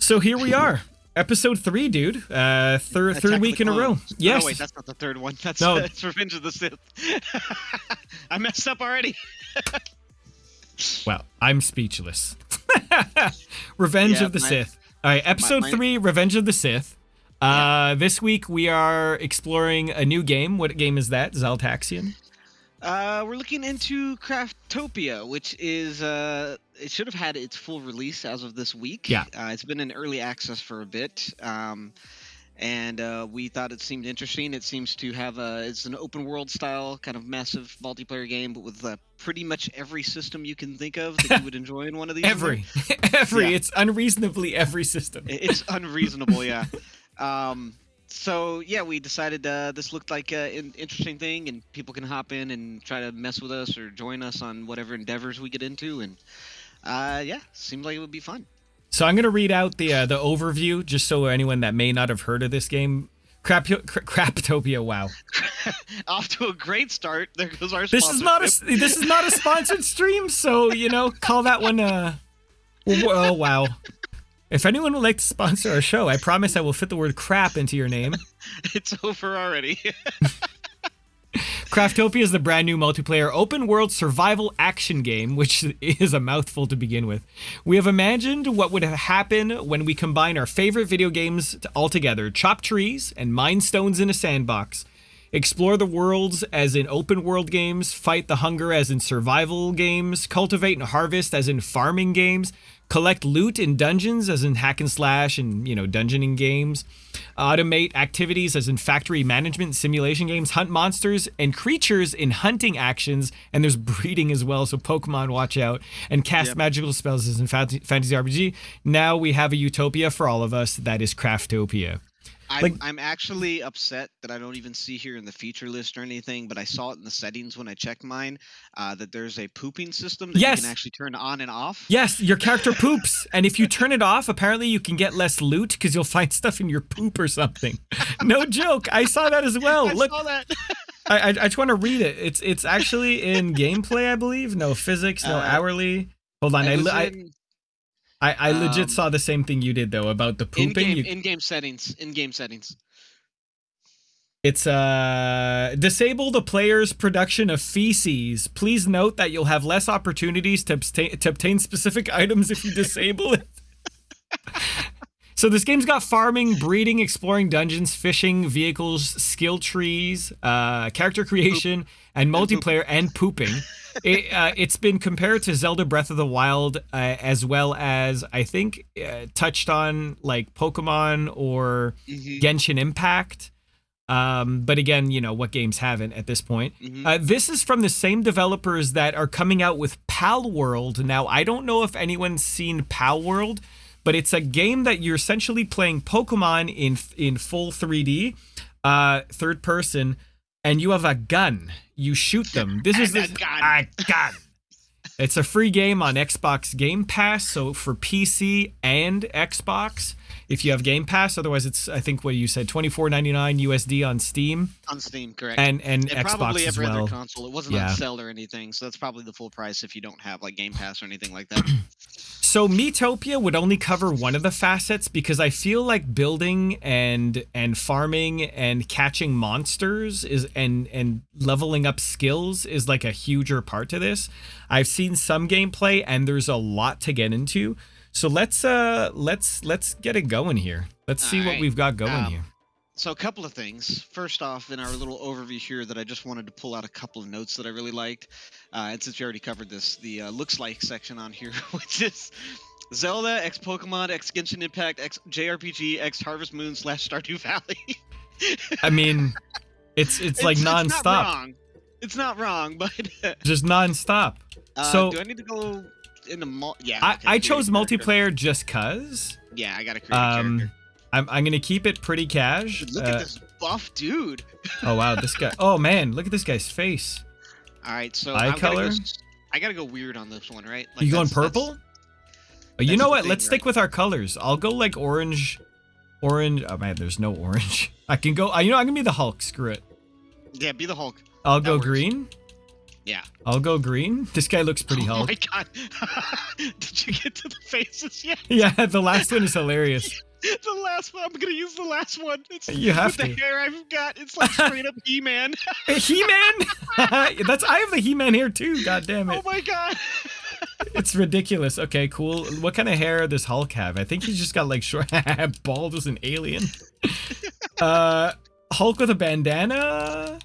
So here we are, episode three, dude. Uh, third third week in a row. Yes. Oh, wait, that's not the third one. That's, No. that's Revenge of the Sith. I messed up already. Well, I'm speechless. Revenge Yeah, of the my- Sith. All right, episode my- three, Revenge of the Sith. Uh, This week we are exploring a new game. What game is that? Zaltaxian. Uh, we're looking into Craftopia, which is uh, it should have had its full release as of this week. Yeah. Uh, it's been in early access for a bit. Um, and uh, we thought it seemed interesting. It seems to have a it's an open world style kind of massive multiplayer game, but with uh, pretty much every system you can think of that you would enjoy in one of these. Every, every. Yeah. It's unreasonably every system. It's unreasonable, yeah. Um, so yeah, we decided uh, this looked like an interesting thing, and people can hop in and try to mess with us or join us on whatever endeavors we get into, and uh, yeah, seemed like it would be fun. So I'm gonna read out the uh, the overview just so anyone that may not have heard of this game. Crap, Craptopia. Wow. Off to a great start. There goes our. This is not a this is not a sponsored stream, so you know, call that one. Uh, oh wow! If anyone would like to sponsor our show, I promise I will fit the word "crap" into your name. It's over already. Craftopia is the brand new multiplayer open world survival action game, which is a mouthful to begin with. We have imagined what would happen when we combine our favorite video games all together chop trees and mine stones in a sandbox. Explore the worlds as in open world games, fight the hunger as in survival games, cultivate and harvest as in farming games, collect loot in dungeons as in hack and slash and, you know, dungeoning games, automate activities as in factory management simulation games, hunt monsters and creatures in hunting actions, and there's breeding as well, so Pokemon watch out, and cast Yep. magical spells as in fantasy RPG. Now we have a utopia for all of us that is Craftopia. I'm, Like- I'm actually upset that I don't even see here in the feature list or anything, but I saw it in the settings when I checked mine uh, that there's a pooping system that Yes. you can actually turn on and off. Yes, your character poops, and if you turn it off, apparently you can get less loot because you'll find stuff in your poop or something. No joke, I saw that as well. I Look, saw that. I, I, I just want to read it. It's it's actually in gameplay, I believe. No physics, no Uh, hourly. Hold on, I, It was li- I, in I, I legit um, saw the same thing you did though about the pooping. in-game, You- in-game settings. In-game settings. It's uh disable the player's production of feces. Please note that you'll have less opportunities to obtain, to obtain specific items if you disable it. so this game's got farming, breeding, exploring dungeons, fishing, vehicles, skill trees, uh, character creation, and multiplayer and pooping. It, uh, it's been compared to Zelda Breath of the Wild, uh, as well as I think uh, touched on like Pokemon or Mhm, Genshin Impact. Um, but again, you know, what games haven't at this point? mhm. Uh, this is from the same developers that are coming out with Palworld. Now, I don't know if anyone's seen Palworld, but it's a game that you're essentially playing Pokemon in in full 3D, uh, third person, and you have a gun. You shoot them. This is this, a gun. It's a free game on Xbox Game Pass, so for PC and Xbox, if you have Game Pass. Otherwise, it's I think what you said, twenty four ninety nine USD on Steam on Steam, correct. and and and Xbox probably as every well. other console. It wasn't Yeah. on sale or anything, so that's probably the full price if you don't have like Game Pass or anything like that. So Metopia would only cover one of the facets because I feel like building and and farming and catching monsters is and and leveling up skills is like a huger part to this. I've seen some gameplay and there's a lot to get into. So let's uh let's let's get it going here. Let's see what Alright, we've got going um, here. so a couple of things. First off, in our little overview here, that I just wanted to pull out a couple of notes that I really liked. Uh, and since we already covered this, the uh, looks like section on here, which is Zelda X Pokemon X Genshin Impact X JRPG X Harvest Moon slash Stardew Valley. I mean, it's it's like It's not wrong. It's not wrong, but just nonstop. uh, So- do I need to go into mul- yeah? I, I chose a multiplayer just cause. Yeah, I gotta create a Um, character. I'm I'm gonna keep it pretty cash. Look Uh, at this buff dude. Oh wow, this guy. Oh man, look at this guy's face. All right, so Eye I'm color? go s- I gotta go weird on this one, right? you going that's- purple? Oh, you know what? thing, Let's stick with our colors. I'll go like orange, orange. Oh man, there's no orange. I can go. You know, I'm gonna be the Hulk. Screw it. Yeah, be the Hulk. I'll That go works. green. Yeah. I'll go green. This guy looks pretty oh Hulk. my god. Did you get to the faces yet? Yeah, the last one is hilarious. the last one. I'm gonna use the last one. It's You have with the hair I've got. It's like straight up He-Man. He-Man. That's I have the He-Man hair too. God damn it. oh my god. It's ridiculous. Okay, cool. What kind of hair does Hulk have? I think he's just got like short, bald as an alien. Uh, Hulk with a bandana.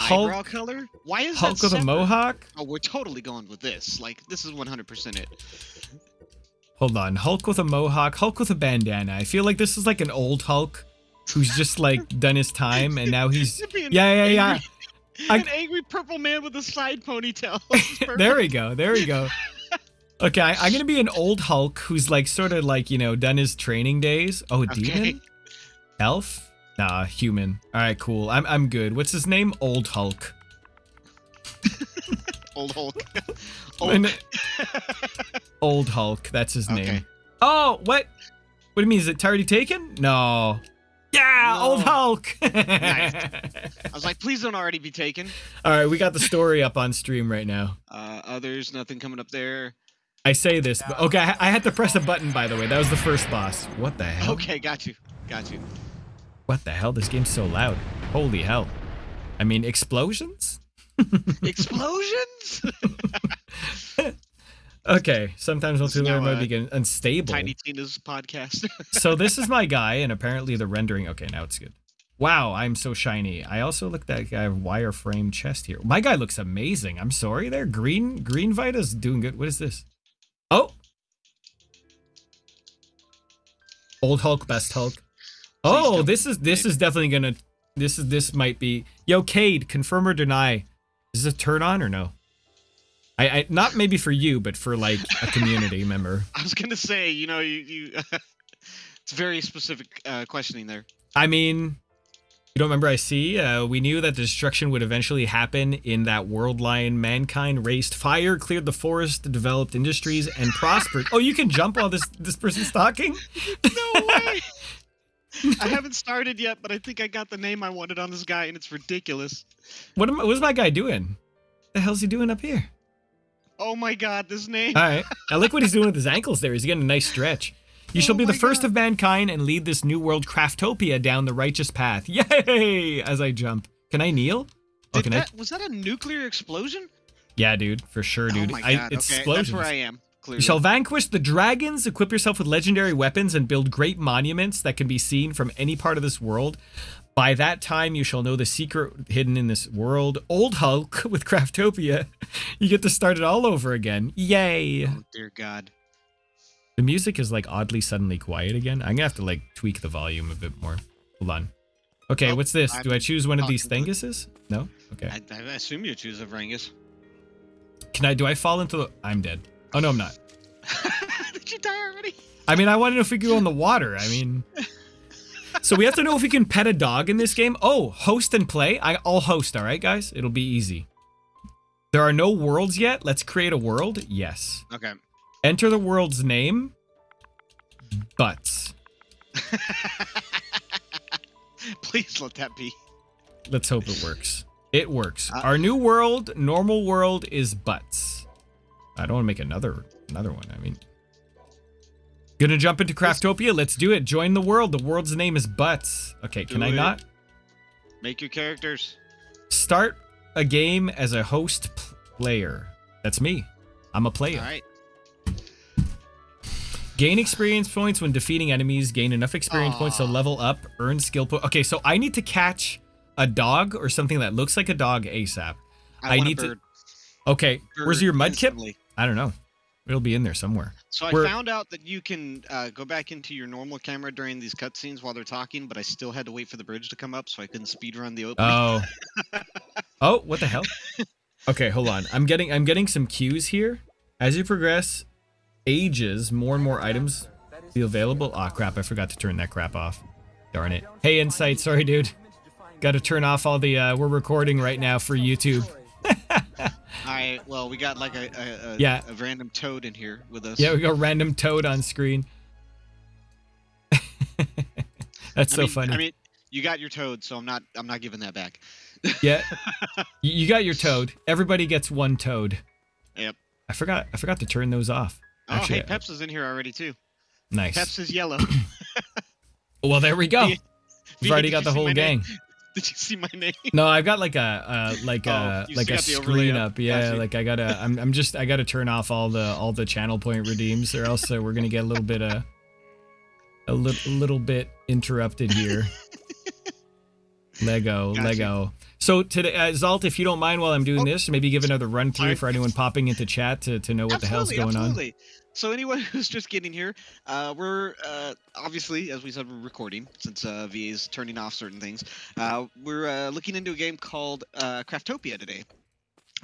Hulk- Eyebrow color? Why is Hulk that with a mohawk. Oh, we're totally going with this. Like, this is 100% it. Hold on. Hulk with a mohawk. Hulk with a bandana. I feel like this is like an old Hulk who's just like done his time and now he's. It'd be an Yeah, yeah, yeah. I- An angry purple man with a side ponytail. There we go. There we go. Okay, I, I'm gonna be an old Hulk who's like sort of like you know done his training days. Oh, Okay. demon, elf, nah, human. All right, cool. I'm I'm good. What's his name? Old Hulk. Old Hulk. Hulk. Old Hulk. That's his Okay. name. Oh, what? What do you mean? Is it already taken? No. Yeah, No. old Hulk. I was like, please don't already be taken. All right, we got the story up on stream right now. Uh, others, nothing coming up there. I say this, but okay, I, I had to press a button by the way. That was the first boss. What the hell? Okay, got you. Got you. What the hell? This game's so loud. Holy hell. I mean, explosions? Explosions? Okay, sometimes This is multiplayer now, mode uh, begin unstable. Tiny Tina's podcast. so this is my guy, and apparently the rendering. Okay, now it's good. Wow, I'm so shiny. I also look that guy wireframe chest here. My guy looks amazing. I'm sorry there. Green Green Vita's doing good. What is this? Oh. Old Hulk, best Hulk. Oh, this is this is definitely gonna this is this might be Yo Cade, confirm or deny. Is this a turn on or no? I, I not maybe for you, but for like a community member. I was gonna say, you know, you, you it's very specific uh, questioning there. I mean, you don't remember I see? Uh, we knew that destruction would eventually happen in that world line. Mankind raised fire, cleared the forest, developed industries, and prospered. Oh, you can jump while this this person's talking? No way. I haven't started yet, but I think I got the name I wanted on this guy, and it's ridiculous. What am what's my guy doing? The hell's he doing up here? Oh my god, this name. All right. I like what he's doing with his ankles there. He's getting a nice stretch. You shall Oh be the first God. of mankind and lead this new world craftopia down the righteous path. Yay! As I jump. Can I kneel? Oh, Did can I? that, was that a nuclear explosion? Yeah, dude, for sure, oh dude. Oh my I, god. it's okay, explosions. that's where I am. Clearly. You shall vanquish the dragons, equip yourself with legendary weapons, and build great monuments that can be seen from any part of this world. By that time, you shall know the secret hidden in this world. Old Hulk with Craftopia. You get to start it all over again. Yay! Oh dear God. The music is like oddly suddenly quiet again. I'm gonna have to like tweak the volume a bit more. Hold on. Okay, Oh, what's this? Do I choose one of these thinguses? No? Okay. I, I assume you choose a Varangus. Can I, do I fall into the, I'm dead. Oh no, I'm not. Did you die already? I mean, I want to know if we can go in the water. I mean, so we have to know if we can pet a dog in this game. Oh, host and play. I, I'll host. All right, guys. It'll be easy. There are no worlds yet. Let's create a world. Yes. Okay. Enter the world's name. Butts. Please let that be. Let's hope it works. It works. Uh, Our new world, normal world, is butts. I don't want to make another another one. I mean, gonna jump into Craftopia. Let's do it. Join the world. The world's name is butts. Okay, can Do I not? Make your characters. Start a game as a host player. That's me. I'm a player. All right. Gain experience points when defeating enemies. Gain enough experience points to level up. Earn skill points. Okay, so I need to catch a dog or something that looks like a dog ASAP. I, I need to- bird. Okay, where's your Mudkip? instantly. I don't know. It'll be in there somewhere. So I We're- found out that you can uh, go back into your normal camera during these cutscenes while they're talking, but I still had to wait for the bridge to come up, so I couldn't speed run the opening. Oh. oh, what the hell? Okay, hold on. I'm getting I'm getting some cues here. As you progress, ages, more and more items be available. Ah, crap! I forgot to turn that crap off. Darn it. Hey, Insight. Sorry, dude. Got to turn off all the. Uh, we're recording right now for YouTube. All right. Well, we got like a, a, a, Yeah. a random toad in here with us. Yeah, we got random toad on screen. That's I so mean, funny. I mean, you got your toad, so I'm not. I'm not giving that back. Yeah. you you got your toad. Everybody gets one toad. Yep. I forgot. I forgot to turn those off. Oh, Actually, hey, Peps is in here already too. Nice. Peps is yellow. Well, there we go. We've already got the whole gang. name? Did you see my name? No, I've got like a uh, like Oh, a like a got the overlay screen up? up. Yeah, like I gotta. I'm I'm just I gotta turn off all the all the channel point redeems, or else uh, we're gonna get a little bit uh, a little little bit interrupted here. Lego, Gotcha. Lego. So today, uh, Zalt, if you don't mind, while I'm doing Oh. this, maybe give another run through Sorry. for anyone popping into chat to, to know what the hell's going absolutely. So anyone who's just getting here, uh, we're uh, obviously, as we said, we're recording since uh, VA is turning off certain things. Uh, we're uh, looking into a game called uh, Craftopia today,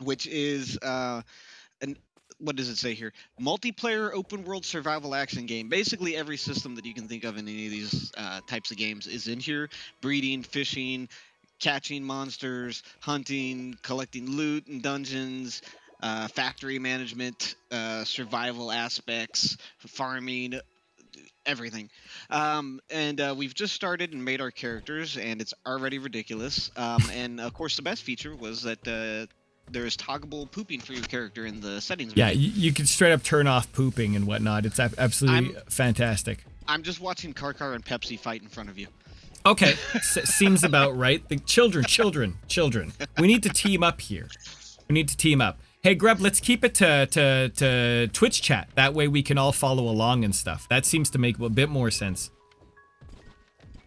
which is an what does it say here? Multiplayer open world survival action game. Basically, every system that you can think of in any of these types of games is in here. Breeding, fishing, catching monsters, hunting, collecting loot and dungeons, uh, factory management, uh, survival aspects, farming, everything. Um, and uh, we've just started and made our characters, and it's already ridiculous. Um, and of course, the best feature was that uh, there is toggable pooping for your character in the settings. Yeah, menu. you, can straight up turn off pooping and whatnot. It's ab- absolutely fantastic. I'm just watching Karkar and Pepsi fight in front of you. Okay, S- seems about right. The children, children, children. We need to team up here. We need to team up. Hey, Grub, let's keep it to, to, to Twitch chat. That way we can all follow along and stuff. That seems to make a bit more sense.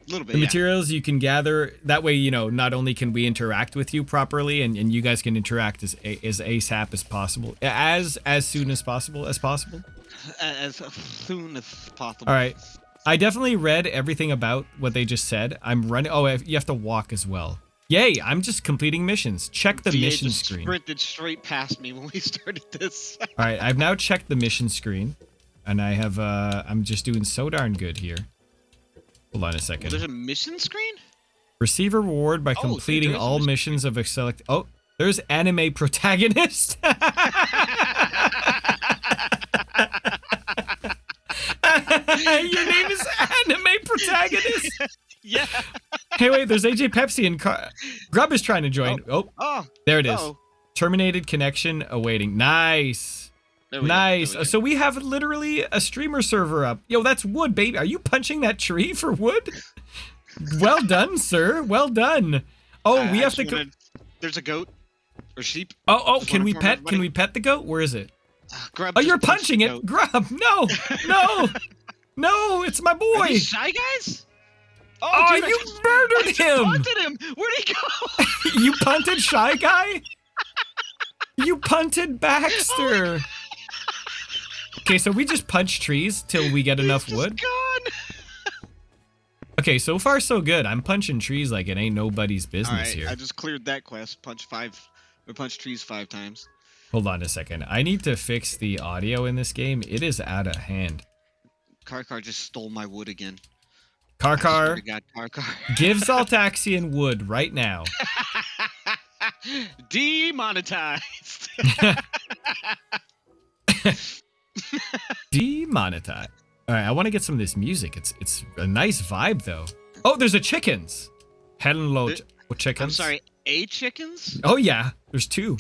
A little bit. The yeah. materials you can gather, that way, you know, not only can we interact with you properly and, and you guys can interact as, as ASAP as possible, as as soon as possible as possible. as soon as possible. All right. I definitely read everything about what they just said. I'm running. Oh, you have to walk as well. Yay! I'm just completing missions. Check the VA mission just screen. sprinted straight past me when we started this. All right, I've now checked the mission screen, and I have. uh I'm just doing so darn good here. Hold on a second. There's a mission screen? Receive a reward by Oh, completing there is a all mission missions of a select. Oh, there's anime protagonist. Your name is anime protagonist. yeah. Hey, wait, there's AJ Pepsi and Car- Grub is trying to join. Oh, Oh, oh. there it is. oh. Terminated connection awaiting. Nice. Nice. we. So we have literally a streamer server up. Yo, that's wood, baby. Are you punching that tree for wood? well done, sir. Well done. Oh, we have to go. There's a goat or sheep. Oh, oh, can we pet? everybody. Can we pet the goat? Where is it? Uh, Grub. Oh, you're punching it. goat. Grub. No, no, no. It's my boy. shy guys? Oh, oh I you murdered him. punted him. Where'd he go? You punted Shy Guy? You punted Baxter. Oh, okay, so we just punch trees till we get enough wood. Gone. Okay, so far so good. I'm punching trees like it ain't nobody's business right, here. I just cleared that quest. Punch five, or punch trees five times. Hold on a second. I need to fix the audio in this game. It is out of hand. Karkar just stole my wood again. Car I swear car, God, give Zaltaxian wood right now. Demonetized. Demonetized. All right, I want to get some of this music. It's it's a nice vibe though. Oh, there's a chickens. Hello, ch- oh, chickens. I'm sorry, a chickens? Oh yeah, there's two.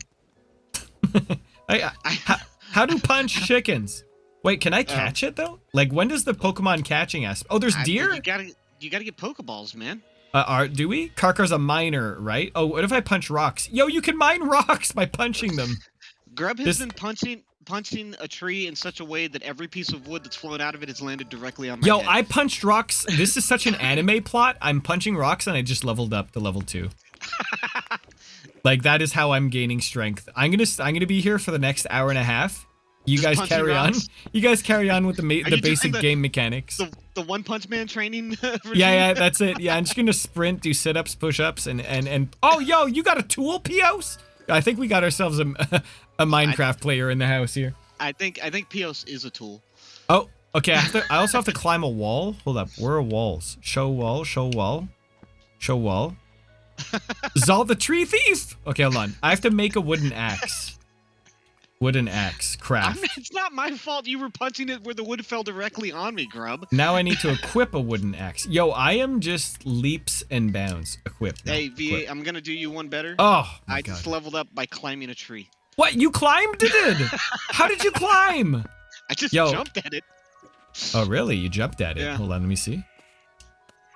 I- I, how, how do punch chickens? Wait, can I catch it though? Like when does the Pokemon catching aspect? Oh, there's I- deer. You gotta, you gotta get Pokeballs, man. Uh, are do we? Karkar's a miner, right? Oh, what if I punch rocks? Yo, you can mine rocks by punching them. Grub has This- been punching, punching a tree in such a way that every piece of wood that's flown out of it has landed directly on my Yo, head. I punched rocks. This is such an anime plot. I'm punching rocks and I just leveled up to level two. like that is how I'm gaining strength. I'm gonna I'm gonna be here for the next hour and a half. You guys carry rocks? on. You guys carry on with the ma- the basic the- game mechanics. the, the One Punch Man training. Yeah, yeah, that's it. Yeah, I'm just gonna sprint, do sit-ups, push-ups, and and and. Oh, yo, you got a tool, Pios? I think we got ourselves a a Minecraft player in the house here. I think I think Pios is a tool. Oh, okay. I to. I also have to climb a wall. Hold up. Where are walls? Show wall. Show wall. Show wall. Zal the tree thief. Okay, hold on. I have to make a wooden axe. Wooden axe. Craft. it's not my fault you were punching it where the wood fell directly on me, grub. Now I need to equip a wooden axe. Yo, I am just leaps and bounds. equipped. no, Hey, VA, equip. I'm gonna do you one better. Oh my I god. just leveled up by climbing a tree. What? You climbed it? How did you climb? I just Yo. jumped at it. Oh, really? You jumped at it. Yeah. Hold on, let me see.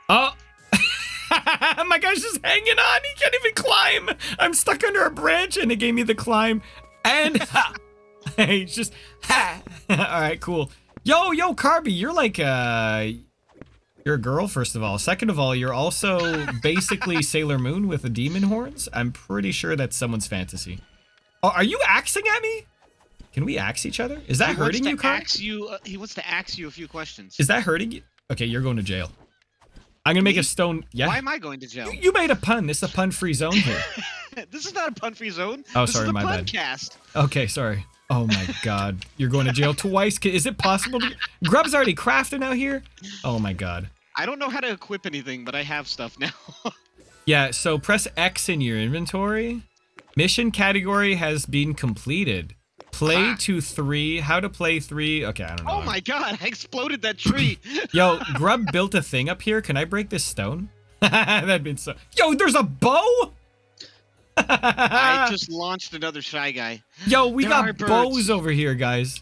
Oh. My guy's just hanging on. He can't even climb. I'm stuck under a branch and it gave me the climb. And ha. He's just ha. All right, cool. Yo, yo, Carby, you're like uh you're a girl first of all. Second of all, you're also basically Sailor Moon with the demon horns. I'm pretty sure that's someone's fantasy. Oh, are you axing at me? Can we axe each other? Is that he hurting you, to Carby? ask you. Uh, he wants to axe you a few questions. Is that hurting you? Okay, you're going to jail. I'm gonna make a stone. Yeah. Why am I going to jail? You, you made a pun. This is a pun-free zone here. this is not a pun-free zone. Oh, this sorry, my bad. Okay, sorry. Oh my god, you're going to jail twice. Is it possible? To... Grub's already crafting out here. Oh my god. I don't know how to equip anything, but I have stuff now. Yeah. So press X in your inventory. Mission category has been completed. Play Ah. to three. How to play three? Okay, I don't know. oh my god! I exploded that tree. Yo, Grub built a thing up here. Can I break this stone? That'd been so. Yo, there's a bow. I just launched another shy guy. Yo, we There got bows over here, guys.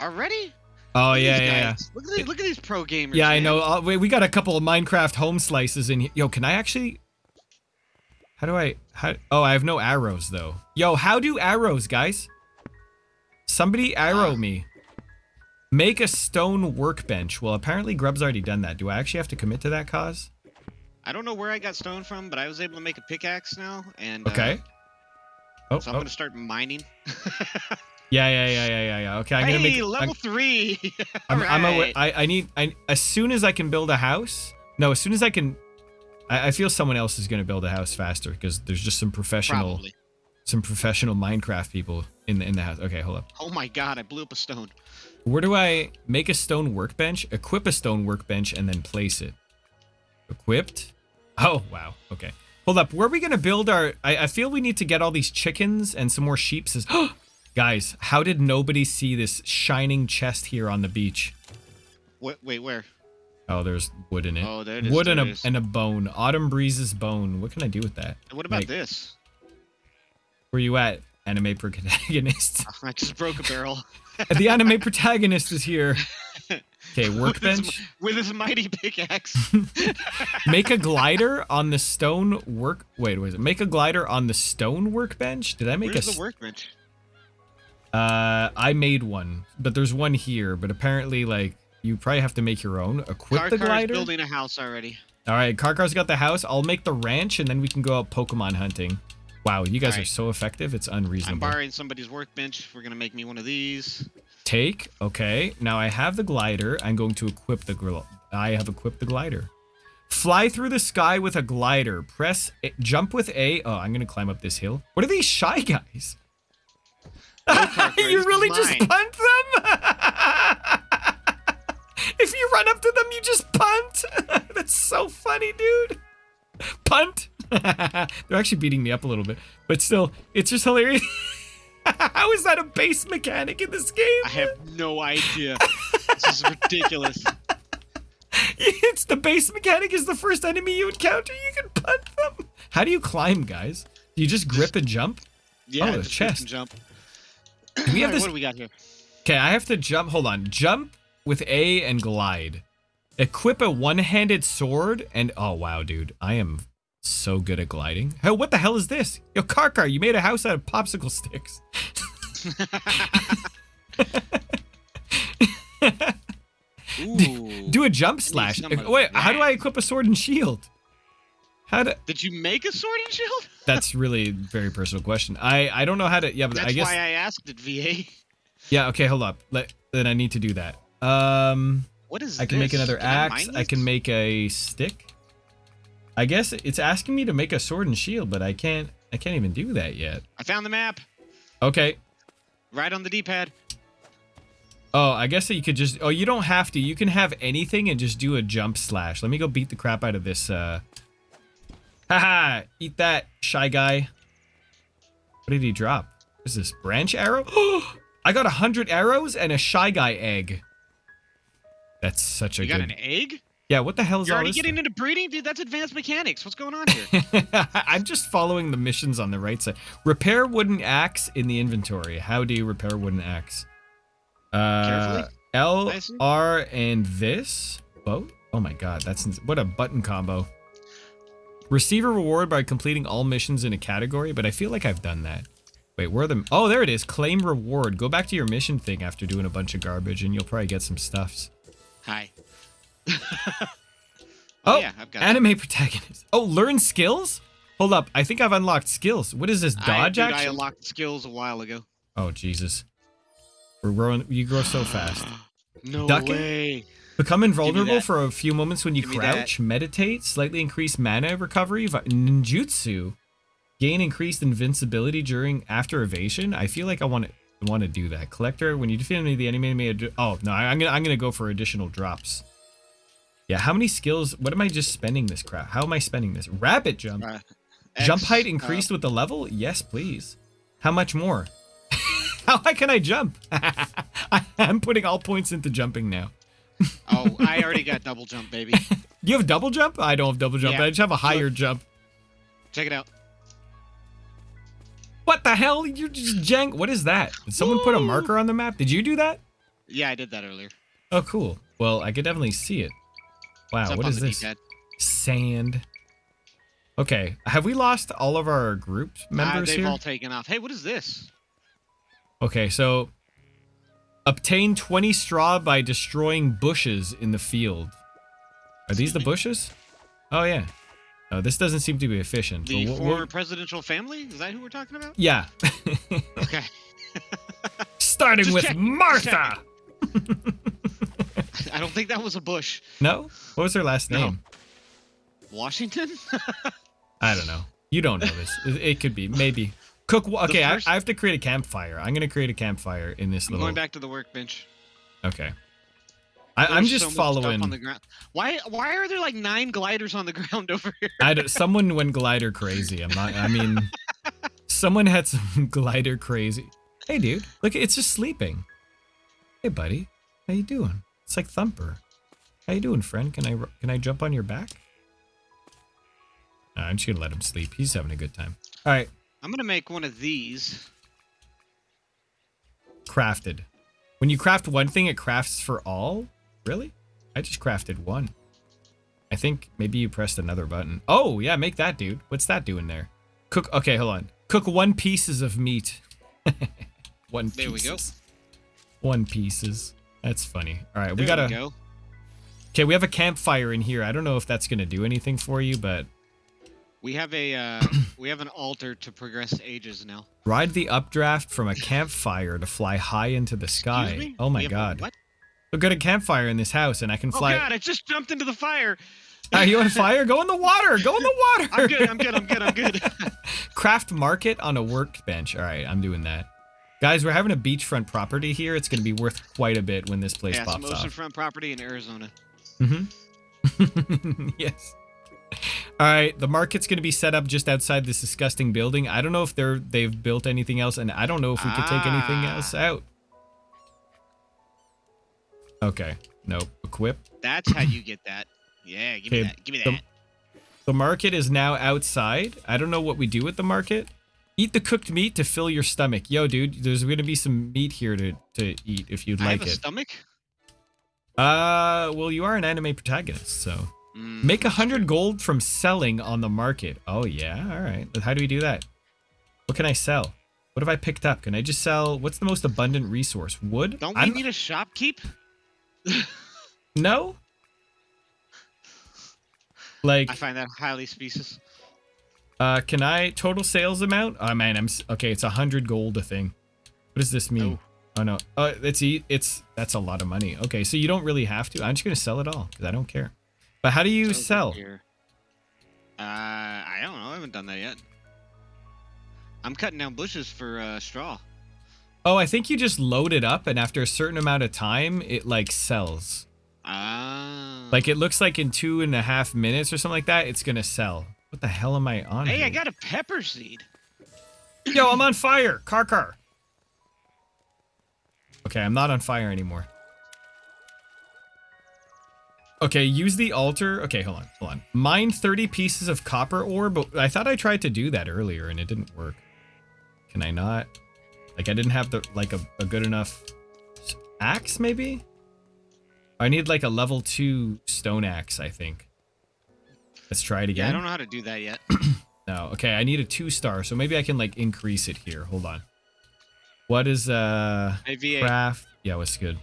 Already? Oh yeah, yeah, yeah. Look at these, look at these pro gamers. Yeah, I know. Uh, wait, we got a couple of Minecraft home slices in here. Yo, can I actually? How do I? How? Oh, I have no arrows though. Yo, how do arrows, guys? Somebody arrow Ah. me. Make a stone workbench. Well, apparently Grub's already done that. Do I actually have to commit to that cause? I don't know where I got stone from, but I was able to make a pickaxe now, and uh, Okay. Oh, so I'm oh. gonna start mining. yeah, yeah, yeah, yeah, yeah, yeah. Okay, I'm hey, gonna make. level I'm, three. I'm, I'm awa- Alright. I, I need. I as soon as I can build a house. No, as soon as I can. I, I feel someone else is gonna build a house faster because there's just some professional. Probably. some professional Minecraft people in the in the house. Okay, hold up. Oh my god! I blew up a stone. Where do I make a stone workbench? Equip a stone workbench and then place it. Equipped. Oh wow. Okay. Hold up. Where are we gonna build our? I, I feel we need to get all these chickens and some more sheep. Says, guys, how did nobody see this shining chest here on the beach? Wait, wait, where? Oh, there's wood in it. Oh, there it is. wood and a and a bone. Autumn breeze's bone. What can I do with that? And what about like- this? Where you at, anime protagonist? I just broke a barrel. the anime protagonist is here. Okay, With workbench. his, with his mighty pickaxe. Make a glider on the stone work. Wait, was it? Make a glider on the stone workbench. Did I make Where's a? the workbench? Uh, I made one, but there's one here. But apparently, like, you probably have to make your own. Equip the Karkar's glider. building a house already. All right, Karkar's got the house. I'll make the ranch, and then we can go out Pokemon hunting. Wow, you guys are so effective. It's unreasonable. I'm borrowing somebody's workbench. We're gonna make me one of these. Take. Okay. Now I have the glider. I'm going to equip the gl- I have equipped the glider. Fly through the sky with a glider. Press a- jump with A. Oh, I'm going to climb up this hill. What are these shy guys? You really is just punt them? if you run up to them, you just punt. That's so funny, dude. Punt. They're actually beating me up a little bit, but still, it's just hilarious. How is that a base mechanic in this game? I have no idea. this is ridiculous. it's the base mechanic is the first enemy you encounter. You can punt them. How do you climb, guys? Do you just grip and jump? Yeah, Oh, the chest. jump. Do we have Alright, this? What do we got here? Okay, I have to jump. Hold on. Jump with A and glide. Equip a one-handed sword and oh wow, dude, I am so good at gliding. Hey, what the hell is this? Yo, car car, you made a house out of popsicle sticks. Ooh. Do a jump slash. Wait, how do. I equip a sword and shield? How do? Did you make a sword and shield? That's really a very personal question. I I don't know how to. Yeah, but That's I guess. why I asked it, VA. Yeah. Okay. Hold up. Let, then I need to do that. Um, What is I can make another Can axe. mine I, can make a stick. I guess it's asking me to make a sword and shield, but I can't. I can't even do that yet. I found the map. Okay. Right on the D-pad. Oh, I guess that you could just. Oh, you don't have to. You can have anything and just do a jump slash. Let me go beat the crap out of this. Uh. Haha! Eat that, shy guy. What did he drop? What is this branch arrow? I got a hundred arrows and a shy guy egg. That's such a You got good. an egg? Yeah, what the hell is You're already getting into breeding, dude. That's advanced mechanics. What's going on here? I'm just following the missions on the right side. Repair wooden axe in the inventory. How do you repair wooden axe? Uh, Carefully, L? R, and this boat. Oh my god, that's ins- what a button combo. Receive a reward by completing all missions in a category, but I feel like I've done that. Wait, where are the? Oh, there it is. Claim reward. Go back to your mission thing after doing a bunch of garbage, and you'll probably get some stuffs. Hi. Oh, oh, yeah, I've got. Anime protagonist. Oh, learn skills. Hold up, I think I've unlocked skills. What is this I, dodge dude, I unlocked skills a while ago. Oh Jesus. We're growing you grow so fast. no Ducking? way. Become invulnerable for a few moments when you Give crouch, meditate, slightly increase mana recovery, ninjutsu, gain increased invincibility during after evasion. I feel like I want to want to do that. Collector, when you defeat me, the enemy, may oh no, I'm gonna I'm gonna go for additional drops. Yeah, how many skills? What am I just spending this crap? How am I spending this? Rapid jump. Uh, Jump X, height uh, increased with the level? Yes, please. How much more? How high can I jump? I, I'm putting all points into jumping now. oh, I already got double jump, baby. You have double jump? I don't have double jump. Yeah. I just have a higher jump. Check it out. What the hell? You're just jank. What is that? Did someone put a marker on the map? Did you do that? Yeah, I did that earlier. Oh, cool. Well, I could definitely see it. Wow, what is this? D-pad. Sand. Okay, have we lost all of our group Ah, members they've here? all taken off. Hey, what is this? Okay, so obtain 20 straw by destroying bushes in the field. Are these the bushes? Oh yeah. Oh, this doesn't seem to be efficient. The But wh- wh- former presidential family? Is that who we're talking about? yeah. Okay. Starting Just with just Martha. I don't think that was a bush. No? What was her last name? Washington? I don't know. You don't know this. It, could be. Maybe. Cook. Okay, I, first- I have to create a campfire. I'm gonna create a campfire in this I'm little. going back to the workbench. Okay. I, I'm just so following. on the ground. Why? Why are there like nine gliders on the ground over here? I don't- someone went glider crazy. I'm not. I mean, someone had some glider crazy. Hey, dude, look, it's just sleeping. Hey, buddy, how you doing? It's like Thumper. How you doing, friend? Can I can I jump on your back? Nah, I'm just gonna let him sleep. He's having a good time. All right, I'm gonna make one of these. crafted. When you craft one thing, it crafts for all. Really? I just crafted one. I think maybe you pressed another button. Oh yeah, make that, dude. What's that doing there? Cook. Okay, hold on. Cook one pieces of meat. one. There we go. One pieces. That's funny. All right, we gotta. we go. Okay, we have a campfire in here. I don't know if that's gonna do anything for you, but We have a uh, we have an altar to progress ages now. ride the updraft from a campfire to fly high into the sky. Oh my We god. What? We've got a campfire in this house, and I can fly. Oh fly. god! I just jumped into the fire. Are you on fire? Go in the water. Go in the water. I'm good. I'm good. I'm good. I'm good. Craft market on a workbench. All right, I'm doing that. Guys, we're having a beachfront property here. It's going to be worth quite a bit when this place yeah, pops off. oceanfront property in Arizona. Mm-hmm. yes. All right, the market's going to be set up just outside this disgusting building. I don't know if they're they've built anything else, and I don't know if we could take anything Ah. else out. Okay, nope. Equip. That's how you get that. Yeah, give me that. Give me the- that. The market is now outside. I don't know what we do with the market. Eat the cooked meat to fill your stomach. Yo, dude, there's going to be some meat here to, to eat if you'd I like have a it. stomach. Uh, well, you are an anime protagonist, so Mm, make a hundred gold from selling on the market. Oh yeah, all right. How do we do that? What can I sell? What have I picked up? Can I just sell? What's the most abundant resource? Wood? Don't we I'm- need a shopkeep? no. Like, I find that highly specious. Uh, can I total sales amount? Oh man, I'm okay. It's a hundred gold a thing. What does this mean? Oh no, uh, it's it's that's a lot of money. Okay, so you don't really have to. I'm just gonna sell it all because I don't care. But how do you are sell? here. Uh, I don't know. I haven't done that yet. I'm cutting down bushes for uh, straw. Oh, I think you just load it up, and after a certain amount of time, it like sells. Ah. Like it looks like in two and a half minutes or something like that, it's gonna sell. What the hell am I on? Hey, here? I got a pepper seed. Yo, I'm on fire. Car car. Okay, I'm not on fire anymore. Okay, use the altar. Okay, hold on, hold on. Mine 30 pieces of copper ore, but I thought I tried to do that earlier and it didn't work. Can I not? Like, I didn't have the like a, a good enough axe, maybe? I need like a level 2 stone axe, I think. Let's try it again. Yeah, I don't know how to do that yet. No, okay, I need a two star, so maybe I can like increase it here. Hold on. What is uh craft? Yeah, what's good?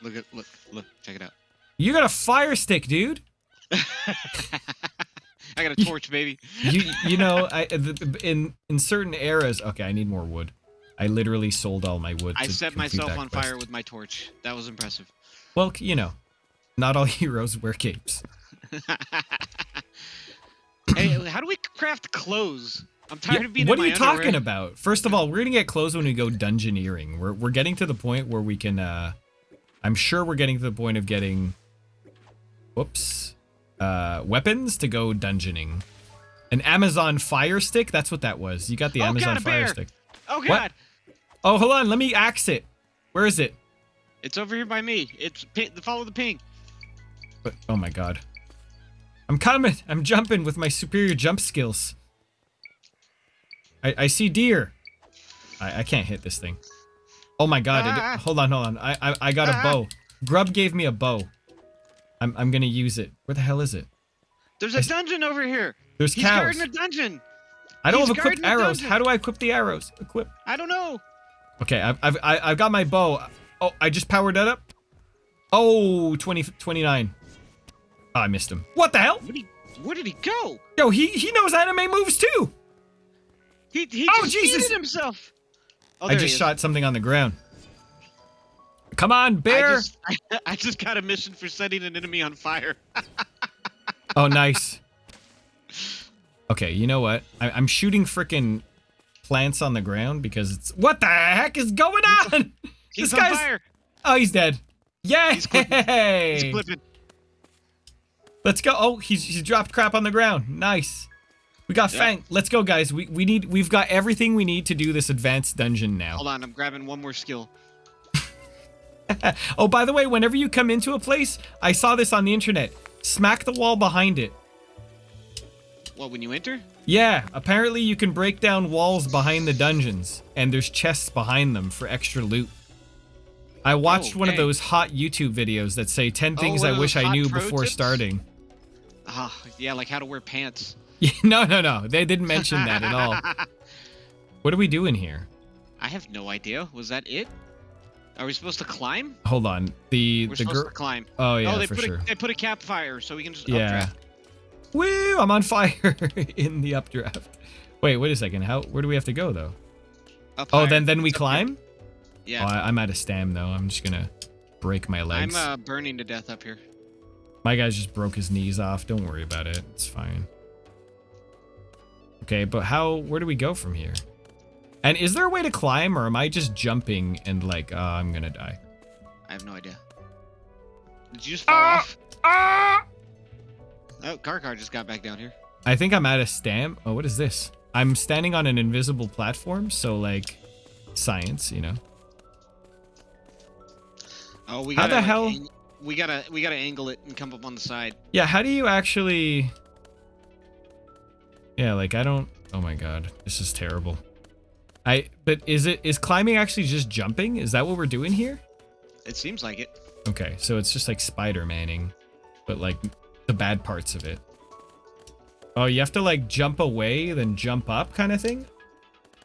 look at look look check it out. You got a fire stick, dude. I got a torch, baby. You you know, I the- in in certain eras. Okay, I need more wood. I literally sold all my wood. I set myself on quest. fire with my torch. That was impressive. Well, you know, not all heroes wear capes. Hey, how do we craft clothes? I'm tired Yeah, of being what are you talking about? First of all, we're gonna get clothes when we go dungeoneering. We're we're getting to the point where we can. uh I'm sure we're getting to the point of getting. Whoops. Uh, weapons to go dungeoning. An Amazon Fire Stick. That's what that was. You got the Oh, Amazon God, Fire. Stick. Oh god, Oh, hold on. Let me axe it. Where is it? it's over here by me. It's follow the ping. But, oh my god. I'm coming. I'm jumping with my superior jump skills. I, I see deer. I, I can't hit this thing. Oh my god. it- Ah. hold on, hold on. I, I, I got a Ah. bow. Grub gave me a bow. I'm, I'm gonna use it. Where the hell is it? There's I a s- dungeon over here. There's He's cows. guarding a dungeon. I don't he's have equipped arrows. How do I equip the arrows? Equip. I don't know. Okay, I've, I've, I- I've got my bow. Oh, I just powered that up. Oh, 20, 29. Oh, I missed him. What the hell? Where did he, where did he go? Yo, he, he knows anime moves too. He he Oh, Jesus. himself. Oh, I just shot something on the ground. Come on, bear. I just, I, just got a mission for setting an enemy on fire. Oh, nice. Okay, you know what? I, I'm shooting frickin' plants on the ground because it's. What the heck is going on? He's this on guy's. fire. Oh, he's dead. Yay! He's clipping. He's clipping. Let's go. Oh, he's he's dropped crap on the ground. Nice. We got Yeah. Fang. Let's go, guys. We we need we've got everything we need to do this advanced dungeon now. Hold on, I'm grabbing one more skill. Oh, by the way, whenever you come into a place, I saw this on the internet. Smack the wall behind it. What, when you enter? Yeah, apparently you can break down walls behind the dungeons, and there's chests behind them for extra loot. I watched oh, one of those hot YouTube videos that say 10 Oh, things one I uh, wish I knew before tips? starting. Ah, yeah, like how to wear pants. no, no, no. They didn't mention that at all. What are we doing here? I have no idea. Was that it? Are we supposed to climb? Hold on. The We're the girl. to climb. Oh yeah, oh, they for put sure. a they put a campfire so we can just Yeah. updraft. Woo! I'm on fire in the updraft. Wait, wait a second. How? Where do we have to go though? Up Oh, higher. then then we It's climb. Yeah. Oh, I, I'm out of stam though. I'm just gonna break my legs. I'm uh, burning to death up here. My guy just broke his knees off. Don't worry about it. It's fine. Okay, but how? Where do we go from here? And is there a way to climb, or am I just jumping and like, uh, I'm gonna die? I have no idea. Did you just fall Ah! off? Ah! Oh, Karkar just got back down here. I think I'm at a stamp. Oh, what is this? I'm standing on an invisible platform, so like, science, you know. Oh, we How gotta the like, hell- ang- we gotta we gotta angle it and come up on the side. Yeah, how do you actually? Yeah, like I don't. Oh my god, this is terrible. I. But is it is climbing actually just jumping? Is that what we're doing here? It seems like it. Okay, so it's just like Spider Manning, but like the bad parts of it. Oh, you have to like jump away, then jump up, kind of thing.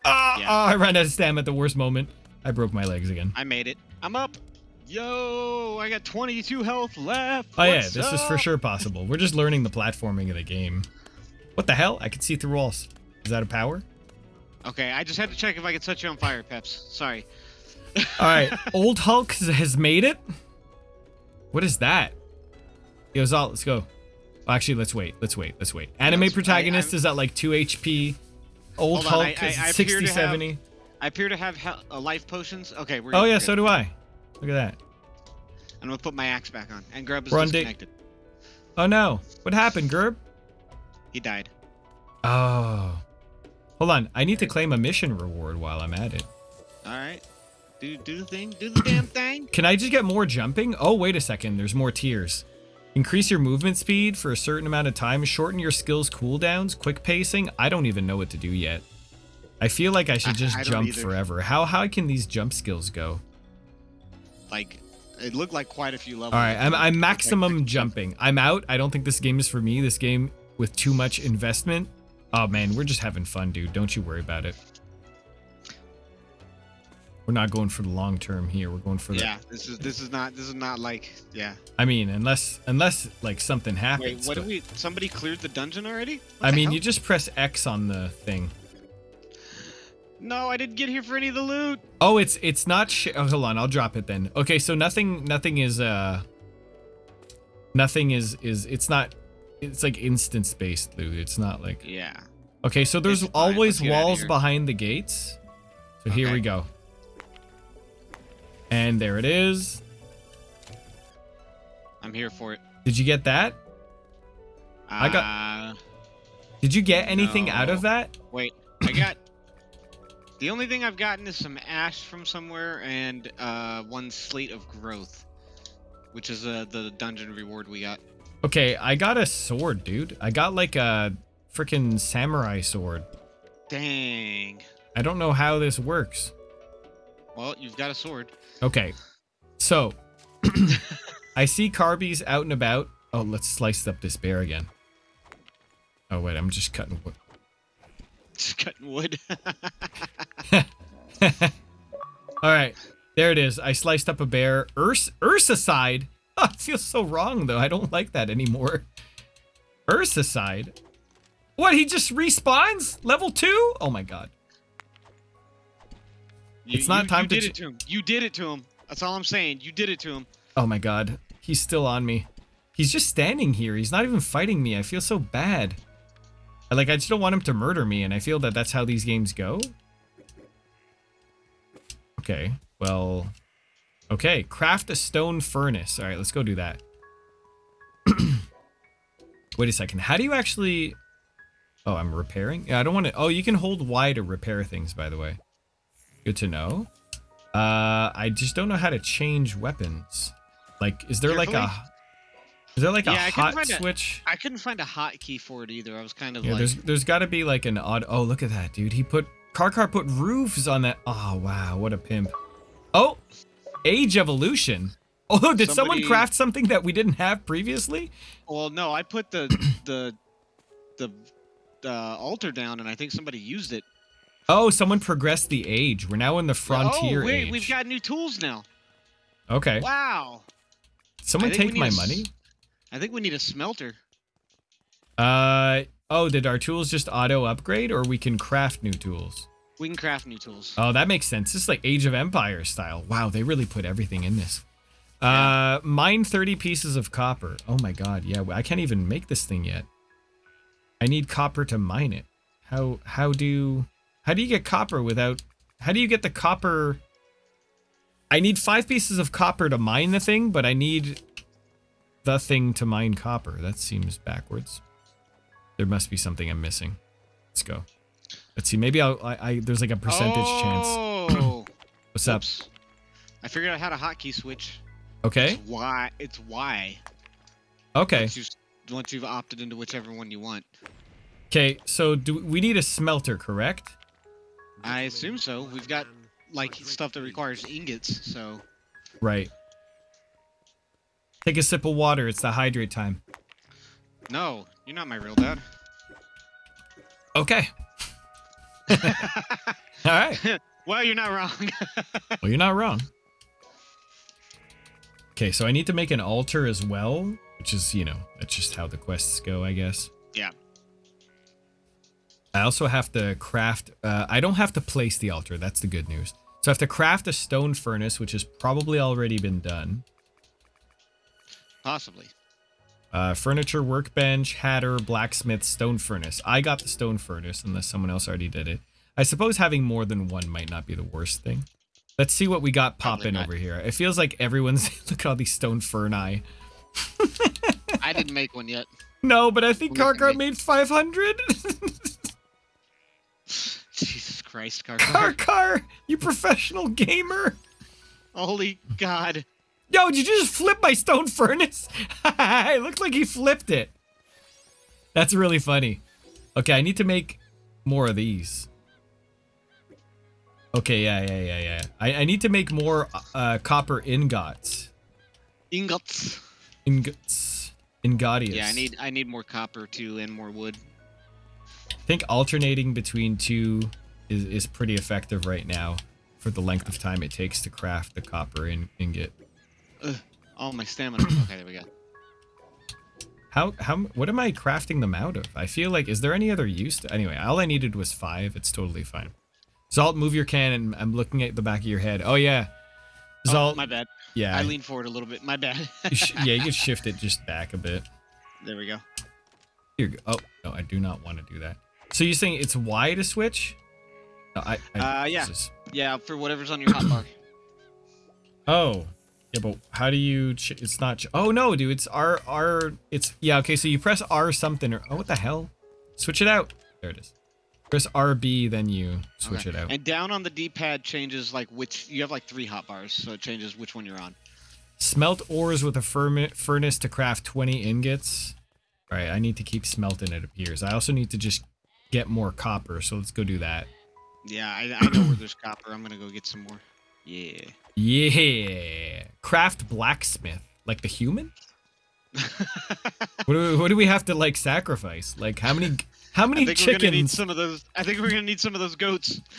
Ah! Yeah. ah, I ran out of stam at the worst moment. I broke my legs again. I made it. I'm up. Yo, I got 22 health left. Oh yeah, this is for sure possible. We're just learning the platforming of the game. What the hell? I can see through walls. Is that a power? Okay, I just had to check if I could set you on fire, Peps. Sorry. All right, Old Hulk has made it. What is that? Yo, Zalt, let's go. Well, actually, let's wait. Let's wait. Let's wait. Anime let's- protagonist I'm- is at like 2 HP. Old on, Hulk I- is I- I 60, appear to have- I appear to have uh, life potions. Okay, we're Oh, yeah, so do I. Look at that. I'm gonna put my axe back on. And Grub is day- disconnected. Oh, no. What happened, Gerb? He died. Oh. Hold on. I need to claim a mission reward while I'm at it. All right. Do do the thing. Do the damn thing. Can I just get more jumping? Oh, wait a second. There's more tiers. Increase your movement speed for a certain amount of time. Shorten your skills cooldowns. Quick pacing. I don't even know what to do yet. I feel like I should just I don't jump forever. How how can these jump skills go? Like, it looked like quite a few levels. All right, I'm, I'm maximum jumping. I'm out. I don't think this game is for me. This game with too much investment. Oh man, we're just having fun, dude. Don't you worry about it. We're not going for the long term here. We're going for the. Yeah, this is this is not this is not like yeah. I mean, unless unless like something happens. Wait, what but- did we? Somebody cleared the dungeon already? What I mean, hell? you just press X on the thing. No, I didn't get here for any of the loot. Oh, it's it's not. Sh- oh, hold on, I'll drop it then. Okay, so nothing nothing is uh. Nothing is is it's not. It's like instance based loot. It's not like. Yeah. Okay, so there's It's always Let's get outta walls behind the gates. So here we go. And there it is. I'm here for it. Did you get that? I got- Uh, Did you get anything out of that? wait, I got. The only thing I've gotten is some ash from somewhere and uh, one slate of growth, which is uh, the dungeon reward we got. Okay, I got a sword, dude. I got like a freaking samurai sword. Dang. I don't know how this works. Well, you've got a sword. Okay. So I see Carbies out and about. Oh, let's slice up this bear again. Oh wait, I'm just cutting wood. Just cutting wood. All right, there it is. I sliced up a bear. Urs Ursicide. Oh, it feels so wrong though. I don't like that anymore. Ursicide. What? He just respawns level two? Oh my god. You- It's not you- time you to did it to him. You did it to him. That's all I'm saying. You did it to him. Oh my god. He's still on me. He's just standing here. He's not even fighting me. I feel so bad. Like I just don't want him to murder me, and I feel that that's how these games go. Okay. Well. Okay. Craft a stone furnace. All right. Let's go do that. Wait a second. How do you actually? Oh, I'm repairing. Yeah, I don't want to. Oh, you can hold Y to repair things. By the way. Good to know. Uh, I just don't know how to change weapons. Like, is there like a, Carefully? Is there like Yeah, a I hot switch? I couldn't find a hotkey for it either. I was kind of Yeah, like, there's there's got to be like an odd. Oh, look at that, dude. He put Karkar put roofs on that. Oh wow, what a pimp. Oh, age evolution. Oh, did someone craft something that we didn't have previously? well, no, I put the the the uh, altar down, and I think somebody used it. Oh, someone progressed the age. We're now in the frontier oh, wait, age. we've got new tools now. okay. Wow. Someone I think we take my money. I think we need a smelter. Uh oh, did our tools just auto upgrade, or we can craft new tools? We can craft new tools. Oh, that makes sense. This is like Age of Empire style. Wow, they really put everything in this. Yeah. Uh, mine 30 pieces of copper. Oh my god, yeah, I can't even make this thing yet. I need copper to mine it. How how do how do you get copper without how do you get the copper I need 5 pieces of copper to mine the thing, but I need the thing to mine copper. That seems backwards. There must be something I'm missing. Let's go. Let's see. Maybe I'll I, I there's like a percentage chance. Oh. What's up? I figured out how to hotkey switch. Okay. It's Y. It's why. Okay. Once, you, once you've opted into whichever one you want. Okay. So do we need a smelter, correct? I assume so. We've got like stuff that requires ingots, so Right. Take a sip of water. It's the hydrate time. no, you're not my real dad. Okay. All right. well, you're not wrong. Well, you're not wrong. Okay, so I need to make an altar as well, which is, you know, that's just how the quests go, I guess. Yeah. I also have to craft. Uh, I don't have to place the altar. That's the good news. So I have to craft a stone furnace, which has probably already been done. Possibly. Uh, furniture, workbench, hatter, blacksmith, stone furnace. I got the stone furnace, unless someone else already did it. I suppose having more than one might not be the worst thing. Let's see what we got popping over here. It feels like everyone's. look at all these stone ferni. I didn't make one yet. No, but I think Karkar made 500. Jesus Christ, Carter. Karkar, you professional gamer. Holy God. Yo, did you just flip my stone furnace? it looked like he flipped it. That's really funny. Okay, I need to make more of these. Okay, yeah, yeah, yeah, yeah. I, I need to make more uh, copper ingots. Ingots. Ingots. Ingodius. Yeah, I need I need more copper too and more wood. I think alternating between two is, is pretty effective right now for the length of time it takes to craft the copper in, ingot. Ugh. Oh, my stamina. okay, there we go. How how what am I crafting them out of? I feel like is there any other use? To, anyway, all I needed was five. It's totally fine. Zalt, move your cannon. I'm looking at the back of your head. Oh yeah, Zalt. Oh, my bad. yeah, I leaned forward a little bit. My bad. yeah, you can shift it just back a bit. there we go. Here, oh no, I do not want to do that. So you're saying it's Y to switch? No, I, I Uh, yeah. is- Yeah, for whatever's on your hotbar. Oh, yeah, but how do you? Ch- it's not. Ch- oh no, dude, it's R R. It's yeah. Okay, so you press R something or oh, what the hell? Switch it out. There it is. Press RB, then you switch Okay. it out. And down on the D-pad changes like which you have like three hot bars, so it changes which one you're on. Smelt ores with a furnace to craft 20 ingots. All right, I need to keep smelting. It appears. I also need to just get more copper. So let's go do that. Yeah, I, I know where there's copper. I'm gonna go get some more. Yeah. Yeah, craft blacksmith like the human. What do we, what do we have to like sacrifice? Like how many how many I think we're gonna need some of those. I think we're gonna need some of those goats.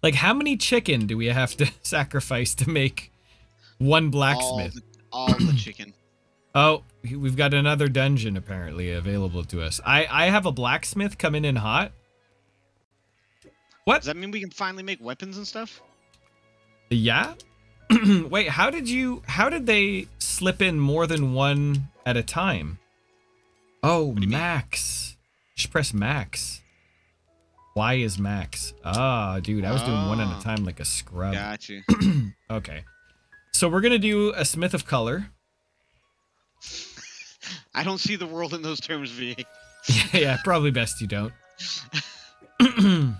Like how many chicken do we have to sacrifice to make one all blacksmith? the, all the chicken. Oh, we've got another dungeon apparently available to us. I I have a blacksmith coming in hot. What? Does that mean we can finally make weapons and stuff? Yeah. Wait, how did you? How did they slip in more than one at a time? Oh, do you mean? max. Just press max. Why is max. Ah, dude, I was doing one at Ah. a time like a scrub. Got you. Okay. So we're gonna do a smith of color. I don't see the world in those terms, V. yeah, probably best you don't.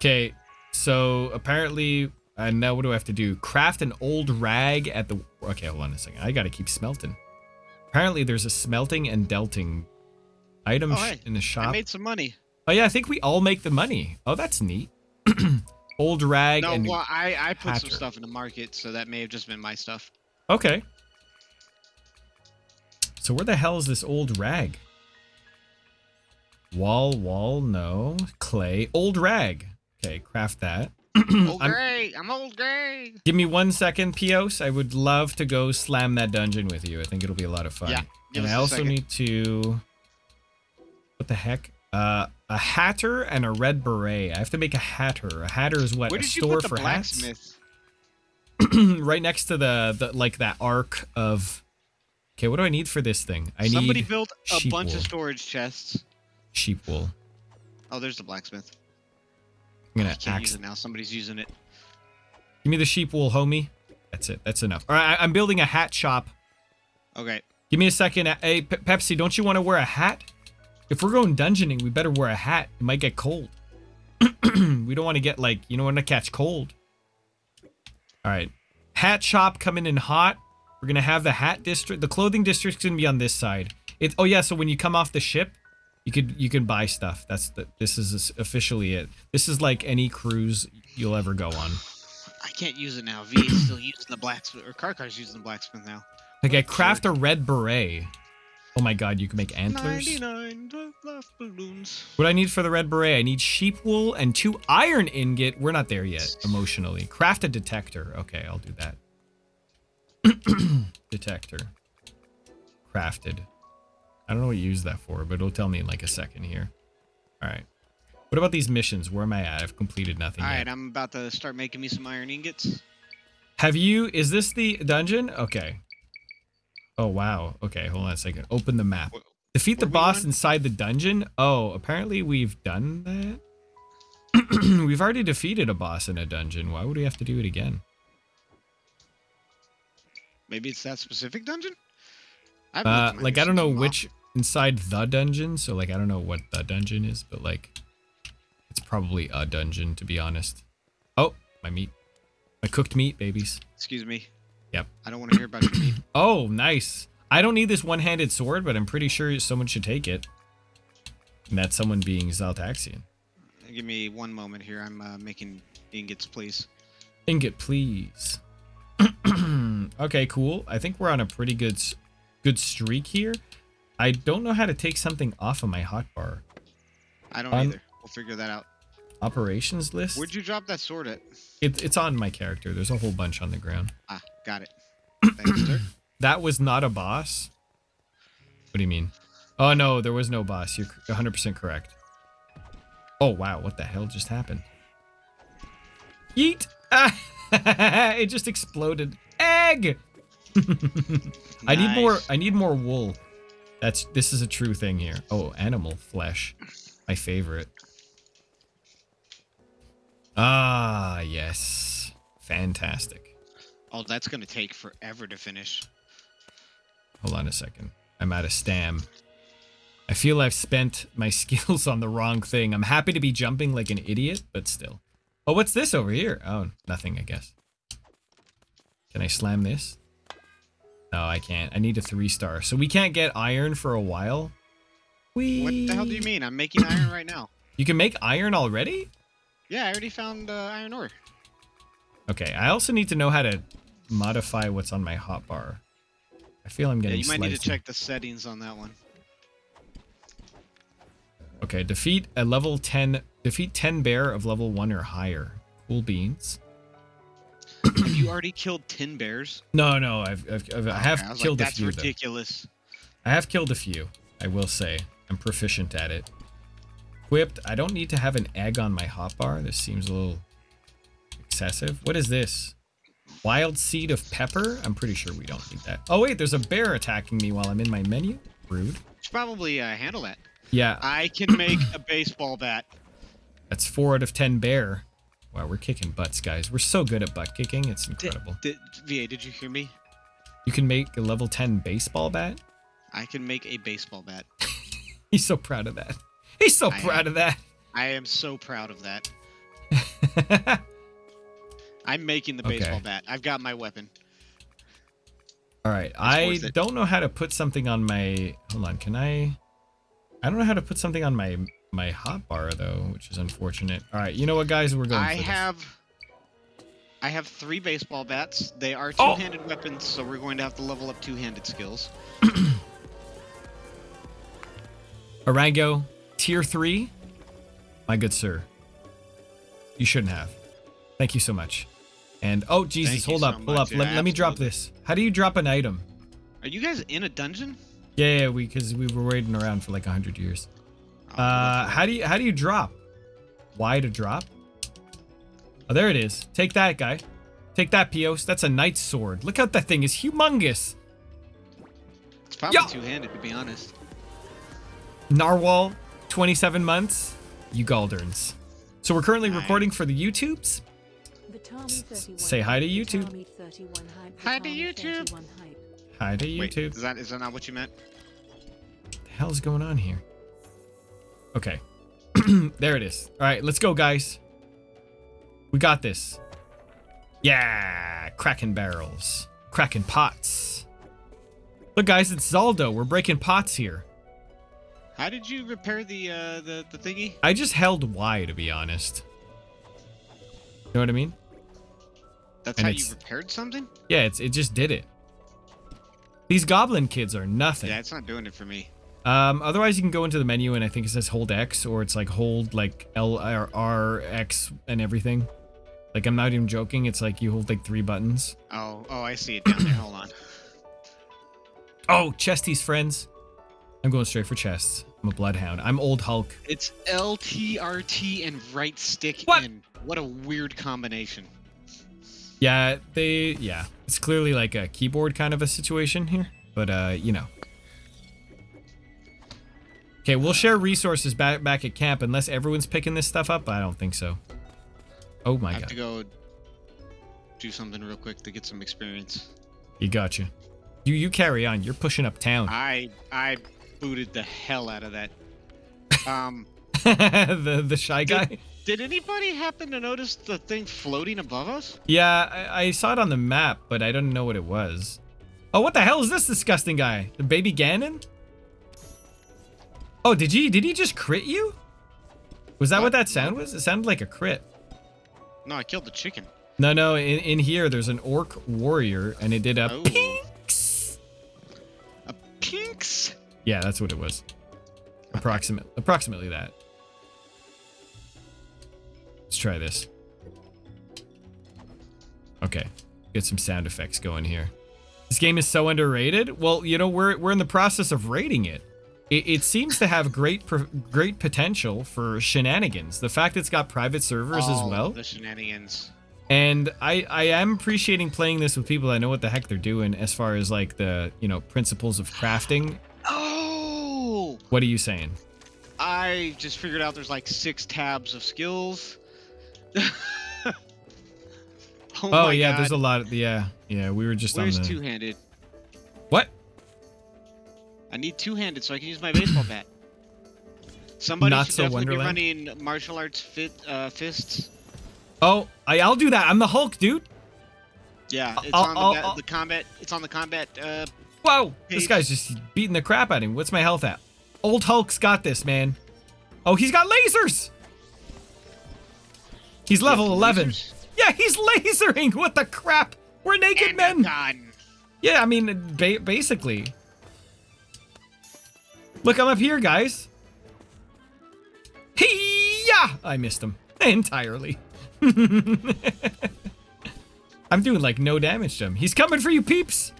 okay, so apparently, and now what do I have to do? Craft an old rag at the. Okay, hold on a second. I gotta keep smelting. Apparently, there's a smelting and delting item Oh, hey, in the shop. I made some money. Oh yeah, I think we all make the money. Oh, that's neat. old rag No, and well, I I put some stuff in the market, so that may have just been my stuff. Okay. So where the hell is this old rag? Wall, wall, no. Clay, old rag. Okay, craft that. Old I'm- gray, I'm old gray. Give me one second, Pios. I would love to go slam that dungeon with you. I think it'll be a lot of fun. Yeah, and I also need to. What the heck? Uh, a hatter and a red beret. I have to make a hatter. A hatter is what Where a did you store put the for hats. blacksmith? right next to the, the like that arc of. Okay, what do I need for this thing? I Somebody need built a bunch wool. of storage chests. sheep wool. Oh, there's the blacksmith. I'm gonna can't use axe. it now. Somebody's using it. Give me the sheep wool, homie. That's it. That's enough. All right, I'm building a hat shop. Okay. Give me a second. Hey, Pe- Pepsi, don't you want to wear a hat? If we're going dungeoning, we better wear a hat. It might get cold. we don't want to get like you don't want to catch cold. All right, hat shop coming in hot. We're gonna have the hat district. The clothing district's gonna be on this side. It. Oh yeah. So when you come off the ship, you could you can buy stuff. That's the. This is officially it. This is like any cruise you'll ever go on. I can't use it now. V is still using the blacksmith, or Karkar's using the blacksmith now. Like I craft a red beret. Oh my god, you can make antlers. 99 balloons. What I need for the red beret, I need sheep wool and two iron ingot. We're not there yet emotionally. Craft a detector. Okay, I'll do that. detector. Crafted. I don't know what you use that for, but it'll tell me in like a second here. All right. What about these missions? Where am I at? I've completed nothing All yet. right, I'm about to start making me some iron ingots. Have you? Is this the dungeon? Okay. Oh wow. Okay, hold on a second. Open the map. Wh- Defeat the boss inside the dungeon. Oh, apparently we've done that. we've already defeated a boss in a dungeon. Why would we have to do it again? Maybe it's that specific dungeon. I Uh, like I don't know missions in a while. which inside the dungeon. So like I don't know what the dungeon is, but like it's probably a dungeon to be honest. Oh, my meat. My cooked meat, babies. Excuse me. Yep. I don't want to hear about your meat. Oh, nice. I don't need this one-handed sword, but I'm pretty sure someone should take it. And that's someone being Zaltaxian. Give me one moment here. I'm uh, making ingots, please. Ingot, please. okay, cool. I think we're on a pretty good good streak here. I don't know how to take something off of my hotbar. I don't either. We'll figure that out. Operations list? Where'd you drop that sword at? It, it's on my character. There's a whole bunch on the ground. Ah, got it. Thanks, sir. That was not a boss? What do you mean? Oh, no, there was no boss. You're 100% correct. Oh, wow. What the hell just happened? Yeet! Ah, it just exploded. Egg! I need more I need more wool. That's this is a true thing here. Oh, animal flesh. My favorite. Ah, yes. Fantastic. Oh, that's gonna take forever to finish. Hold on a second. I'm out of stam. I feel I've spent my skills on the wrong thing. I'm happy to be jumping like an idiot, but still. Oh, what's this over here? Oh, nothing, I guess. Can I slam this? No, I can't. I need a three star. So we can't get iron for a while? We... What the hell do you mean? I'm making iron right now. You can make iron already? Yeah, I already found uh, iron ore. Okay, I also need to know how to modify what's on my hotbar. I feel I'm Yeah, getting you might need to check the settings on that one. Okay, defeat a level 10 defeat 10 bear of level 1 or higher. Cool beans. Have you already killed ten bears? No, no, I've, I've, I've I have Okay, I killed like, a That's few though. ridiculous. I have killed a few. I will say. I'm proficient at it. Equipped. I don't need to have an egg on my hotbar. This seems a little excessive. What is this? Wild seed of pepper? I'm pretty sure we don't need that. Oh wait, there's a bear attacking me while I'm in my menu. Rude. Should probably uh, handle that. Yeah, I can make a baseball bat. that's four out of ten bear. Wow, we're kicking butts, guys. We're so good at butt kicking. It's incredible. Did, VA, did you hear me? You can make a level 10 baseball bat? I can make a baseball bat. He's so proud of that. He's so I proud of that. I am so proud of that. I'm making the baseball Okay. bat. I've got my weapon. All right. I don't know how to put something on my Hold on. Can I I don't know how to put something on my my hotbar though, which is unfortunate. All right. You know what guys, we're going I for this. have I have three baseball bats. They are Oh! two-handed weapons, so we're going to have to level up two-handed skills. Arango, tier 3. My good sir. You shouldn't have. Thank you so much. And oh Jesus, Thank you hold so up, hold much. up. Let, Yeah, let me drop this. How do you drop an item? Are you guys in a dungeon? Yeah, yeah, we because we were waiting around for like a hundred years. Uh, how do you how do you drop? Y to drop? Oh, there it is. Take that, guy. Take that, Pios. That's a knight's sword. Look how that thing is humongous. It's probably Yo! two-handed, to be honest. Narwhal, 27 months. You Galderns. So we're currently Nice. recording for the YouTubes. say hi to YouTube. Hi to YouTube. Hi to YouTube. Wait, YouTube. is that is that not what you meant? the hell's going on here? Okay. there it is. All right, let's go, guys. We got this. Yeah, cracking barrels, cracking pots. Look, guys, it's Zaldo. We're breaking pots here. How did you repair the uh, the the thingy? I just held Y to be honest. You know what I mean? That's And how you repaired something? Yeah, it's it just did it. These goblin kids are nothing. Yeah, it's not doing it for me. Um, otherwise, you can go into the menu and I think it says hold X or it's like hold like L R R X and everything. Like I'm not even joking. It's like you hold like three buttons. Oh, oh, I see it down there. Hold on. Oh, chesties friends. I'm going straight for chests. I'm a bloodhound. I'm old Hulk. It's LTRT and right stick What? in. What a weird combination. Yeah, they yeah. It's clearly like a keyboard kind of a situation here, but uh, you know. Okay, we'll share resources back back at camp unless everyone's picking this stuff up. I don't think so. Oh my I have god. to go do something real quick to get some experience. You gotcha. You you carry on. You're pushing up town. I I booted the hell out of that. Um, the the shy guy. Did anybody happen to notice the thing floating above us? Yeah, I, I saw it on the map, but I don't know what it was. Oh, what the hell is this disgusting guy? The baby Ganon? Oh, did he did he just crit you? Was that what, What? that sound was? It sounded like a crit. No, I killed the chicken. No, no, in, in here there's an orc warrior and it did a Oh. pinks. A pinks. Yeah, that's what it was. Approximate approximately that. Let's try this. Okay. Get some sound effects going here. This game is so underrated. Well, you know, we're we're in the process of rating it. It, it seems to have great great potential for shenanigans. The fact it's got private servers as All well. The shenanigans. And I, I am appreciating playing this with people that know what the heck they're doing as far as like the, you know, principles of crafting. Oh! What are you saying? I just figured out there's like six tabs of skills. oh, Oh, yeah, God. there's a lot of yeah, yeah, we were just Where's on the two-handed? What? I need two-handed so I can use my baseball bat. Somebody Not should so definitely Wonderland? be running martial arts fit uh, fists. Oh, I I'll do that. I'm the Hulk, dude. Yeah, it's I'll- on the, I'll- I'll- the combat. It's on the combat. Uh, Whoa, this guy's just beating the crap out of him. What's my health at? Old Hulk's got this, man. Oh, he's got lasers. He's level yeah, 11. lasers. Yeah, he's lasering. What the crap? We're naked And men. Yeah, I mean, ba- basically. Look, I'm up here, guys. Hey-ya! I missed him entirely. I'm doing like no damage to him. He's coming for you, peeps.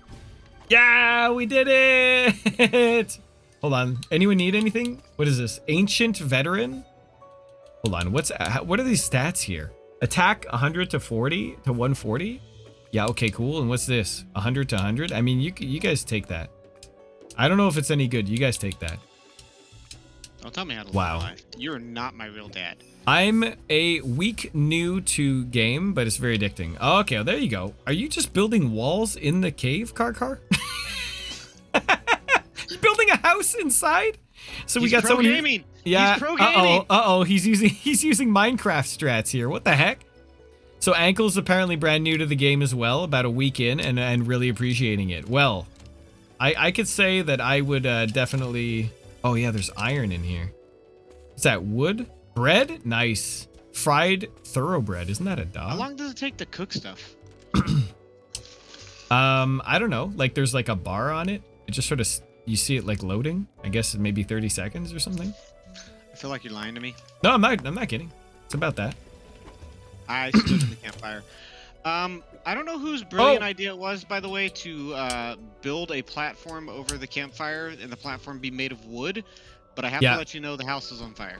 Yeah, we did it. Hold on. Anyone need anything? What is this? Ancient veteran? Hold on. What's uh, what are these stats here? Attack 100 to 40 to 140? Yeah, okay, cool. And what's this? 100 to 100? I mean, you you guys take that. I don't know if it's any good. You guys take that. Don't tell me how to Wow. live my. You're not my real dad. I'm a week new to game, but it's very addicting. Oh, okay, well, there you go. Are you just building walls in the cave, Karkar? you building a house inside? So we He's got someone gaming. Yeah. He's pro Uh oh. Uh oh. He's using he's using Minecraft strats here. What the heck? So ankle's apparently brand new to the game as well, about a week in, and and really appreciating it. Well, I I could say that I would uh, definitely. Oh yeah, there's iron in here. Is that wood? Bread? Nice. Fried thoroughbred. Isn't that a dog? How long does it take to cook stuff? Um, I don't know. Like there's like a bar on it. It just sort of you see it like loading. I guess maybe 30 seconds or something. I feel like you're lying to me. No, I'm not. I'm not kidding. It's about that. I stood in the campfire. Um, I don't know whose brilliant Oh. idea it was, by the way, to uh, build a platform over the campfire and the platform be made of wood. But I have Yeah. to let you know the house is on fire.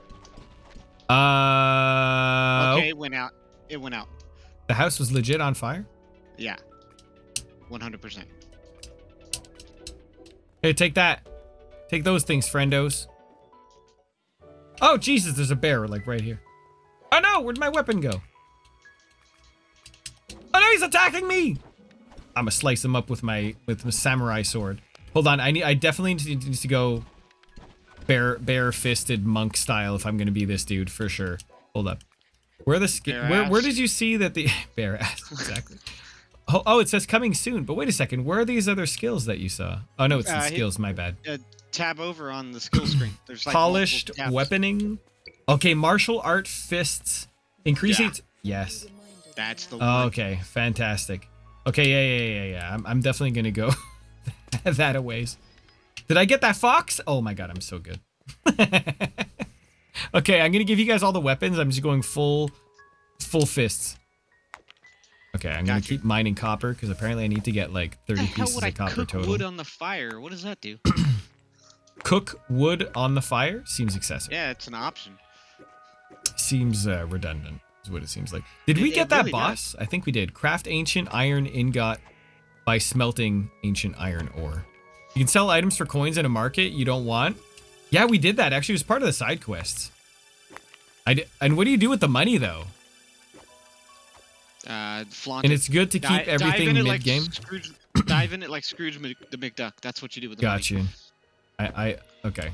Uh, Okay, it went out. It went out. the house was legit on fire. Yeah. 100%. Here, take that. Take those things, friendos. Oh Jesus, there's a bear like right here. Oh no, where'd my weapon go? He's attacking me! I'm gonna slice him up with my with my samurai sword. Hold on, I need I definitely need to, need to go bare bare fisted monk style if I'm gonna be this dude for sure. Hold up. Where the where where did you see that the bare ass exactly? Oh, oh, it says coming soon. But wait a second. Where are these other skills that you saw? Oh no, it's the Uh, hit- skills. My bad. Tab over on the skill screen. There's like Polished weaponing. Okay, martial art fists. Increasing. Yeah. yes. That's the Oh, one. okay, fantastic. Okay, yeah, yeah, yeah, yeah. I'm, I'm definitely gonna go that a ways. Did I get that fox? Oh my god, I'm so good. okay, I'm gonna give you guys all the weapons. I'm just going full, full fists. Okay, I'm gonna Gotcha. keep mining copper because apparently I need to get like 30 What the hell pieces would I of copper cook total. wood on the fire? What does that do? Cook wood on the fire seems excessive. yeah, it's an option. Seems uh, redundant, is what it seems like. Did It- we get that really boss? I think we did. Craft ancient iron ingot by smelting ancient iron ore. You can sell items for coins in a market you don't want. Yeah, we did that. Actually, it was part of the side quests. I and what do you do with the money though? Uh, flaunt And it's good to keep everything in it mid like game. Scrooge, dive in it like Scrooge the McDuck. That's what you do with the Got money. you. I, I okay.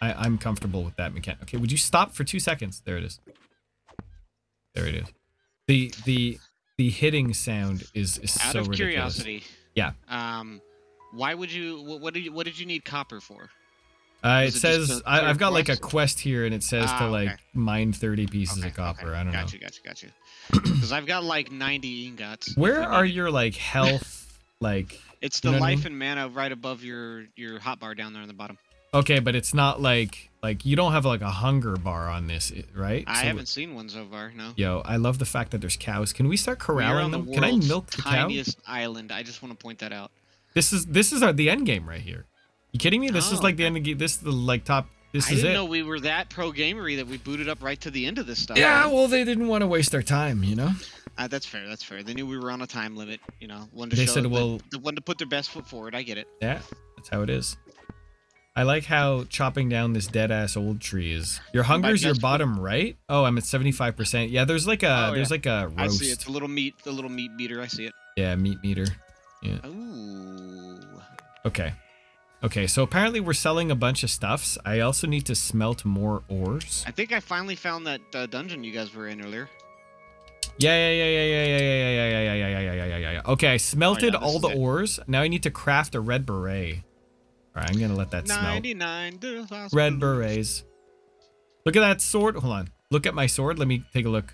I, I'm comfortable with that mechanic. Okay, would you stop for two seconds? There it is. There it is. The the the hitting sound is is Out so of ridiculous. curiosity. Yeah. Um, why would you? What, what did you? What did you need copper for? Uh, it it says I, I've got like a quest? here, and it says Ah, to okay. like mine 30 pieces Okay, of copper. okay. I don't know. Gotcha, gotcha, gotcha. Because I've got like 90 ingots. Where are your like health like? It's you the what I life mean? and mana right above your your hotbar down there on the bottom. Okay, but it's not like like you don't have like a hunger bar on this, right? I So- haven't seen one so far. No. Yo, I love the fact that there's cows. Can we start corralling on the them? Can I milk the cow? tiniest island. I just want to point that out. This is this is our, the end game right here. You kidding me? This is Oh, like the end of the game This is the like top. This I is didn't it. know we were that pro gamery that we booted up right to the end of this stuff. yeah, well, they didn't want to waste their time, you know. Uh, that's fair. That's fair. They knew we were on a time limit. You know, one to They show said, the, well- the one to put their best foot forward. I get it. Yeah, that's how it is. I like how chopping down this dead ass old tree is. Your hunger's your bottom right. Oh, I'm at 75. percent Yeah, there's like a Oh, there's yeah. like a I roast. see it. The little meat, the little meat beater. I see it. Yeah, meat meter. Yeah. Ooh. Okay. Okay, so apparently we're selling a bunch of stuffs. I also need to smelt more ores. I think I finally found that uh, dungeon you guys were in earlier. Yeah, yeah, yeah, yeah, yeah, yeah, yeah, yeah, yeah, yeah, yeah, yeah, yeah, yeah, yeah, yeah. Okay, I smelted this all the it. ores. Now I need to craft a red beret. All right, I'm gonna let that smelt. 99 to Red berets. Look at that sword. Hold on. Look at my sword. Let me take a look.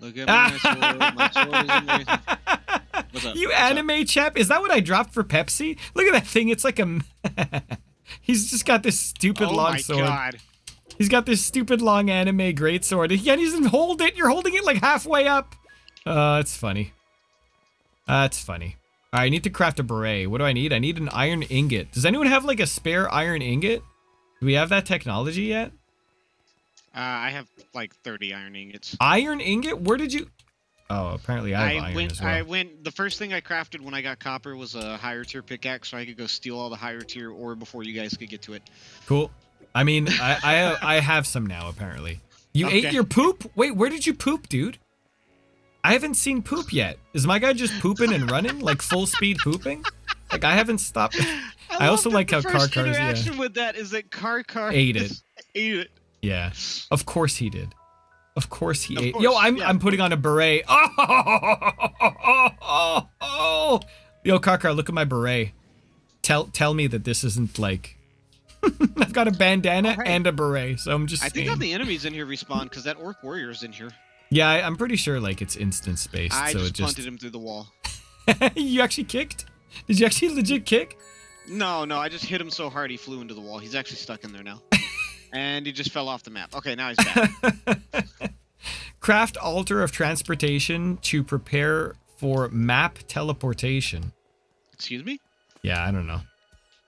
Look at my sword. My sword. What's up? You What's up? anime chap? Is that what I dropped for Pepsi? Look at that thing. It's like a. He's just got this stupid Oh long my sword. god. He's got this stupid long anime great sword. He can't even hold it. You're holding it like halfway up. Uh, it's funny. That's funny. I need to craft a beret. What do I need? I need an iron ingot. Does anyone have like a spare iron ingot? Do we have that technology yet? Uh, I have like 30 iron ingots. Iron ingot? Where did you? Oh, apparently I have I iron went. as well. I went. The first thing I crafted when I got copper was a higher tier pickaxe, so I could go steal all the higher tier ore before you guys could get to it. Cool. I mean, I I, I have some now apparently. You ate your poop? Wait, where did you poop, dude? I haven't seen poop yet. Is my guy just pooping and running like full speed pooping? Like I haven't stopped. I also like how Karkar's, yeah. interaction with that is that Karkar Ate it. Ate it. Yeah, of course he did. Of course he Of ate. course, Yo, I'm yeah, I'm putting on a beret. Oh, oh, oh, oh. Yo, Karkar, look at my beret. Tell tell me that this isn't like. I've got a bandana Alright. and a beret, so I'm just. I think all the enemies in here respawn because that orc warrior is in here. Yeah, I, I'm pretty sure like it's instance based, I so just it just. punted him through the wall. you actually kicked? Did you actually legit kick? No, no, I just hit him so hard he flew into the wall. He's actually stuck in there now. and he just fell off the map. Okay, now he's back. Craft altar of transportation to prepare for map teleportation. Excuse me? Yeah, I don't know.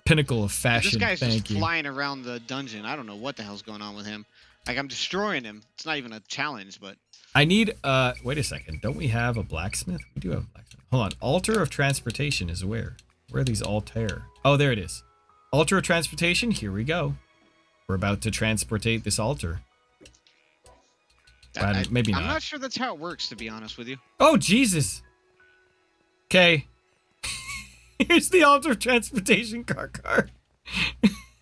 Pinnacle of fashion. this guy's Thank just you. flying around the dungeon. I don't know what the hell's going on with him. Like I'm destroying him. It's not even a challenge, but I need. Uh, wait a second. Don't we have a blacksmith? We do have a blacksmith. Hold on. Altar of transportation is where? Where are these altar? Oh, there it is. Altar of transportation. Here we go. We're about to transportate this altar. Well, I, maybe not. I'm not. not sure that's how it works, to be honest with you. Oh, Jesus. Okay. Here's the altar of transportation Karkar.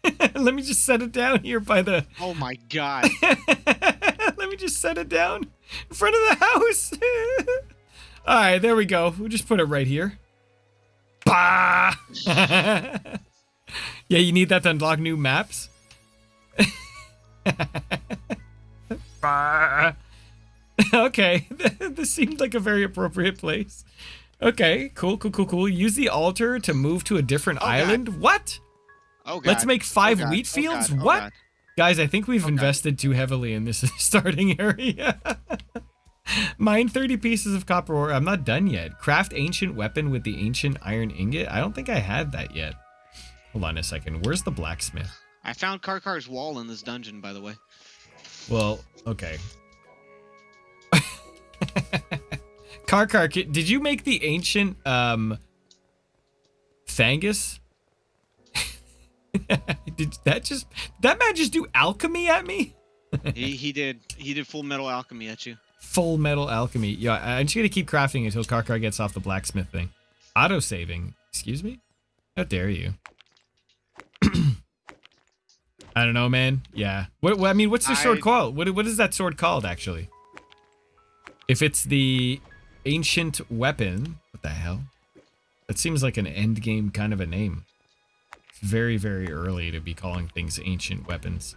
Let me just set it down here by the. Oh my god. Let me just set it down in front of the house. All right, there we go. We'll just put it right here. Bah! yeah, you need that to unlock new maps. bah! okay, this seemed like a very appropriate place. Okay, cool, cool, cool, cool. Use the altar to move to a different Oh, God. island. What? Oh god. Let's make oh, five Oh, God. wheat Oh, fields? God. Oh, what? Guys, I think we've Okay. invested too heavily in this starting area. Mine 30 pieces of copper ore. I'm not done yet. Craft ancient weapon with the ancient iron ingot. I don't think I have that yet. Hold on a second. Where's the blacksmith? I found Karkar's wall in this dungeon, by the way. Well, okay. Karkar, did you make the ancient um Thangus? did that just that man just do alchemy at me? he he did he did full metal alchemy at you. Full metal alchemy. Yeah, I'm just gonna keep crafting until Karkar gets off the blacksmith thing. Auto saving. Excuse me? How dare you? I don't know, man. Yeah. What, what I mean, what's the sword I- called? What what is that sword called actually? If it's the ancient weapon, what the hell? That seems like an end game kind of a name. Very very early to be calling things ancient weapons.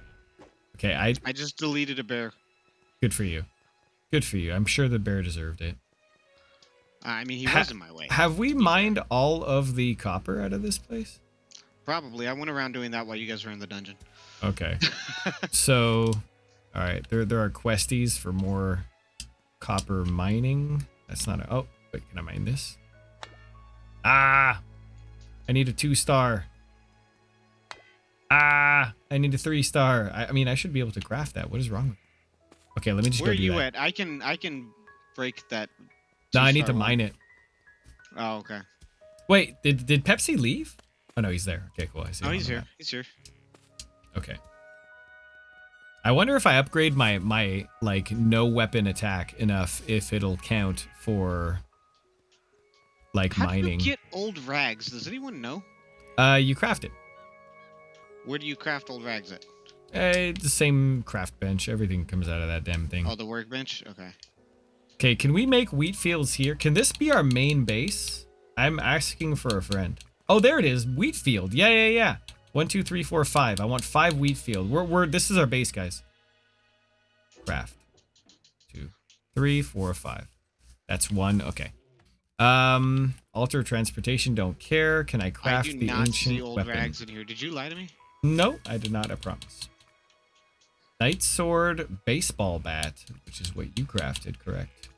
Okay, I I just deleted a bear. good for you. Good for you. I'm sure the bear deserved it. I mean, he Ha- was in my way. Have we mined all of the copper out of this place? Probably. I went around doing that while you guys were in the dungeon. Okay. so, all right, there there are questies for more copper mining. That's not a. Oh, wait, can I mine this? Ah, I need a two star. Ah, I need a three star. I, I mean, I should be able to craft that. What is wrong? with Okay, let me just Where are go do you that. at? I can I can break that. No, I need to one. mine it. Oh, okay. Wait, did did Pepsi leave? Oh no, he's there. Okay, cool. I see. Oh, he's here. map. He's here. Okay. I wonder if I upgrade my my like no weapon attack enough if it'll count for like How mining. do you get old rags? Does anyone know? uh you craft it. Where do you craft old rags at? Uh, it's the same craft bench. Everything comes out of that damn thing. Oh, the workbench. Okay. Okay, can we make wheat fields here? Can this be our main base? I'm asking for a friend. Oh, there it is. Wheat field. Yeah, yeah, yeah. One, two, three, four, five. I want five wheat field. We're, we're this is our base, guys. Craft. Two, three, four, five. That's one. Okay. Um, alter transportation. Don't care. Can I I craft do the not ancient see old weapon? rags in here. Did you lie to me? No, I did not. I promise. Knight sword, baseball bat, which is what you crafted, correct?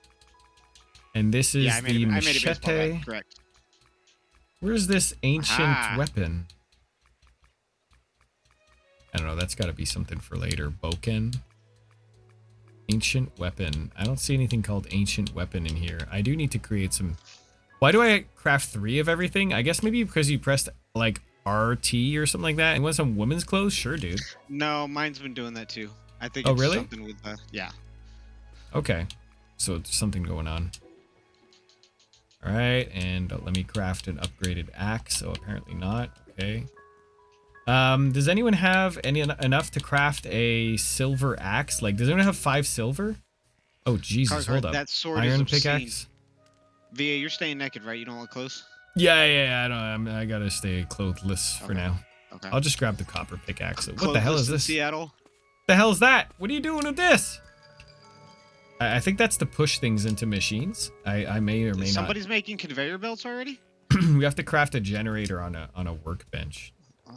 And this is yeah, the a, I made a baseball machete. bat. Correct. Where's this ancient Aha. weapon? I don't know. That's got to be something for later. Boken. Ancient weapon. I don't see anything called ancient weapon in here. I do need to create some. Why do I craft three of everything? I guess maybe because you pressed like RT or something like that. And want some women's clothes? Sure, dude. No, mine's been doing that too. I think Oh, it's really? something with the yeah. Okay. So there's something going on. All right, and uh, let me craft an upgraded axe. So apparently not. Okay. Um, does anyone have any enough to craft a silver axe? Like, does anyone have five silver? Oh Jesus! Hold up. That sword Iron pickaxe. Va, you're staying naked, right? You don't look close. Yeah, yeah, yeah. I don't. I'm, I gotta stay clothless for Okay. now. Okay. I'll just grab the copper pickaxe. What the hell is this? Seattle. the hell is that? What are you doing with this? I, I think that's to push things into machines. I, I may or may not. Somebody's making conveyor belts already. we have to craft a generator on a on a workbench.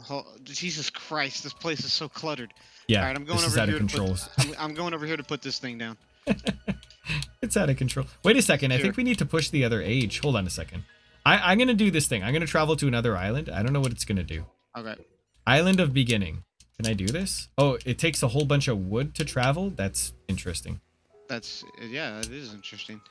Oh, Jesus Christ! This place is so cluttered. Yeah, All right, I'm going this is over out here of to control. put. I'm, I'm going over here to put this thing down. It's out of control. Wait a second. I think we need to push the other age. Hold on a second. I, I'm gonna do this thing. I'm gonna travel to another island. I don't know what it's gonna do. Okay. Island of beginning. Can I do this? Oh, it takes a whole bunch of wood to travel. That's interesting. That's yeah. It is interesting.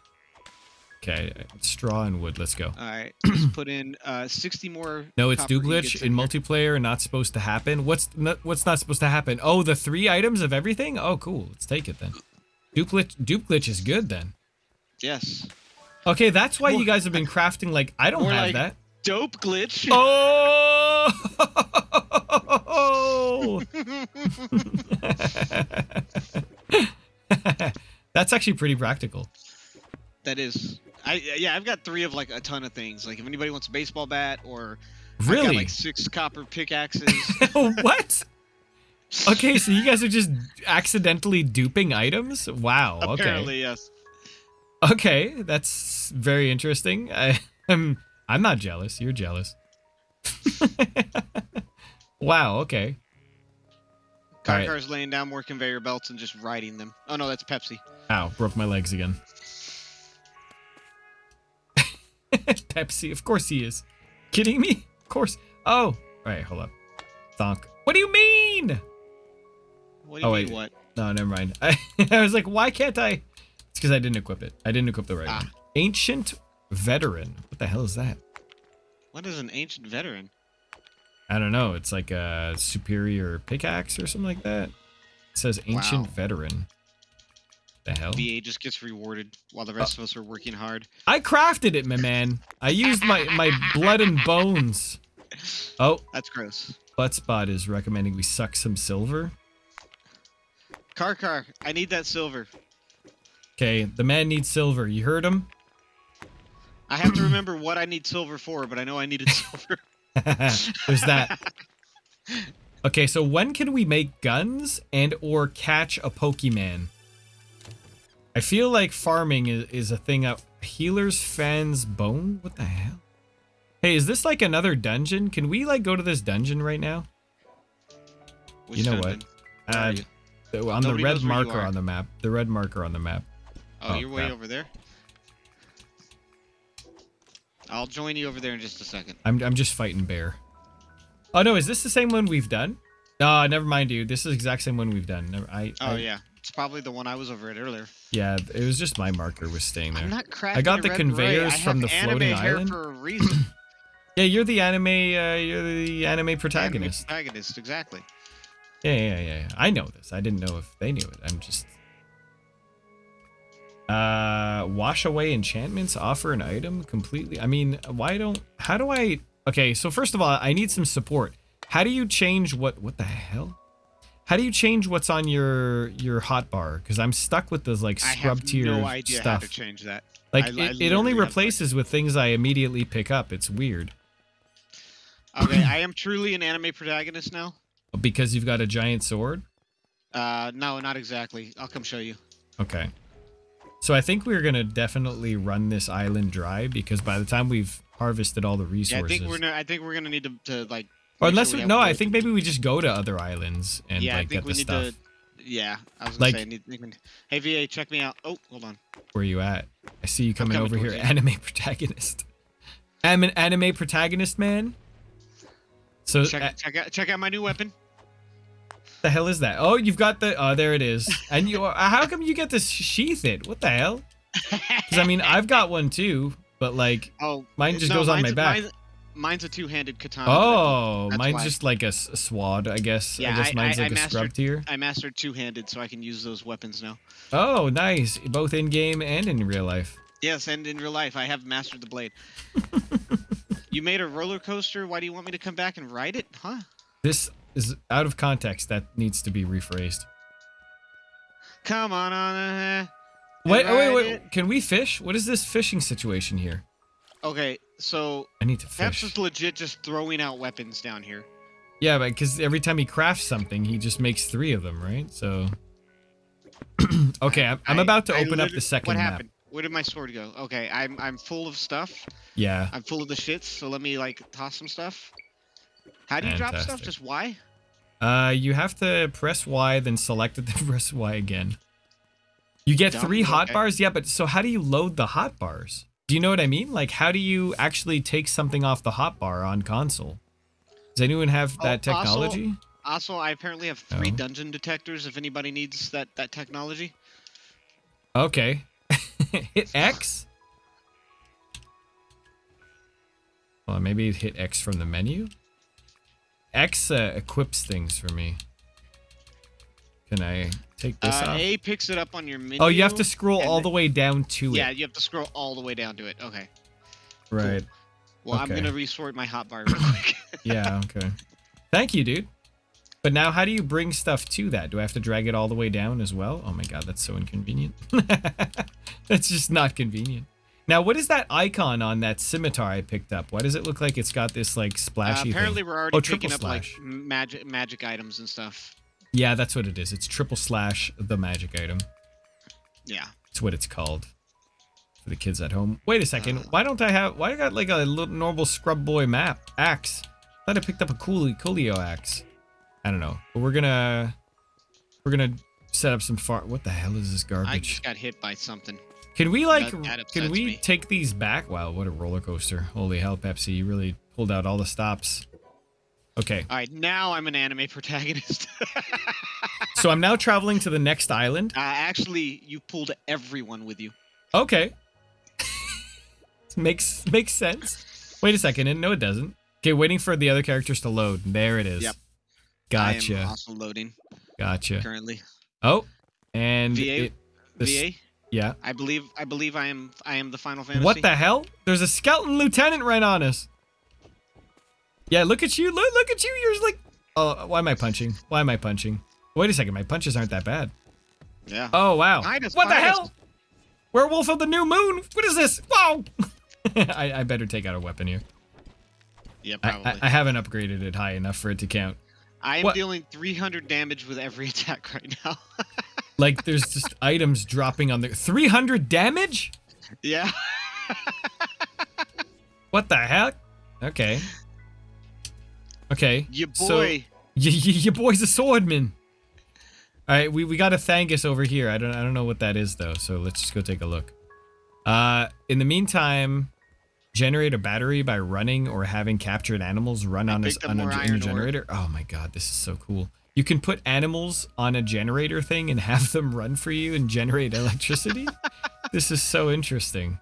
Okay, straw and wood. Let's go. All right. Let's put in uh 60 more. No, it's do glitch in multiplayer. Not supposed to happen. What's not, what's not supposed to happen? Oh, the three items of everything. Oh, cool. Let's take it then. Dupe glitch, dupe glitch is good then. Yes. Okay, that's why you guys have been crafting like I don't more have like- that. Dope glitch. Oh! That's actually pretty practical. that is. I yeah. I've got three of like a ton of things. Like if anybody wants a baseball bat or I've got, like six copper pickaxes. what? Okay, so you guys are just accidentally duping items? Wow. Okay. Apparently yes. Okay, that's very interesting. I, I'm I'm not jealous. You're jealous. wow. Okay. All right. Karkar's laying down more conveyor belts and just riding them. Oh no, that's Pepsi. Ow, broke my legs again. Pepsi, of course he is. Kidding me? Of course. Oh, all right, hold up. Thonk. What do you mean? What do oh, you Oh, mean wait. what? No, never mind. I, I was like, why can't I? Because I didn't equip it. I didn't equip the right Ah. one. Ancient veteran. What the hell is that? What is an ancient veteran? I don't know. It's like a superior pickaxe or something like that. It says ancient Wow. veteran. The hell? VA just gets rewarded while the rest of us are working hard. I crafted it, my man. I used my my blood and bones. Oh, That's gross. Buttspot is recommending we suck some silver. Karkar, I need that silver. Okay, the man needs silver. You heard him? I have to remember what I need silver for, but I know I needed silver. There's that. Okay, so when can we make guns and or catch a Pokemon? I feel like farming is, is a thing up. Healer's Fan's Bone? What the hell? Hey, is this like another dungeon? Can we like go to this dungeon right now? Which You know what? dungeon? Are Uh, on the red knows where you marker on the map. The red marker on the map. Oh, oh, you're way crap. over there. I'll join you over there in just a second. I'm I'm just fighting bear. Oh no, is this the same one we've done? No, never mind, dude. This is the exact same one we've done. Never, I, Oh I- yeah, it's probably the one I was over at earlier. yeah. It was just my marker was staying there. I'm not cracking. I got the red conveyors beret. From the floating hair island. for a reason. Yeah, you're the anime. Uh, you're the anime Anime protagonist. protagonist, exactly. Yeah, yeah, yeah, yeah. I know this. I didn't know if they knew it. I'm just. Uh, wash away enchantments. Offer an item completely. I mean, why don't? How do I? Okay, so first of all, I need some support. How do you change what? What the hell? How do you change what's on your your hotbar? Because I'm stuck with this like I scrub have tier no idea stuff. how to change that. Like I- I it, it only have replaces with things I immediately pick up. It's weird Okay, I am truly an anime protagonist now. because you've got a giant sword. Uh, no, not exactly. I'll come show you. Okay. So I think we're gonna definitely run this island dry because by the time we've harvested all the Yeah, I resources, think we're no, I think we're gonna need to, to like. or unless sure we, have no, I think maybe we just go to other islands and yeah, like I think get we the need stuff. to. Yeah, I was gonna Like- say. I need, I need- hey VA, check me out. Oh, hold on. Where are you at? I see you coming, coming over here, you. anime protagonist. I'm an anime protagonist, man. So Check, uh, check out check out my new weapon. The hell is that? Oh, you've got the. Oh, there it is. And you, how come you get to sheath it? What the hell? Because I mean, I've got one too, but like, oh, mine just no, goes on my a- back. Mine's, mine's a two-handed katana. oh, mine's why. just like a swad, I guess. Yeah, I guess I- mine's I- like I a scrub mastered- tier. I mastered two-handed, so I can use those weapons now. Oh, nice. Both in game and in real life. Yes, and in real life, I have mastered the blade. you made a roller coaster. Why do you want me to come back and ride it? Huh? This is out of context. That needs to be rephrased. Come on, on. Uh, Wait, oh, wait, wait. it. Can we fish? What is this fishing situation here? okay, so I need to that's fish. just legit just throwing out weapons down here. Yeah, but because every time he crafts something, he just makes three of them, right? So. okay, I'm, I'm about to I open up the second What map. happened? Where did my sword go? Okay, I'm I'm full of stuff. Yeah. I'm full of the shits. So let me like toss some stuff. How do you drop stuff? Just Y? Uh, you have to press Y, then select it, then press Y again. You get Dumb, three okay. hotbars, yeah, but so how do you load the hotbars? Do you know what I mean? Like, how do you actually take something off the hotbar on console? Does anyone have Oh, that also- technology? Also, I apparently have three dungeon detectors. If anybody needs that that technology. Okay. hit X? Well, maybe hit X from the menu? X uh, equips things for me. Can I take this Uh, off? A picks it up on your menu. oh, you have to scroll all the way down to Yeah, it. Yeah, you have to scroll all the way down to it. Okay. Right. Well, I'm gonna resort my hotbar real quick. Yeah, okay. Thank you, dude. But now how do you bring stuff to that? Do I have to drag it all the way down as well? Oh my god, that's so inconvenient. that's just not convenient. Now, what is that icon on that scimitar I picked up? Why does it look like it's got this like Uh, splashy apparently, thing? we're already Oh, picking up like magic magic items and stuff. Yeah, that's what it is. It's triple slash the magic item. Yeah. It's what it's called. For the kids at home. Wait a second. Uh. Why don't I have why I got like a little normal scrub boy map axe? I thought I picked up a coolio coolio axe. I don't know. But we're gonna we're gonna set up some far what the hell is this garbage? I just got hit by something. Can we like that- can we me. take these back? Wow, what a roller coaster. Holy hell, Pepsi, you really pulled out all the stops. Okay. All right, now I'm an anime protagonist. uh, So I'm now traveling to the next island. actually, you pulled everyone with you. Okay. makes makes sense. Wait a second. and No, it doesn't. Okay, waiting for the other characters to load. There it is. Yep. I Gotcha. am also loading Gotcha. currently. Oh, and VA, it- this- VA. Yeah. I believe I believe I am I am the Final Fantasy. What the hell? There's a skeleton lieutenant right on us. Yeah, look at you. Look, look at you. You're like, oh, why am I punching? Why am I punching? Wait a second. My punches aren't that bad. Yeah. Oh, wow. Us, what the us. hell? Werewolf of the new moon. What is this? Whoa. I, I better take out a weapon here. Yeah, I, probably. I, I haven't upgraded it high enough for it to count. I'm what- dealing 300 damage with every attack right now. Like, there's just items dropping on there. 300 damage? yeah. What the heck? Okay. Okay. Your so- boy. Y- y- your boy's a swordman. All right, we, we got a Thangus over here. I don't I don't know what that is though. So let's just go take a look. Uh, in the meantime, generate a battery by running or having captured animals run I on a, picked on a, more in a ore. generator. Oh my god, this is so cool. You can put animals on a generator thing and have them run for you and generate electricity. this is so interesting.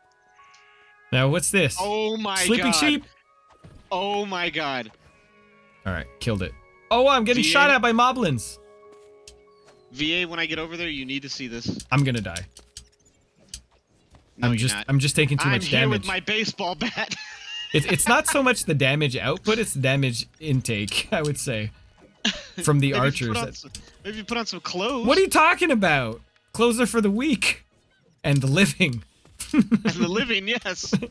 Now what's this? oh my Sleeping god. Sleeping sheep. Oh my god. All right, killed it. Oh, I'm getting VA? shot at by moblins. VA, when I get over there, you need to see this. I'm gonna die. No, I'm just not. I'm just taking too I'm much here damage. with my baseball bat. It, it's not so much the damage output, it's the damage intake, I would say, from the Maybe archers. put some- maybe you put on some clothes. What are you talking about? Clothes are for the weak and the living. and the living, yes.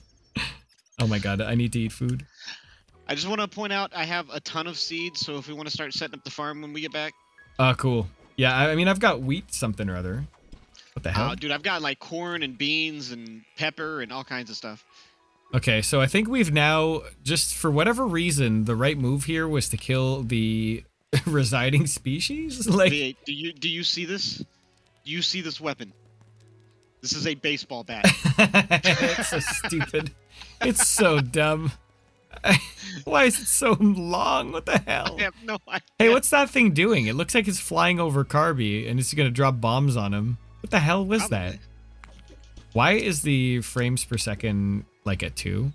Oh my god, I need to eat food. I just want to point out I have a ton of seeds, so if we want to start setting up the farm when we get back, Oh, cool. Yeah, I, I mean, I've got wheat something or other. What the hell? uh, dude, I've got like corn and beans and pepper and all kinds of stuff. Okay, so I think we've now, just for whatever reason, the right move here was to kill the residing species. Like, do you do you see this? Do you see this weapon? This is a baseball bat. it's so stupid. It's so dumb. Why is it so long? What the hell? I have no idea. Hey, what's that thing doing? It looks like it's flying over Carby and it's gonna drop bombs on him. What the hell was that? Why is the frames per second like at two?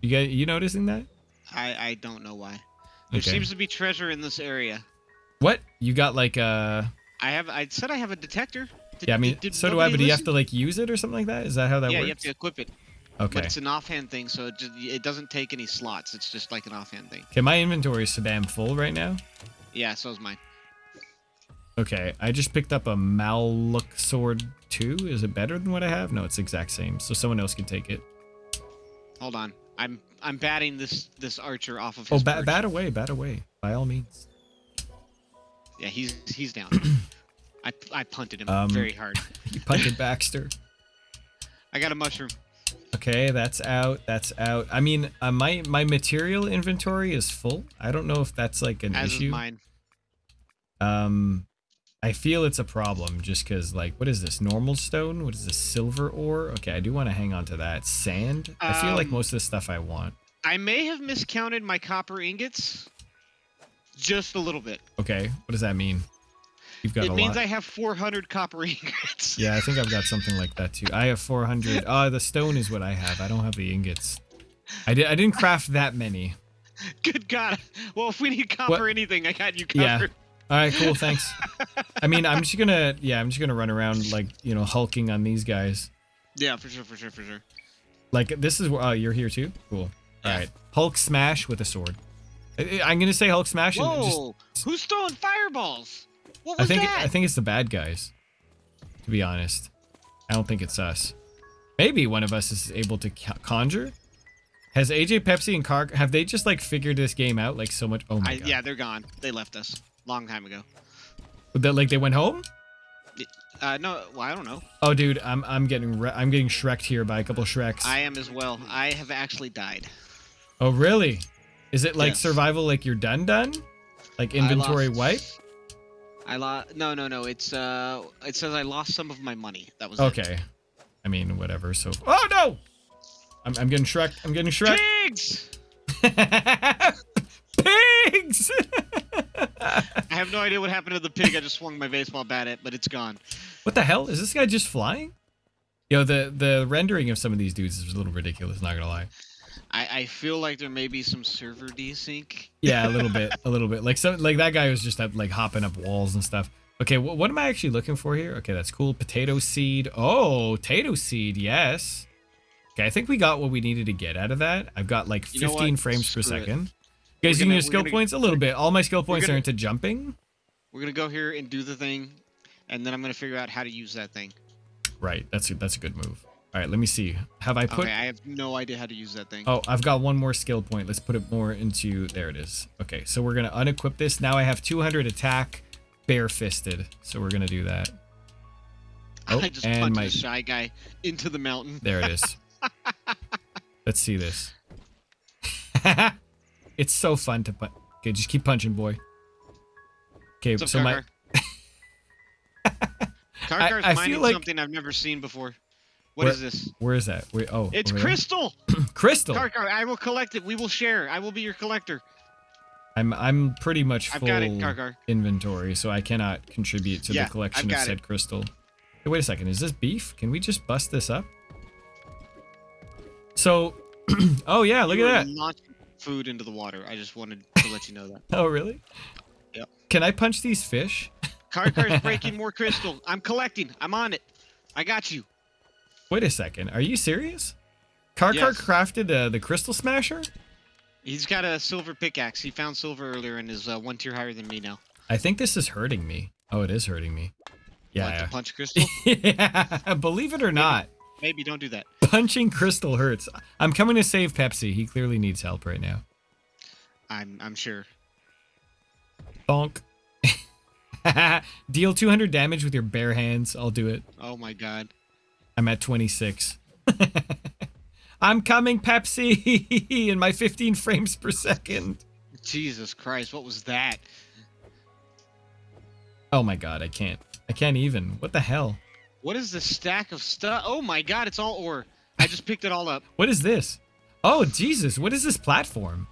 You get you noticing that? I I don't know why. There Okay. seems to be treasure in this area. What? You got like uh I have. I said I have a detector. Did- yeah, I mean did- so do I, but do you have listen? to like use it or something like that? Is that how that yeah, works? Yeah, you have to equip it. okay. But it's an offhand thing, so it just it doesn't take any slots. It's just like an offhand thing. Okay, my inventory is so damn full right now. Yeah, so is mine. Okay, I just picked up a Maluk Sword too. Is it better than what I have? No, it's the exact same. So someone else can take it. Hold on. I'm I'm batting this this archer off of Oh, his. bat, perch. bat away, bat away. By all means. Yeah, he's he's down. I I punted him Um, very hard. You punted Baxter. I got a mushroom. Okay, that's out. That's out. I mean, uh, my my material inventory is full. I don't know if that's like an As issue. is mine. Um, I feel it's a problem just because, like, what is this? Normal stone? What is this? Silver ore? Okay, I do want to hang on to that. Sand? I feel like Um, most of the stuff I want. I may have miscounted my copper ingots. Just a little bit. Okay, what does that mean? You've got It means lot. I have 400 copper ingots. Yeah, I think I've got something like that too. I have 400. Oh, the stone is what I have. I don't have the ingots. I did. I didn't craft that many. Good God. Well, if we need copper anything, I got you covered. Yeah. All right, cool. Thanks. I mean, I'm just gonna. Yeah, I'm just gonna run around like you know hulking on these guys. Yeah, for sure, for sure, for sure. Like this is. Oh, you're here too. Cool. All Yeah. right. Hulk smash with a sword. I- I'm gonna say Hulk smash and just. Whoa! Who's throwing fireballs? What I think. that? I think it's the bad guys. To be honest, I don't think it's us. Maybe one of us is able to conjure. Has AJ Pepsi and Car have they just like figured this game out like so much? Oh my I, god! yeah, they're gone. They left us long time ago. That like they went home. Uh, no, well, I don't know. Oh, dude, I'm I'm getting re- I'm getting shreked here by a couple Shreks. I am as well. I have actually died. Oh, really? Is it like Yes. survival like you're done done? Like I inventory lost- wipe? I lost. No, no, no. It's uh, it says I lost some of my money. That was it. Okay. I mean, whatever. So Oh no! I'm I'm getting Shrek. I'm getting Shrek. Pigs! Pigs! I have no idea what happened to the pig. I just swung my baseball bat at, it, but it's gone. what the hell? Is this guy just flying? Yo, the the rendering of some of these dudes is a little ridiculous, not gonna lie. I, I feel like there may be some server desync. Yeah, a little bit, a little bit. Like some, like that guy was just up, like hopping up walls and stuff. Okay, wh- what am I actually looking for here? Okay, that's cool. Potato seed. Oh, potato seed. Yes. Okay, I think we got what we needed to get out of that. I've got like You know 15 frames per Screw it. second. You guys using your skill gonna- points? A little bit. All my skill points gonna- are into jumping. We're gonna go here and do the thing, and then I'm gonna figure out how to use that thing. Right. That's a, that's a good move. All right. Let me see. Have I put? okay, I have no idea how to use that thing. Oh, I've got one more skill point. Let's put it more into. There it is. Okay. So we're gonna unequip this. Now I have 200 attack, bare-fisted. So we're gonna do that. Oh, I just and punched my the shy guy into the mountain. There it is. Let's see this. it's so fun to punch. Okay, just keep punching, boy. Okay, What's up, so my Karkar? Karkar's I feel mining like- something I've never seen before. What Where- is this? where is that? Wait, oh, It's crystal. Crystal. Karkar, I will collect it. We will share. I will be your collector. I'm I'm pretty much full got it, Karkar. inventory, so I cannot contribute to Yeah, the collection of said it. crystal. Hey, wait a second. Is this beef? Can we just bust this up? So, oh yeah, look You at that. Food into the water. I just wanted to let you know that. Oh really? Yep. Can I punch these fish? Karkar's breaking more crystal. I'm collecting. I'm on it. I got you. Wait a second. Are you serious? Karkar Yes. crafted uh, the crystal smasher? He's got a silver pickaxe. He found silver earlier and is uh, one tier higher than me now. I think this is hurting me. Oh, it is hurting me. Yeah. Like Yeah. to punch crystal? yeah. Believe it or not, Maybe don't do that. punching crystal hurts. I'm coming to save Pepsi. He clearly needs help right now. I'm I'm sure. Bonk. Deal 200 damage with your bare hands. I'll do it. Oh my god. I'm at 26. I'm coming, Pepsi, in my 15 frames per second. Jesus Christ, what was that? Oh my god, I can't. I can't even. What the hell? What is this stack of stuff? Oh my god, it's all ore. I just picked it all up. What is this? Oh, Jesus, what is this platform?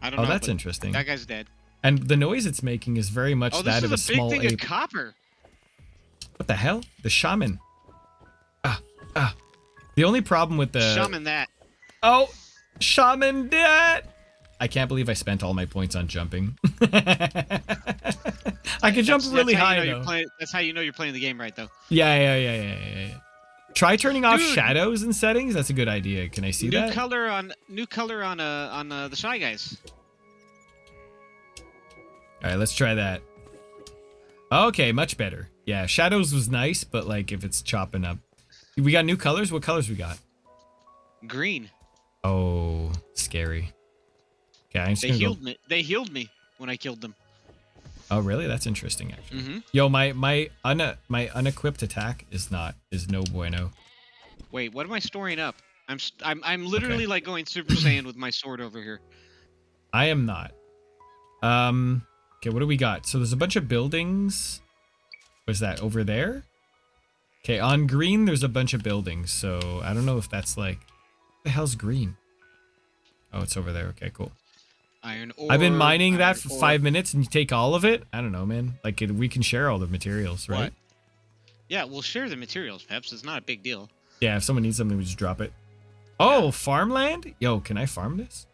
I don't Oh, know. Oh, that's interesting. That guy's dead. And the noise it's making is very much Oh, this that is of a, a, big small thing ape. of copper. What the hell? The shaman. Ah, ah. The only problem with the Shaman that. Oh, shaman that. I can't believe I spent all my points on jumping. I could jump That's- really that's how you high know though. playing- that's how you know you're playing the game right, though. Yeah, yeah, yeah, yeah, yeah, yeah. Try turning off Dude. shadows and settings. That's a good idea. Can I see new that? color on new color on uh on uh, the shy guys. All right, let's try that. Okay, much better. Yeah, shadows was nice, but like if it's chopping up, we got new colors. What colors we got? Green. Oh, scary. Okay, I'm just They healed go. me. They healed me when I killed them. Oh, really? That's interesting, actually. Mm-hmm. Yo, my my un my unequipped attack is not is no bueno. Wait, what am I storing up? I'm I'm I'm literally like going Super Saiyan with my sword over here. I am not. Um. Okay, what do we got? So there's a bunch of buildings. What's that over there? Okay, on green there's a bunch of buildings. So I don't know if that's like, what the hell's green? Oh, it's over there. Okay, cool. Iron ore. I've been mining that for ore. five minutes, and you take all of it. I don't know, man. Like it, we can share all the materials, right? What? Yeah, we'll share the materials, Peps. It's not a big deal. Yeah, if someone needs something, we just drop it. Oh, farmland? Yo, can I farm this?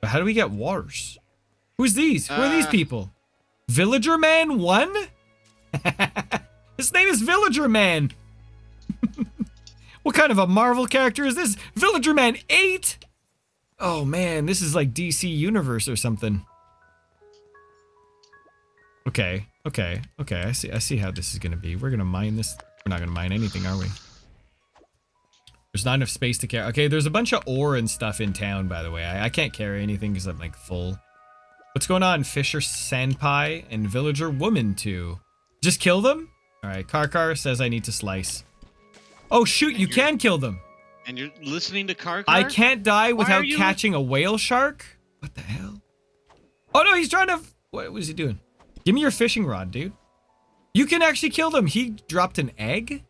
But how do we get waters? Who's these? Who are these Uh, people? Villager Man 1? His name is Villager Man. what kind of a Marvel character is this? Villager Man 8? Oh man, this is like DC Universe or something. Okay, okay, okay. I see I see how this is gonna be. We're gonna mine this. We're not gonna mine anything, are we? There's not enough space to carry. Okay, there's a bunch of ore and stuff in town, by the way. I, I can't carry anything because I'm like full. What's going on, Fisher Senpai and Villager Woman 2? Just kill them? Alright, Karkar says I need to slice. Oh shoot, you can kill them! And you're listening to Karkar? I can't die without catching a whale shark? What the hell? Oh no, he's trying to... What was he doing? Give me your fishing rod, dude. You can actually kill them. He dropped an egg?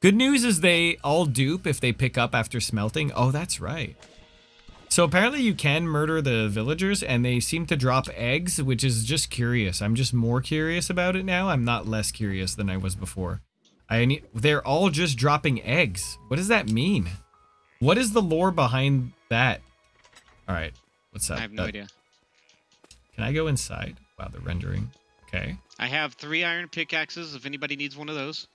Good news is they all dupe if they pick up after smelting. Oh, that's right. So apparently you can murder the villagers and they seem to drop eggs, which is just curious. I'm just more curious about it now. I'm not less curious than I was before. I need, they're all just dropping eggs. What does that mean? What is the lore behind that? All right, what's that? I have no That- idea. Can I go inside? Wow, the rendering. Okay. I have three iron pickaxes if anybody needs one of those.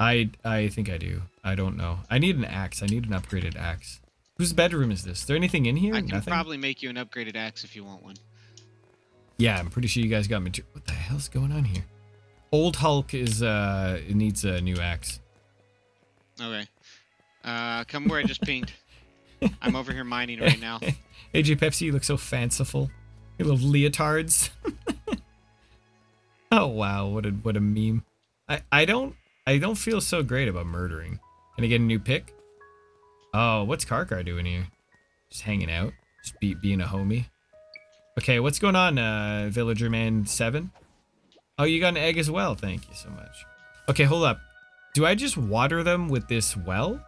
I I think I do. I don't know. I need an axe. I need an upgraded axe. Whose bedroom is this? Is there anything in here? I can Nothing. probably make you an upgraded axe if you want one. Yeah, I'm pretty sure you guys got material. What the hell's going on here? Old Hulk is uh it needs a new axe. Okay. Uh, come where I just pinged. I'm over here mining right now. AJ Pepsi, you look so fanciful. Your little leotards. oh wow, what a what a meme. I I don't I don't feel so great about murdering. Can I get a new pick? Oh, what's Karkar doing here? Just hanging out, just be, being a homie. Okay, what's going on, uh, Villager Man Seven? Oh, you got an egg as well. Thank you so much. Okay, hold up. Do I just water them with this well?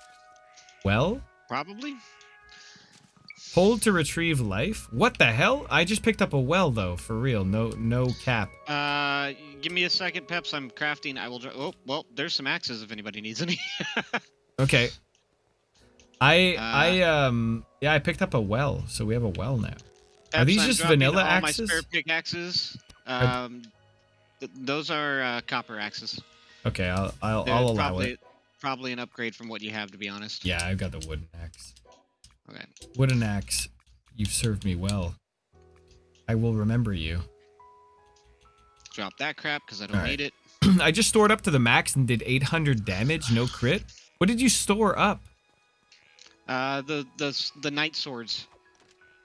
Well? Probably. Hold to retrieve life? What the hell? I just picked up a well though, for real. No no cap. Uh, give me a second, Peps. I'm crafting. I will. Oh, well, there's some axes if anybody needs any. Okay. I Uh, I um yeah, I picked up a well, so we have a well now. Peps, these I'm just vanilla all axes? My spare pickaxes. Um, th- those are uh, copper axes. Okay, I'll I'll, I'll allow probably, it. Probably an upgrade from what you have, to be honest. Yeah, I've got the wooden axe. Okay. Wooden axe, you've served me well. I will remember you. Drop that crap because I don't Alright. need it. I just stored up to the max and did 800 damage, no crit. What did you store up? Uh, the the the night swords.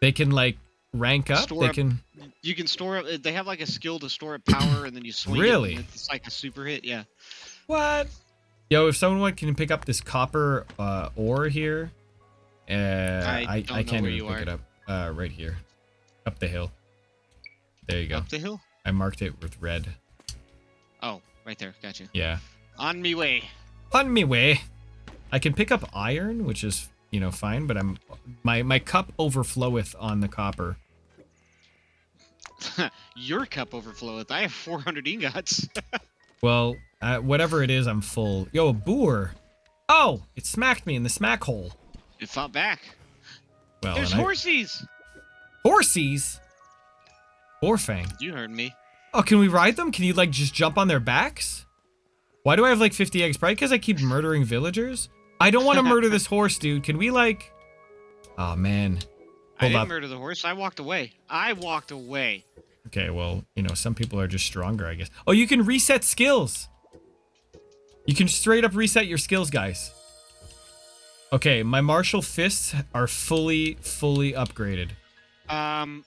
They can like rank up. Store they up- can. You can store up. They have like a skill to store up power, and then you swing. it, Really? and it's like a super hit. Yeah. What? Yo, if someone can pick up this copper uh, ore here, uh, I I, know can't even pick are. it up. Uh, right here, up the hill. There you go. Up the hill. I marked it with red. Oh, right there. Gotcha. Yeah. On me way. On me way. I can pick up iron, which is you know fine, but I'm my my cup overfloweth on the copper. Your cup overfloweth. I have 400 ingots. Well, uh, whatever it is, I'm full. Yo, a boar. Oh, it smacked me in the smack hole. it fought back. Well, There's and I- horsies. horsies. Boarfang. You heard me. Oh, can we ride them? Can you like just jump on their backs? Why do I have like 50 eggs? Probably because I keep murdering villagers. I don't want to murder this horse, dude. Can we like? Oh man. I Hold didn't up. murder the horse. I walked away. I walked away. Okay, well, you know, some people are just stronger, I guess. Oh, you can reset skills. You can straight up reset your skills, guys. Okay, my martial fists are fully, fully upgraded. Um,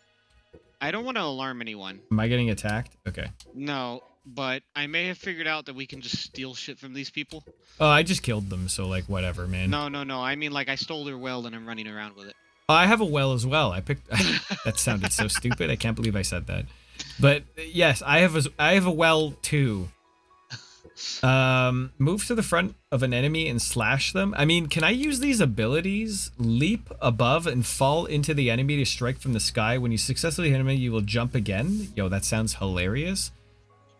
I don't want to alarm anyone. Am I getting attacked? Okay. No, but I may have figured out that we can just steal shit from these people. Oh, I just killed them, so like whatever, man. No, no, no. I mean, like I stole their well and I'm running around with it. I have a well as well. I picked. that sounded so stupid. I can't believe I said that. But yes, I have a I have a well too. Um, move to the front of an enemy and slash them. I mean, can I use these abilities? Leap above and fall into the enemy to strike from the sky. When you successfully hit him, you will jump again. Yo, that sounds hilarious.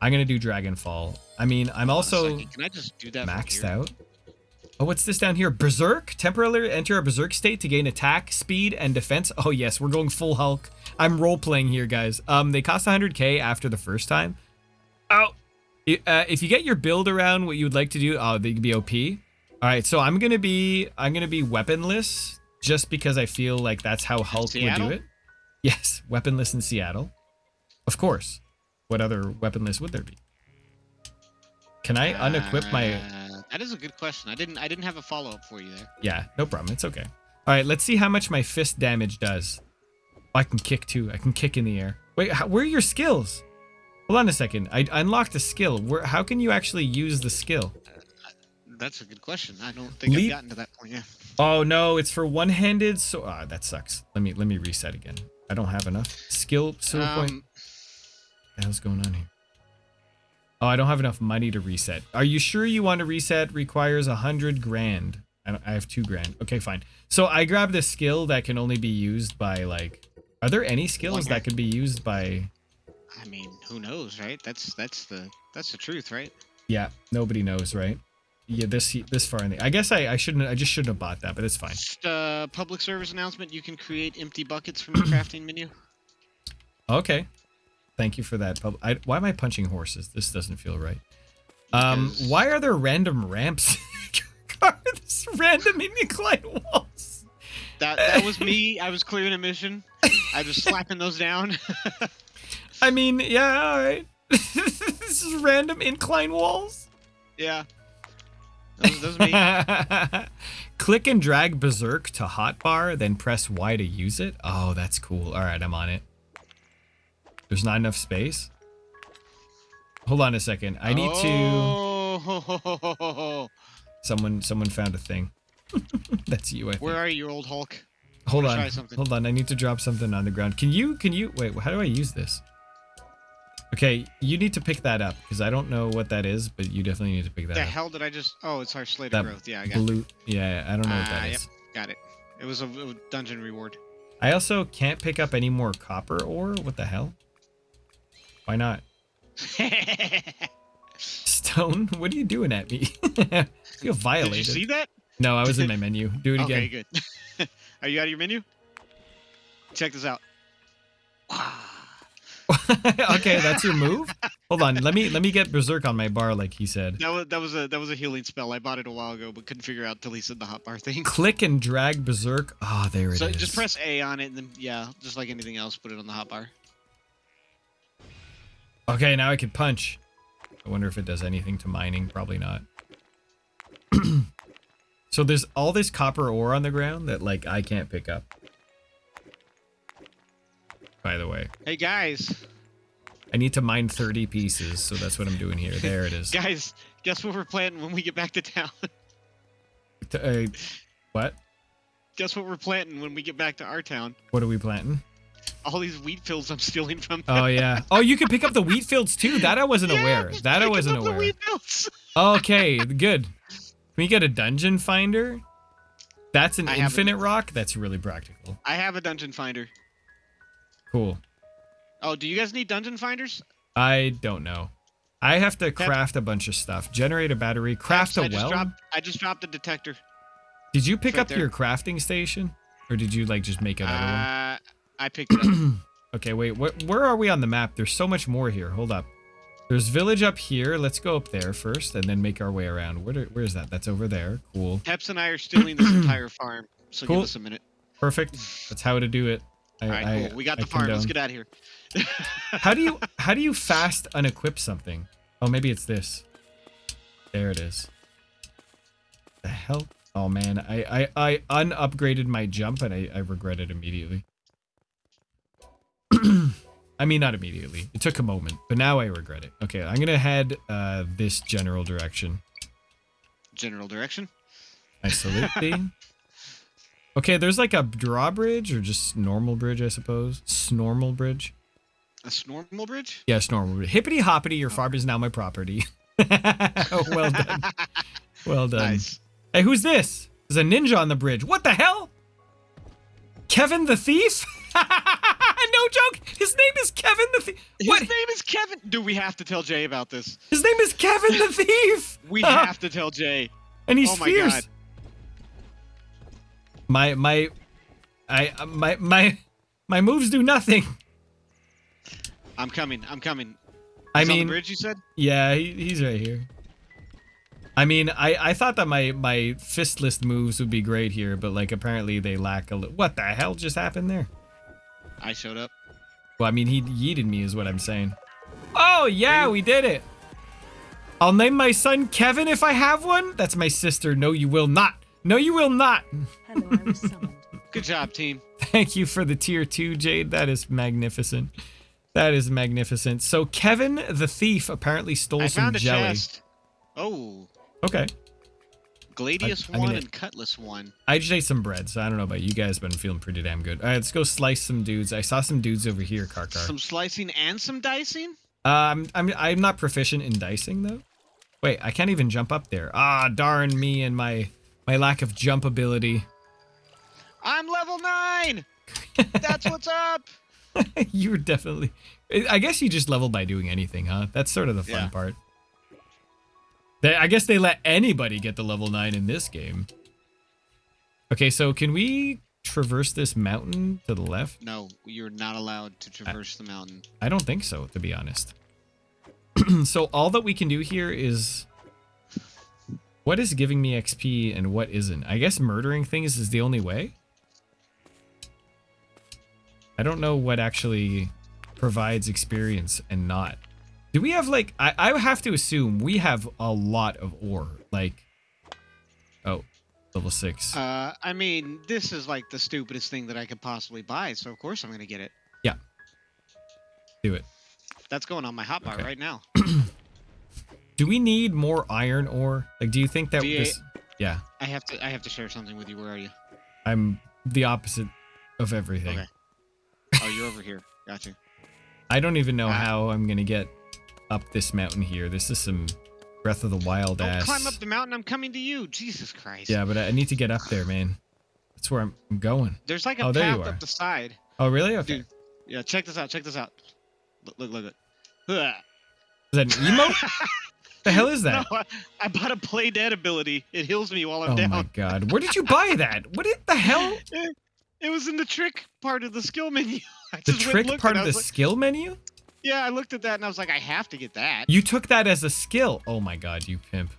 I'm gonna do Dragonfall. I mean, I'm Hold on a also. Can I just do that? maxed out. Oh, what's this down here? Berserk? Temporarily enter a berserk state to gain attack, speed, and defense. Oh yes, we're going full Hulk. I'm role playing here, guys. Um, they cost 100k after the first time. Oh, I- uh, if you get your build around what you would like to do, oh, they could be OP. All right, so I'm gonna be I'm gonna be weaponless just because I feel like that's how Hulk would do it. Yes, weaponless in Seattle, of course. What other weaponless would there be? Can I unequip my? Uh, that is a good question. I didn't. I didn't have a follow up for you there. Yeah, no problem. It's okay. All right, let's see how much my fist damage does. Oh, I can kick too. I can kick in the air. Wait, how, where are your skills? Hold on a second. I unlocked a skill. Where? How can you actually use the skill? That's a good question. I don't think Leap- I've gotten to that point yet. Oh no, it's for one-handed. So ah, that sucks. Let me let me reset again. I don't have enough skill silver point. Um, What the hell's going on here? Oh, I don't have enough money to reset. Are you sure you want to reset? Requires a hundred grand. I, don't, I have two grand. Okay, fine. So I grabbed a skill that can only be used by like. Are there any skills that can be used by? I mean, who knows, right? That's that's the that's the truth, right? Yeah, nobody knows, right? Yeah, this this far in the. I guess I I shouldn't. I just shouldn't have bought that, but it's fine. Just uh, public service announcement: you can create empty buckets from the crafting menu. Okay. Thank you for that. I, why am I punching horses? This doesn't feel right. Um, Because- why are there random ramps? There's random incline walls. That that was me. I was clearing a mission. I was slapping those down. I mean, yeah, all right. this is random incline walls. yeah. That was, that was me. Click and drag Berserk to hotbar, then press Y to use it. Oh, that's cool. All right, I'm on it. There's not enough space. Hold on a second. I need to. Oh, Someone, someone found a thing. that's you. I think. Where are you, old Hulk? Hold on. try. Hold on. I need to drop something on the ground. Can you? Can you? Wait. How do I use this? Okay, you need to pick that up because I don't know what that is, but you definitely need to pick that The up. The hell did I just? Oh, it's our slate That of growth. Yeah, I got it. Blue. Yeah, I don't know what that Ah, is. yep. Got it. It was a, a dungeon reward. I also can't pick up any more copper ore. What the hell? Why not? Stone, what are you doing at me? you feel Did violated. you see that? No, I was in my menu. Do it Okay, again. Okay, good. are you out of your menu? Check this out. okay, that's your move. Hold on, let me let me get berserk on my bar, like he said. That was that was a that was a healing spell. I bought it a while ago, but couldn't figure out till he said the hot bar thing. Click and drag berserk. Ah, there it is. So just press A on it, and then yeah, just like anything else, put it on the hot bar. Okay, now I can punch. I wonder if it does anything to mining. Probably not. so there's all this copper ore on the ground that like I can't pick up. By the way, Hey guys, I need to mine 30 pieces, so that's what I'm doing here. There it is. guys, guess what we're planting when we get back to town? T- uh, what? guess what we're planting when we get back to our town? What are we planting? All these wheat fields I'm stealing from. Oh yeah. Oh, you can pick up the wheat fields too. That I wasn't Yeah, aware. That I wasn't up the aware. wheat fields. Okay, good. Can we get a dungeon finder? That's an I infinite rock. That's really practical. I have a dungeon finder. Cool. Oh, do you guys need dungeon finders? I don't know. I have to craft a bunch of stuff. Generate a battery. Craft I a well. dropped. I just dropped a detector. Did you pick right up there. your crafting station, or did you like just make another Uh, I picked it up. Okay, wait. What? Where are we on the map? There's so much more here. Hold up. There's village up here. Let's go up there first, and then make our way around. Where? do- Where is that? That's over there. Cool. Peps and I are stealing this entire farm. So Cool. give us a minute. Perfect. That's how to do it. I, All right, I- cool. We got I the farm. Let's get out of here. How do you how do you fast unequip something? Oh, maybe it's this. There it is. The hell? Oh man, I I I unupgraded my jump and I I regret it immediately. I mean, not immediately. It took a moment, but now I regret it. Okay, I'm gonna head uh this general direction. General direction. I salute thee. Okay, there's like a drawbridge or just normal bridge, I suppose. Snormal bridge. A snormal bridge. Yes, normal. Hippity hoppity, your farm is now my property. well done. Well done. Nice. Hey, who's this? There's a ninja on the bridge. What the hell? Kevin the thief? no joke. His name is Kevin the thief. His What? name is Kevin. Do we have to tell Jay about this? His name is Kevin the thief. We have to tell Jay. and he's Oh my fierce. God. My my, I my my my moves do nothing. I'm coming. I'm coming. I He's on mean, the bridge. You said. Yeah, he, he's right here. I mean, I, I thought that my, my fistless moves would be great here, but like apparently they lack a little. What the hell just happened there? I showed up. Well, I mean, he yeeted me, is what I'm saying. Oh, yeah, we did it. I'll name my son Kevin if I have one. That's my sister. No, you will not. No, you will not. Hello, I was summoned. Good job, team. Thank you for the tier two, Jade. That is magnificent. That is magnificent. So Kevin the thief apparently stole I some found a jelly. chest. Oh, Okay. Gladius I mean, one it- and Cutlass one. I just ate some bread, so I don't know about you guys, but I'm feeling pretty damn good. All right, let's go slice some dudes. I saw some dudes over here, Karkar. Some slicing and some dicing. Um, I'm I'm not proficient in dicing though. Wait, I can't even jump up there. Ah, darn me and my my lack of jump ability. I'm level nine. That's what's up. You're definitely. I guess you just level by doing anything, huh? That's sort of the fun Yeah. part. They, I guess they let anybody get the level nine in this game. Okay, so can we traverse this mountain to the left? No, you're not allowed to traverse the mountain. I don't think so, to be honest. so all that we can do here is what is giving me XP and what isn't. I guess murdering things is the only way. I don't know what actually provides experience and not. Do we have like I, I have to assume we have a lot of ore. Like Oh, level six. Uh, I mean, this is like the stupidest thing that I could possibly buy, so of course I'm gonna get it. Yeah. Do it. That's going on my hotbar Okay. right now. Do we need more iron ore? Like do you think that V8. this Yeah. I have to. I have to share something with you. Where are you? I'm the opposite of everything. Okay. Oh, you're over here. Gotcha. I don't even know Ah. how I'm gonna get up this mountain here. This is some Breath of the Wild Don't ass. climb up the mountain. I'm coming to you. Jesus Christ. Yeah, but I need to get up there, man. That's where I'm I'm going. There's like a Oh, path up the side. Oh, really? Okay. Dude. Yeah. Check this out. Check this out. Look. Look. Look. look. Is that an emote? the hell is that? No, I, I bought a play dead ability. It heals me while I'm oh down. my god. Where did you buy that? What is- the hell? It was in the trick part of the skill menu. I The trick part of the like- skill menu? Yeah, I looked at that and I was like, I have to get that. You took that as a skill. Oh my god, you pimp.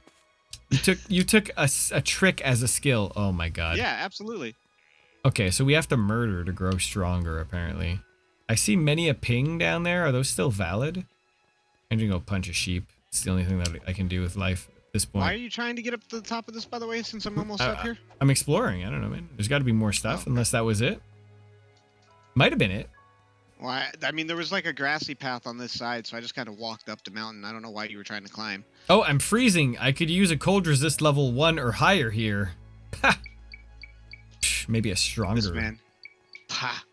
You took you took a, a trick as a skill. Oh my god. Yeah, absolutely. Okay, so we have to murder to grow stronger apparently. I see many a ping down there. Are those still valid? I'm gonna go punch a sheep. It's the only thing that I can do with life at this point. Why are you trying to get up to the top of this, by the way, since I'm almost Uh, up here? I'm exploring. I don't know, man. There's got to be more stuff, Oh, okay. unless that was it. Might have been it. Well, I, I mean, there was like a grassy path on this side, so I just kind of walked up the mountain. I don't know why you were trying to climb. Oh, I'm freezing. I could use a cold resist level one or higher here. Ha! Maybe a This stronger. man. Pa.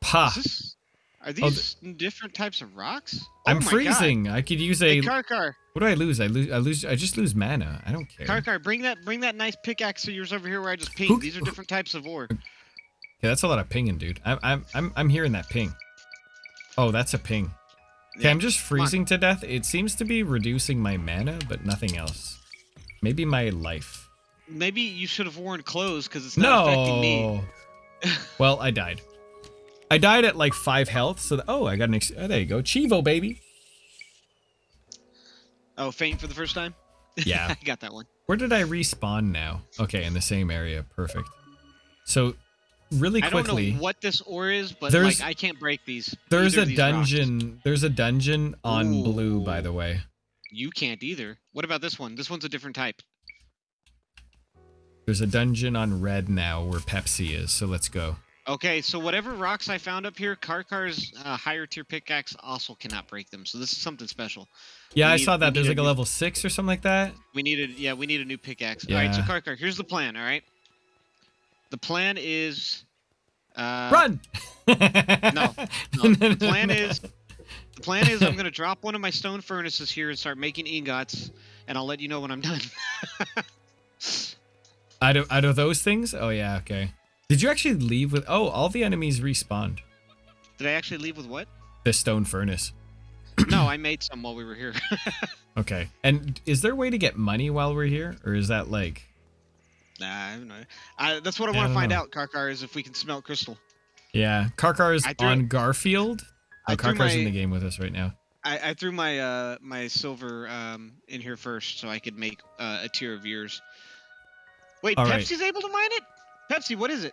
Pa. Is this, are Oh, these different types of rocks? Oh I'm my God. freezing. I could use a. Hey, Karkar, what do I lose? I lose. I lose. I just lose mana. I don't care. Karkar, bring that, bring that nice pickaxe of yours over here where I just Who- These are different types of ore. Okay, that's a lot of pinging, dude. I'm. I'm. I'm. I'm hearing that ping. Oh, that's a ping. Okay, Yeah, I'm just freezing to death. It seems to be reducing my mana, but nothing else. Maybe my life. Maybe you should have worn clothes because it's not affecting me. No. well, I died. I died at like five health. So th- oh, I got an. Ex- oh, there you go, Chivo baby. Oh, faint for the first time? Yeah. I got that one. Where did I respawn now? Okay, in the same area. Perfect. So, really quickly. I don't know what this ore is, but There's- like I can't break these. there's a these rocks. dungeon. There's a dungeon on blue, by the way. You can't either. What about this one? This one's a different type. There's a dungeon on red now where Pepsi is. So let's go. Okay, so whatever rocks I found up here, Karkar's uh, higher tier pickaxe also cannot break them. So this is something special. Yeah, We I need- saw that. There's like a new- level six or something like that. We needed, yeah, we need a new pickaxe. All right, so Yeah. Karkar, here's the plan. All right, the plan is, uh, Run! no, no, the plan is, the plan is I'm gonna drop one of my stone furnaces here and start making ingots, and I'll let you know when I'm done. out of out of those things. Oh yeah, okay. Did you actually leave with? Oh, all the enemies respawned. Did I actually leave with what? The stone furnace. no, I made some while we were here. Okay. And is there a way to get money while we're here, or is that like? nah, I don't know. I, that's what I want to find know. out, Karkar, is if we can smelt crystal. Yeah, Karkar is on Garfield. Oh, Karkar's in the game with us right now. I, I threw my uh my silver um in here first so I could make uh, a tier of yours. Wait, All right. Pepsi's able to mine it? Pepsi, what is it?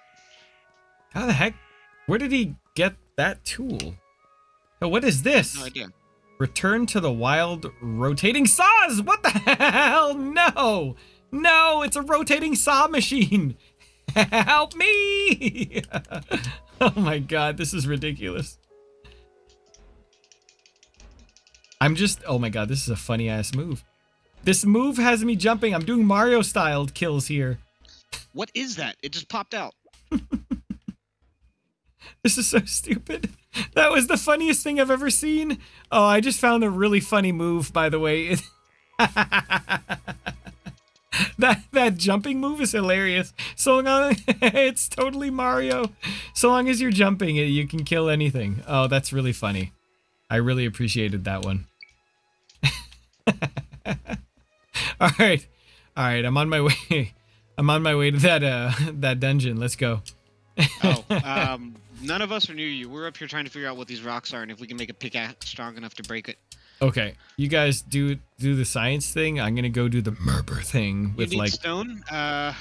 How the heck? Where did he get that tool? Oh, what is this? No idea. Return to the wild rotating saws. What the hell? No, no, it's a rotating saw machine. Help me! oh my god, this is ridiculous. I'm just, oh my god, this is a funny ass move. This move has me jumping. I'm doing Mario styled kills here. What is that? It just popped out. This is so stupid. That was the funniest thing I've ever seen. Oh, I just found a really funny move, by the way. that that jumping move is hilarious. So long, it's totally Mario. So long as you're jumping, eh, you can kill anything. Oh, that's really funny. I really appreciated that one. All right, all right. I'm on my way. I'm on my way to that uh that dungeon. Let's go. Oh, um, none of us are near you. We're up here trying to figure out what these rocks are and if we can make a pickaxe strong enough to break it. Okay, you guys do do the science thing. I'm gonna go do the murder thing with like stone. Uh,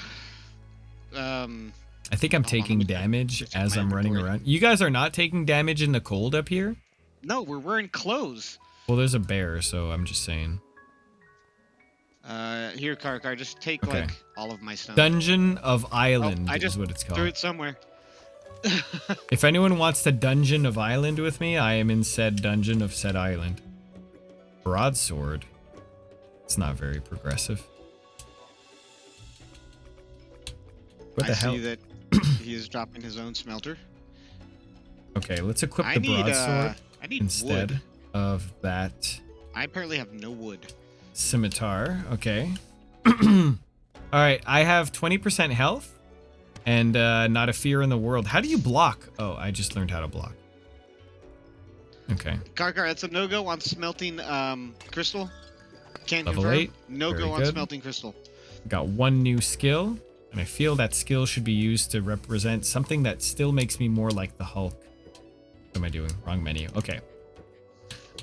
um, I think I'm Hold on, let taking damage as I'm running inventory. around. You guys are not taking damage in the cold up here? No, we're wearing clothes. Well, there's a bear, so I'm just saying. Uh, here, Car, just take Okay. like all of my stuff. Dungeon of Island Oh, I is just what it's Threw called. it somewhere. If anyone wants the Dungeon of Island with me, I am in said dungeon of said island. Broadsword. It's not very progressive. What the I hell? see that he is dropping his own smelter. Okay, let's equip I the need broadsword uh, instead wood. of that I apparently have no wood. Scimitar. Okay. All right, I have 20% health and uh, not a fear in the world. How do you block? Oh, I just learned how to block. Okay. Car, that's a no go on smelting um crystal. Can't Level confirm. eight, No very go on smelting crystal. Got one new skill, and I feel that skill should be used to represent something that still makes me more like the Hulk. What am I doing? Wrong menu. Okay.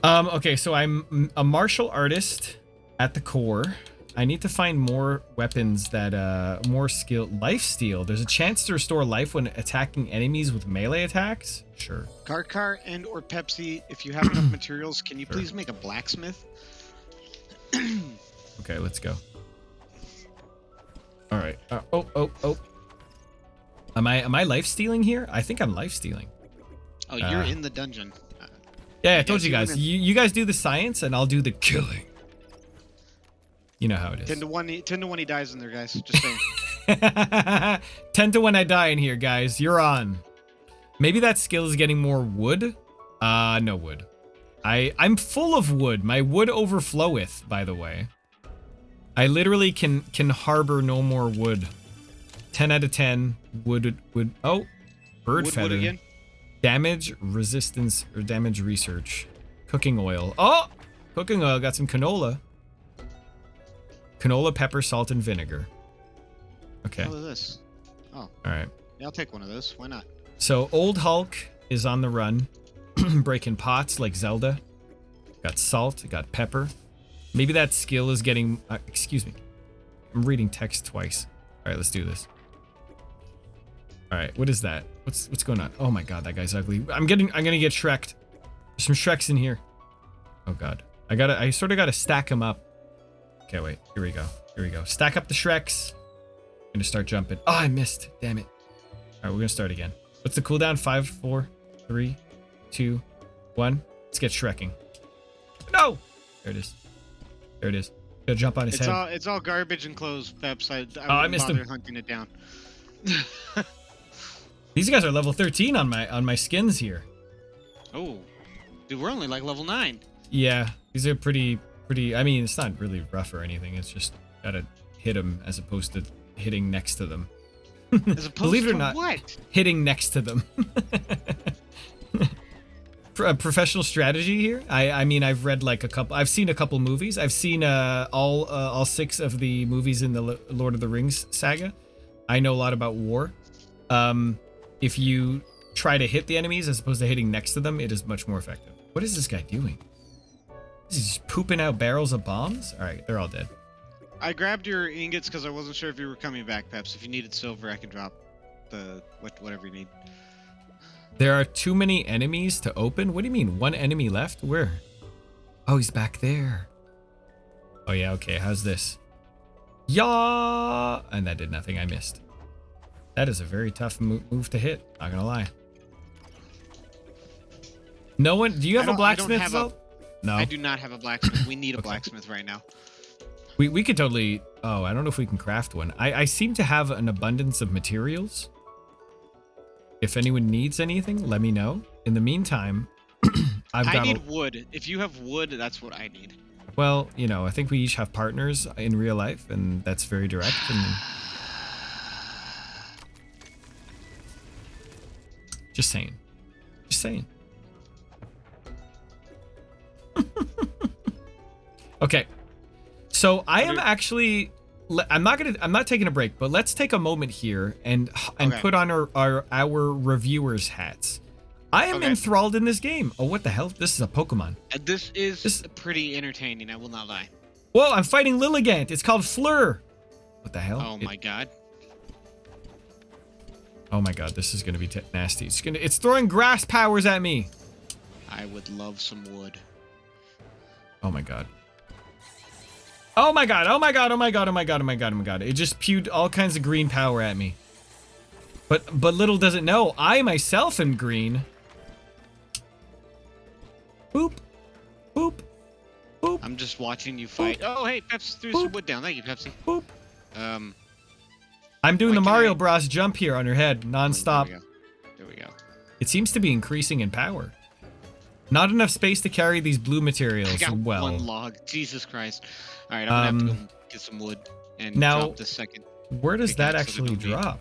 Um, okay, so I'm a martial artist at the core. I need to find more weapons that uh more skill life steal. There's a chance to restore life when attacking enemies with melee attacks. Sure. Karkar and or Pepsi, if you have enough materials, can you Sure. please make a blacksmith? Okay, let's go. All right. Uh, oh, oh, oh. Am I am I life stealing here? I think I'm life stealing. Oh, you're Uh, in the dungeon. Uh, Yeah, I told you you guys. You, you guys do the science, and I'll do the killing. You know how it is. ten to one. he- Ten to one. He dies in there, guys. Just saying. Ten to one, I die in here, guys. You're on. Maybe that skill is getting more wood. Uh, no wood. I I'm full of wood. My wood overfloweth. By the way, I literally can can harbor no more wood. Ten out of ten. Wood wood. Oh, bird wood, feather. wood again. Damage resistance or damage research. Cooking oil. Oh! Cooking oil. Got some canola. Canola, pepper, salt, and vinegar. Okay. What is this? Oh. All right. Yeah, I'll take one of those. Why not? So old Hulk is on the run, breaking pots like Zelda. Got salt. Got pepper. Maybe that skill is getting. Uh, excuse me. I'm reading text twice. All right, let's do this. All right, what is that? What's what's going on? Oh my god, that guy's ugly. I'm getting. I'm gonna get Shreked. There's some Shreks in here. Oh god, I gotta. I sort of gotta stack them up. Okay, wait. Here we go. Here we go. Stack up the Shreks. I'm gonna start jumping. Oh, I missed. Damn it. All right, we're gonna start again. What's the cooldown? Five, four, three, two, one. Let's get Shrekking. No! There it is. There it is. Gotta jump on his It's head. all it's all garbage and clothes, Peps. I, I, Oh, I missed bother him. hunting it down. These guys are level 13 on my on my skins here. oh, dude, we're only like level nine. Yeah, these are pretty pretty. I mean, it's not really rough or anything. It's just gotta hit them as opposed to hitting next to them. As opposed Believe it or to not, what? hitting next to them. Pro- uh, professional strategy here. I I mean, I've read like a couple. I've seen a couple movies. I've seen uh, all uh, all six of the movies in the L- Lord of the Rings saga. I know a lot about war. Um, if you try to hit the enemies as opposed to hitting next to them, it is much more effective. What is this guy doing? Is just pooping out barrels of bombs? All right, they're all dead. I grabbed your ingots because I wasn't sure if you were coming back, Peps. If you needed silver, I could drop the what whatever you need. There are too many enemies to open? What do you mean? One enemy left? Where? Oh, he's back there. Oh, yeah, okay. How's this? Yeah! And that did nothing. I missed. That is a very tough mo- move to hit. Not gonna lie. No one. Do you have a don't- I don't blacksmith? have a- Zelt? No. I do not have a blacksmith. We need a Okay. blacksmith right now. We we could totally. Oh, I don't know if we can craft one. I I seem to have an abundance of materials. If anyone needs anything, let me know. In the meantime, I've I got. a- need wood. If you have wood, that's what I need. Well, you know, I think we each have partners in real life, and that's very direct. And just saying, just saying. okay, so I am actually I'm not gonna. I'm not taking a break, but let's take a moment here and and Okay. put on our our, our reviewers' hats. I am Okay. enthralled in this game. Oh, what the hell? This is a Pokemon. Uh, This is This- pretty entertaining. I will not lie. Whoa, I'm fighting Lilligant. It's called Fleur. What the hell? Oh It- my god. Oh my god, this is gonna be t- nasty. It's gonna. It's throwing grass powers at me. I would love some wood. Oh my god. Oh my god. Oh my god. Oh my god. Oh my god. Oh my god. Oh my god. It just pewed all kinds of green power at me. But but little does it know, I myself am green. Boop. Boop. Boop. I'm just watching you fight. Oh, hey, Pepsi threw Boop. some wood down. Thank you, Pepsi. Boop. Um, I'm doing the Mario I- Bros jump here on her head nonstop. There we go. There we go. It seems to be increasing in power. Not enough space to carry these blue materials. I got Well, one log. Jesus Christ. All right, I'm gonna have to Um, go get some wood and now- drop the second. where does that pickaxe so they actually drop?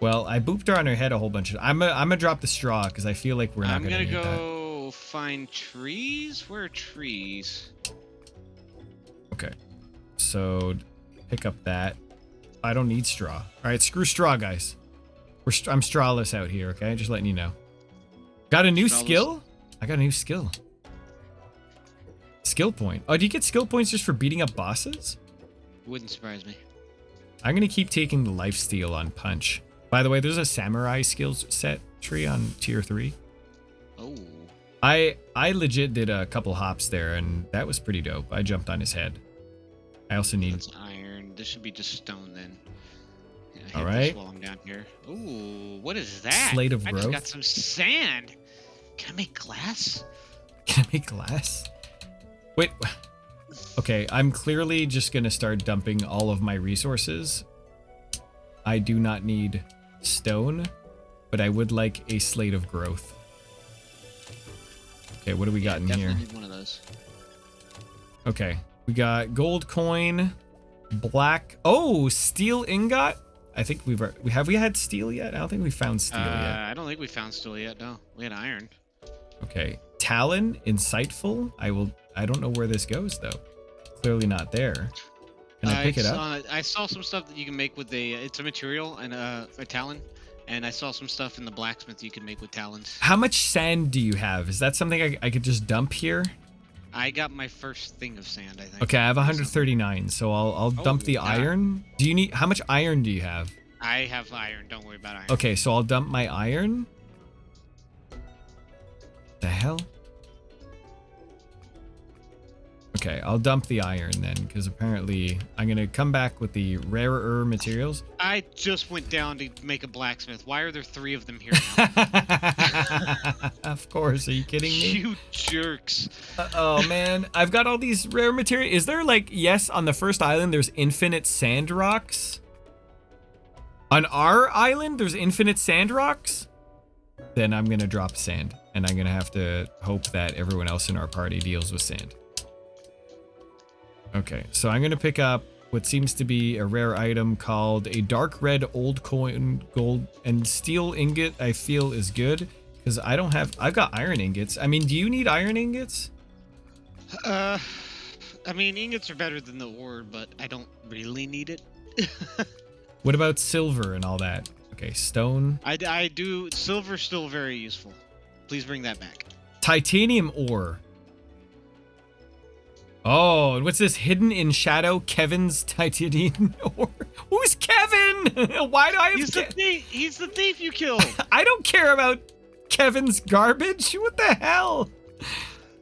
Well, I booped her on her head a whole bunch of. I'm gonna I'm gonna drop the straw because I feel like we're not I'm gonna, gonna need that. go find trees. Where are trees? Okay. So pick up that. I don't need straw. All right, screw straw, guys. We're st- I'm strawless out here. Okay, just letting you know. Got a new skill. I got a new skill. Skill point. Oh, do you get skill points just for beating up bosses? Wouldn't surprise me. I'm gonna keep taking the life steal on punch. By the way, there's a samurai skills set tree on tier three. Oh, I I legit did a couple hops there, and that was pretty dope. I jumped on his head. I also need. that's iron. This should be just stone then. Yeah, All right. While I'm down here. Ooh, what is that? Slate of I just got some sand. Can I make glass? Can I make glass? Wait. Okay, I'm clearly just gonna start dumping all of my resources. I do not need stone, but I would like a slate of growth. Okay, what do we got in Definitely here? need one of those. Okay, we got gold coin, black. Oh, steel ingot. I think we've we have we had steel yet. I don't think we found steel Uh, yet. I don't think we found steel yet. No, we had iron. Okay, talon, insightful. I will. I don't know where this goes though. Clearly not there. Can I pick it up? I saw some stuff that you can make with a. It's a material and a, a talon, and I saw some stuff in the blacksmith you can make with talons. How much sand do you have? Is that something I, I could just dump here? I got my first thing of sand. I think. Okay, I have 139, so I'll I'll Oh, dump the God. iron. Do you need how much iron do you have? I have iron. Don't worry about iron. Okay, so I'll dump my iron. The hell? Okay, I'll dump the iron then, because apparently I'm gonna come back with the rarer materials. I just went down to make a blacksmith. Why are there three of them here now? of course, are you kidding me? you jerks. Uh, oh man, I've got all these rare material. Is there like yes on the first island there's infinite sand rocks? On our island there's infinite sand rocks? Then I'm gonna drop sand, and I'm gonna have to hope that everyone else in our party deals with sand. Okay, so I'm gonna pick up what seems to be a rare item called a dark red old coin gold and steel ingot. I feel is good because I don't have. I've got iron ingots. I mean, do you need iron ingots? Uh, I mean, ingots are better than the ore, but I don't really need it. What about silver and all that? Okay, stone. I, I do. Silver's still very useful. Please bring that back. Titanium ore. Oh, and what's this? Hidden in shadow, Kevin's titanium ore. Who's Kevin? Why do I have He's the thief. He's the thief you killed. I don't care about Kevin's garbage. What the hell?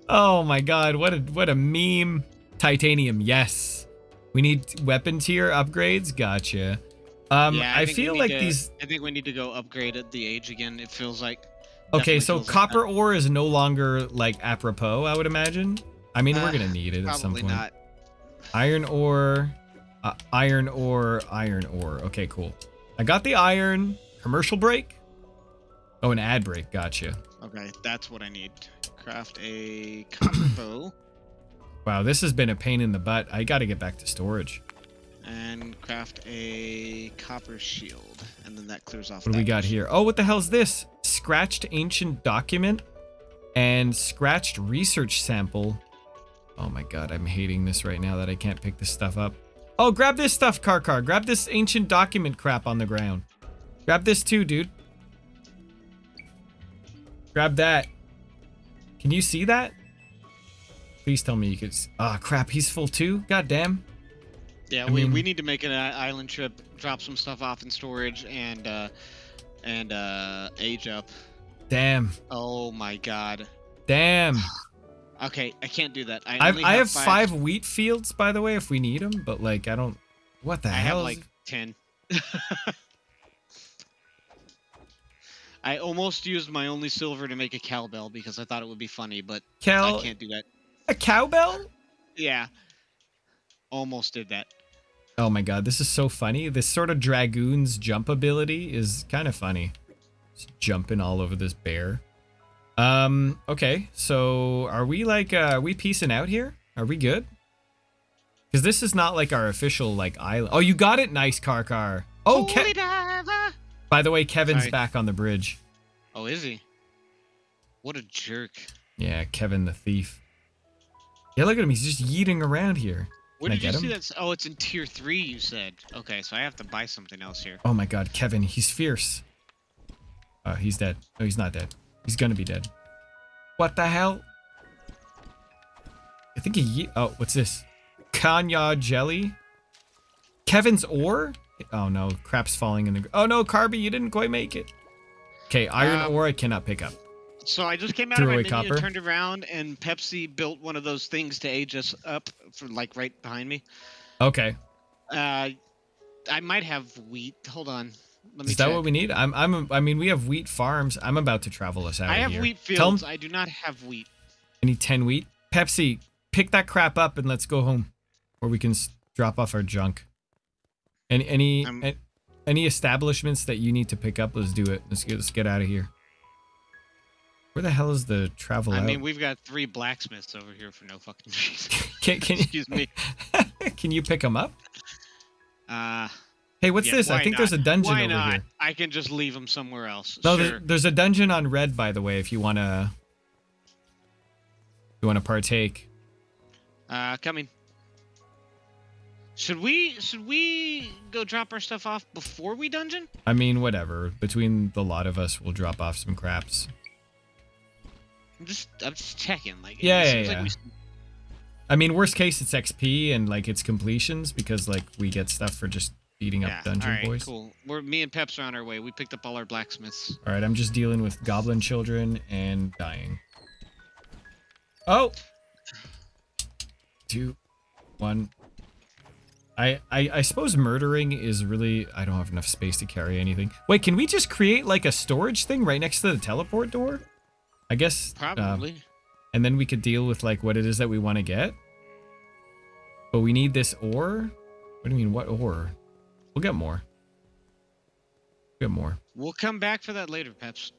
Oh my god, what a what a meme. Titanium, yes. We need weapon tier upgrades. Gotcha. Um, yeah, I, we feel like to- these I think we need to go upgrade at the age again. It feels like. Okay, so feels like copper ore is no longer like apropos, I would imagine. I mean, we're Uh, gonna need it at some Probably point. not. Iron ore, uh, iron ore, iron ore. Okay, cool. I got the iron. Commercial break. Oh, an ad break. Gotcha. Okay, that's what I need. Craft a copper bow Wow, this has been a pain in the butt. I got to get back to storage. and craft a copper shield, and then that clears off. What do we got here? Oh, what the hell's this? Scratched ancient document and scratched research sample. Oh my god, I'm hating this right now that I can't pick this stuff up. Oh, grab this stuff, Karkar. Grab this ancient document crap on the ground. Grab this too, dude. Grab that. Can you see that? Please tell me you could. Ah, crap. He's full too. God damn. Yeah, I we, we need to make an island trip, drop some stuff off in storage, and uh, and uh, age up. Damn. Oh my god. Damn. Okay, I can't do that. I, I've, only I have five wheat fields, by the way, if we need them. But like, I don't. What the I hell? have is- like ten. I almost used my only silver to make a cowbell because I thought it would be funny, but Cal, I can't do that. a cowbell? Yeah. Almost did that. Oh my god, this is so funny. This sort of dragoon's jump ability is kind of funny. Just jumping all over this bear. Um, okay, so are we like, uh, are we piecing out here? Are we good? Because this is not like our official, like, island. Oh, you got it? Nice, Karkar. Oh, Ke- by the way, Kevin's Sorry. back on the bridge. Oh, is he? What a jerk. Yeah, Kevin the thief. Yeah, look at him. He's just yeeting around here. Where did you see that? Oh, it's in tier three. You said. Okay, so I have to buy something else here. Oh my god, Kevin, he's fierce. Oh, he's dead. No, he's not dead. He's gonna be dead. What the hell? I think he. Oh, what's this? Kanya jelly. Kevin's ore. Oh no, crap's falling in the. Oh no, Carby, you didn't quite make it. Okay, iron Um, ore I cannot pick up. So I just came out of my menu copper? and turned around, and Pepsi built one of those things to age us up for like right behind me. Okay, Uh, I might have wheat. Hold on. Let me is that check. what we need? I'm. I'm. I mean, we have wheat farms. I'm about to travel us out. I have here. wheat fields. I do not have wheat. I need 10 wheat. Pepsi, pick that crap up and let's go home. Or we can drop off our junk. Any any I'm- any establishments that you need to pick up, let's do it. Let's get let's get out of here. Where the hell is the travel I out? mean, we've got three blacksmiths over here for no fucking reason. can can, Excuse me. can you pick them up? Uh, Hey, what's yeah, this? I think there's a not? dungeon Why over not? here. I can just leave them somewhere else. No, sure. there- there's a dungeon on red by the way if you want to you want to partake. Uh, coming. Should we should we go drop our stuff off before we dungeon? I mean, whatever. Between the lot of us, we'll drop off some craps. I'm just I'm just checking. Like Yeah, it yeah, seems yeah. like we I mean, worst case, it's XP and like it's completions because like we get stuff for just beating up dungeon all right, boys. cool. We're me and Peps are on our way. We picked up all our blacksmiths. All right, I'm just dealing with goblin children and dying. Oh, two, one. I, I I suppose murdering is really I don't have enough space to carry anything. Wait, can we just create like a storage thing right next to the teleport door? I guess. uh, Probably. and then we could deal with like what it is that we want to get. But we need this ore. What do you mean? What ore? We'll get more. We'll get more. we'll come back for that later, Peps.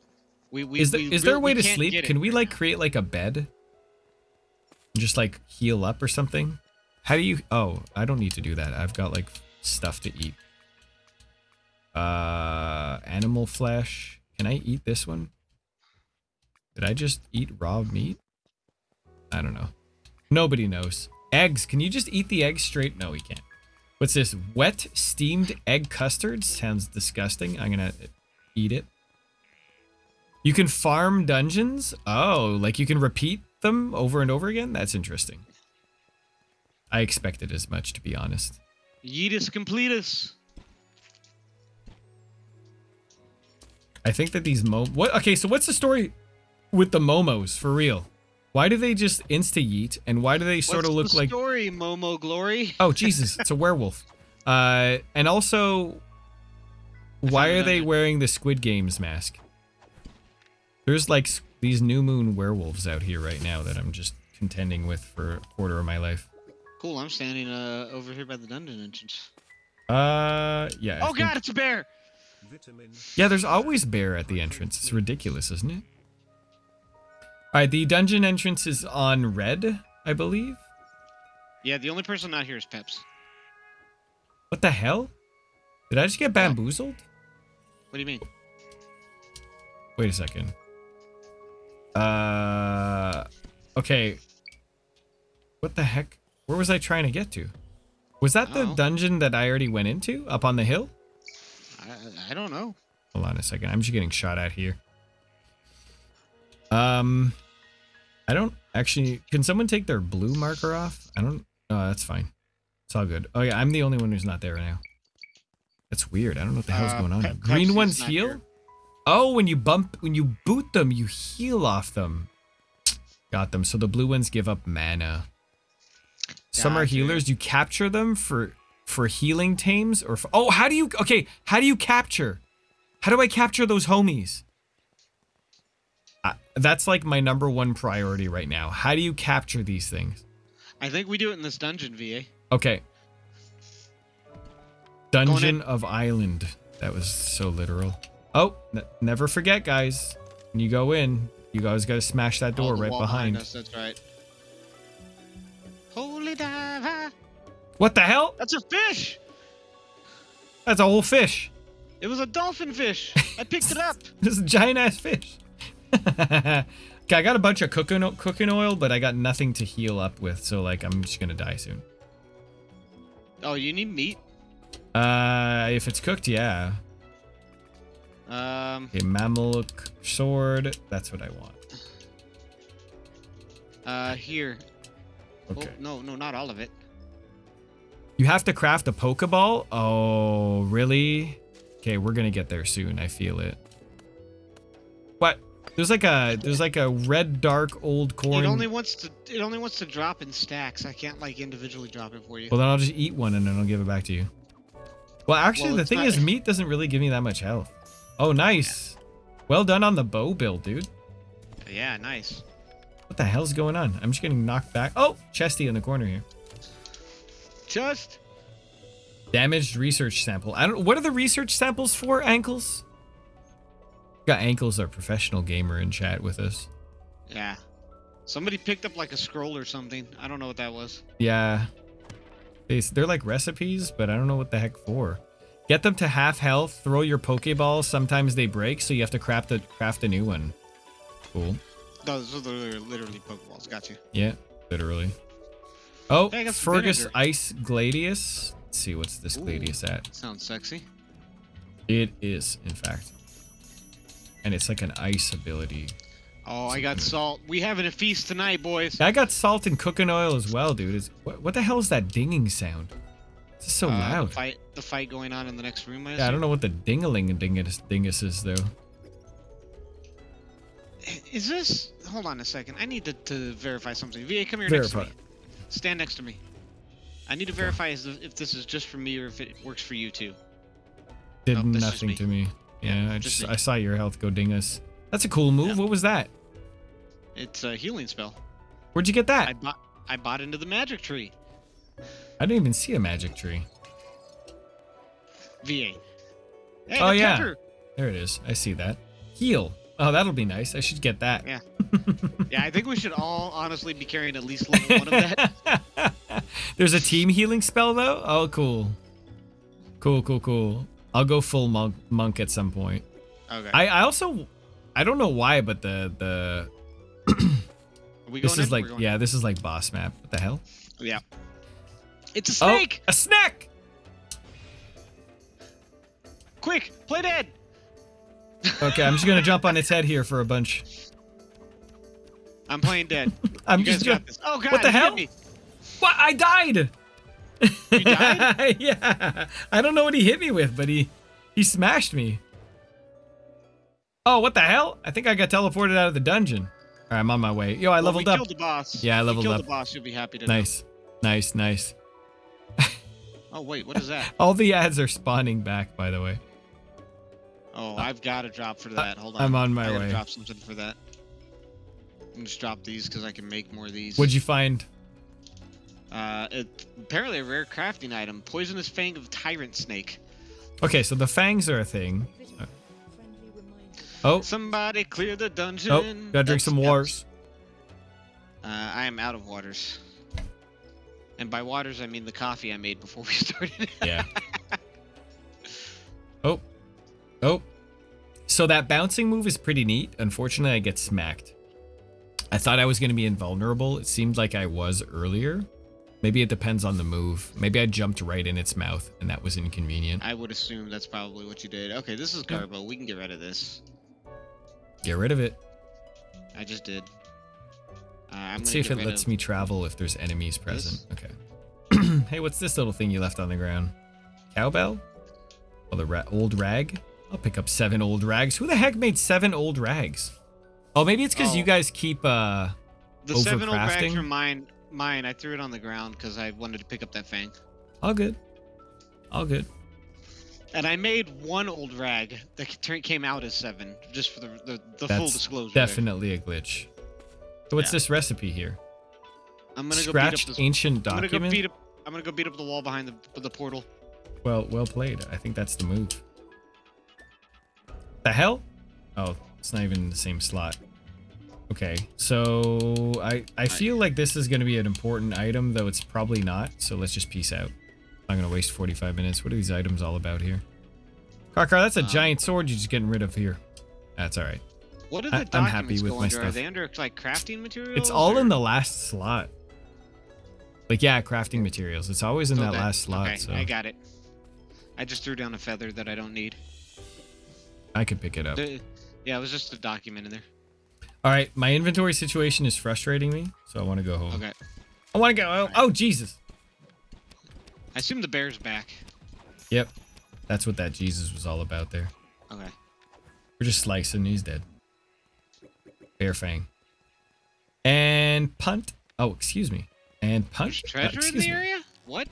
We we Is there we is there a way to sleep? Can we like now. create like a bed? And just like heal up or something? How do you? Oh, I don't need to do that. I've got like stuff to eat. Uh, animal flesh. Can I eat this one? Did I just eat raw meat? I don't know. Nobody knows. Eggs. Can you just eat the eggs straight? No, we can't. What's this? Wet steamed egg custard? Sounds disgusting. I'm gonna eat it. You can farm dungeons? Oh, like you can repeat them over and over again? That's interesting. I expected as much, to be honest. Yeetus completus. I think that these mo what okay, so what's the story with the momos for real? Why do they just insta yeet and why do they sort What's of look the like story, Momo Glory? Oh Jesus, it's a werewolf. Uh and also why are they wearing the Squid Games mask? There's like these new moon werewolves out here right now that I'm just contending with for a quarter of my life. Cool, I'm standing uh over here by the dungeon entrance. Uh yeah. I oh think- god, it's a bear! Yeah, there's always bear at the entrance. It's ridiculous, isn't it? Alright, the dungeon entrance is on red, I believe. Yeah, the only person not here is Peps. What the hell? Did I just get bamboozled? What do you mean? Wait a second. Uh, okay. What the heck? Where was I trying to get to? Was that the Oh. dungeon that I already went into up on the hill? I, I don't know. Hold on a second. I'm just getting shot at here. Um, I don't actually. Can someone take their blue marker off? I don't. Oh, that's fine. It's all good. Oh yeah, I'm the only one who's not there right now. That's weird. I don't know what the hell's Uh, going on. Pe- Green Pepsi's ones heal? here. Oh, when you bump when you boot them, you heal off them. Got them. So the blue ones give up mana. Some are healers. You capture them for for healing tames or for, Oh, how do you Okay, how do you capture? How do I capture those homies? That's like my number one priority right now. How do you capture these things? I think we do it in this dungeon, VA. Okay. Dungeon of Island. That was so literal. Oh, n- never forget, guys. When you go in, you guys got to smash that door Oh, right wall behind. us. That's right. Holy diver! What the hell? That's a fish. That's a whole fish. It was a dolphin fish. I picked it up. This a giant ass fish. okay, I got a bunch of cooking cooking oil, but I got nothing to heal up with, so like I'm just gonna die soon. Oh, you need meat. Uh, if it's cooked, yeah. Um, Okay, Mameluke sword. That's what I want. uh, here. Okay. Oh, no, no, not all of it. You have to craft a Pokeball? Oh, really? Okay, we're gonna get there soon. I feel it. What? There's like a there's like a red dark old corn. It only wants to. It only wants to drop in stacks. I can't like individually drop it for you. Well, then I'll just eat one and then I'll give it back to you. Well, actually, Well, the thing not- is, meat doesn't really give me that much health. Oh, nice. Well done on the bow build, dude. yeah, nice. What the hell's going on? I'm just getting knocked back. Oh, Chesty in the corner here. Just Damaged research sample. I don't. What are the research samples for? Ankles. Got ankles, our professional gamer in chat with us. yeah. Somebody picked up like a scroll or something. I don't know what that was. Yeah. They, they're like recipes, but I don't know what the heck for. Get them to half health, throw your Pokeballs, sometimes they break, so you have to craft a, craft a new one. Cool. Those are literally, literally Pokeballs. Got you. Yeah, literally. Oh, Hey, I got some Fergus vinegar. Ice Gladius. Let's see, what's this Ooh. Gladius at? Sounds sexy. It is, in fact. And it's like an ice ability. Oh, I got salt. We having a feast tonight, boys. I got salt and cooking oil as well, dude. Is what, what the hell is that dinging sound? It's so Uh, loud. The fight, the fight going on in the next room. I, Yeah, I don't know what the dingaling dingus dingus is though. Is this? Hold on a second. I need to, to verify something. Va, come here Verify. next to me. Stand next to me. I need to verify if if this is just for me or if it works for you too. Did Nope, nothing to me. Yeah, I just just. I saw your health go dingus. That's a cool move. Yeah. What was that? It's a healing spell. Where'd you get that? I bought I bought into the magic tree. I didn't even see a magic tree. VA. Hey, Oh, yeah. pepper. There it is. I see that. Heal. Oh, that'll be nice. I should get that. Yeah. Yeah, I think we should all honestly be carrying at least level one of that. There's a team healing spell though. Oh, cool. Cool, cool, cool. I'll go full monk, monk at some point. Okay. I, I also, I don't know why, but the the this is in? like yeah, this is like boss map. What the hell? Yeah. It's a Oh, snake! a snack. Quick, play dead! Okay, I'm just gonna jump on its head here for a bunch. I'm playing dead. I'm you guys just got gonna. this. Oh god, What the hell? What? I died. You died? yeah. I don't know what he hit me with, but he he smashed me. Oh, what the hell? I think I got teleported out of the dungeon. All right, I'm on my way. Yo, I Well, leveled we up. killed the boss. Yeah, I We leveled killed up. the boss. You'll be happy to know. Nice, nice, nice. Oh wait, what is that? All the ads are spawning back, by the way. Oh, I've got a drop for that. Hold on. Uh, I'm on my I way. drop something for that. I'm just drop these because I can make more of these. What'd you find? Uh, it, apparently a rare crafting item: poisonous fang of tyrant snake. Okay, so the fangs are a thing. Uh, Oh, Somebody clear the dungeon. oh, gotta drink That's- some waters. Uh, I am out of waters. And by waters, I mean the coffee I made before we started. Yeah. oh. Oh. So that bouncing move is pretty neat. Unfortunately, I get smacked. I thought I was going to be invulnerable. It seemed like I was earlier. Maybe it depends on the move. Maybe I jumped right in its mouth and that was inconvenient. I would assume that's probably what you did. Okay, this is Garbo. We can get rid of this. Get rid of it. I just did. Uh, I'm Let's see if it lets of- me travel if there's enemies present. This? Okay. hey, what's this little thing you left on the ground? Cowbell? Oh, the ra- old rag? I'll pick up seven old rags. Who the heck made seven old rags? Oh, maybe it's because you Oh. guys keep, uh... The seven old rags are mine. Mine. I threw it on the ground because I wanted to pick up that fang. All good. All good. And I made one old rag that came out as seven, just for the the, the full disclosure. Definitely a glitch. So what's Yeah. this recipe here? I'm gonna go beat up this. ancient I'm gonna go document? beat up. I'm gonna go beat up the wall behind the the portal. Well, well played. I think that's the move. The hell? Oh, it's not even in the same slot. Okay, so I I feel like this is going to be an important item, though it's probably not. So let's just peace out. I'm going to waste 45 minutes. What are these items all about here? Karkar, that's a Um, giant sword you're just getting rid of here. That's all right. What are I- the I'm documents happy with go my under? Are they under like crafting materials? It's all or- in the last slot. Like yeah, crafting materials. It's always in So that last slot. Okay, so I got it. I just threw down a feather that I don't need. I could pick it up. The- yeah, it was just a document in there. All right, my inventory situation is frustrating me, so I want to go home. Okay. I want to go. Oh, oh, Jesus. I assume the bear's back. Yep, that's what that Jesus was all about there. Okay. We're just slicing. He's dead. Bear fang. And punt. Oh, excuse me. And punt. There's Uh, treasure in the me. area? What?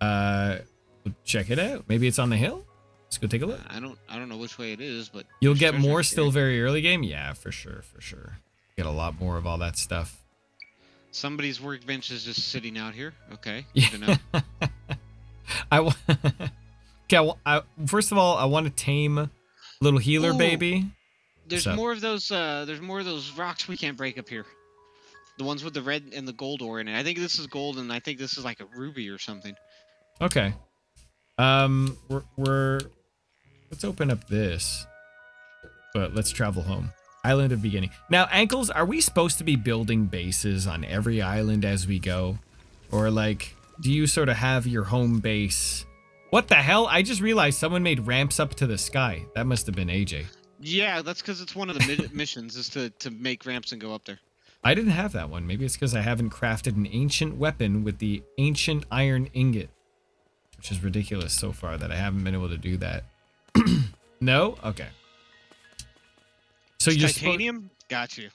Uh, well, check it out. Maybe it's on the hill. Let's go take a look. I don't I don't know which way it is, but You'll get more still very early game. Yeah, for sure, for sure. Get a lot more of all that stuff. Somebody's workbench is just sitting out here. Okay. Yeah. Good to know. I wa- okay. Well, I, first of all, I want to tame little healer Ooh. baby. There's So- more of those uh there's more of those rocks we can't break up here. The ones with the red and the gold ore in it. I think this is gold and I think this is like a ruby or something. Okay. Um, we're, we're let's open up this, but let's travel home. Island of beginning. Now, ankles, are we supposed to be building bases on every island as we go, or like, do you sort of have your home base? What the hell? I just realized someone made ramps up to the sky. That must have been AJ. Yeah, that's because it's one of the missions is to to make ramps and go up there. I didn't have that one. Maybe it's because I haven't crafted an ancient weapon with the ancient iron ingot, which is ridiculous so far that I haven't been able to do that. no? Okay. So It's you're titanium. Got you.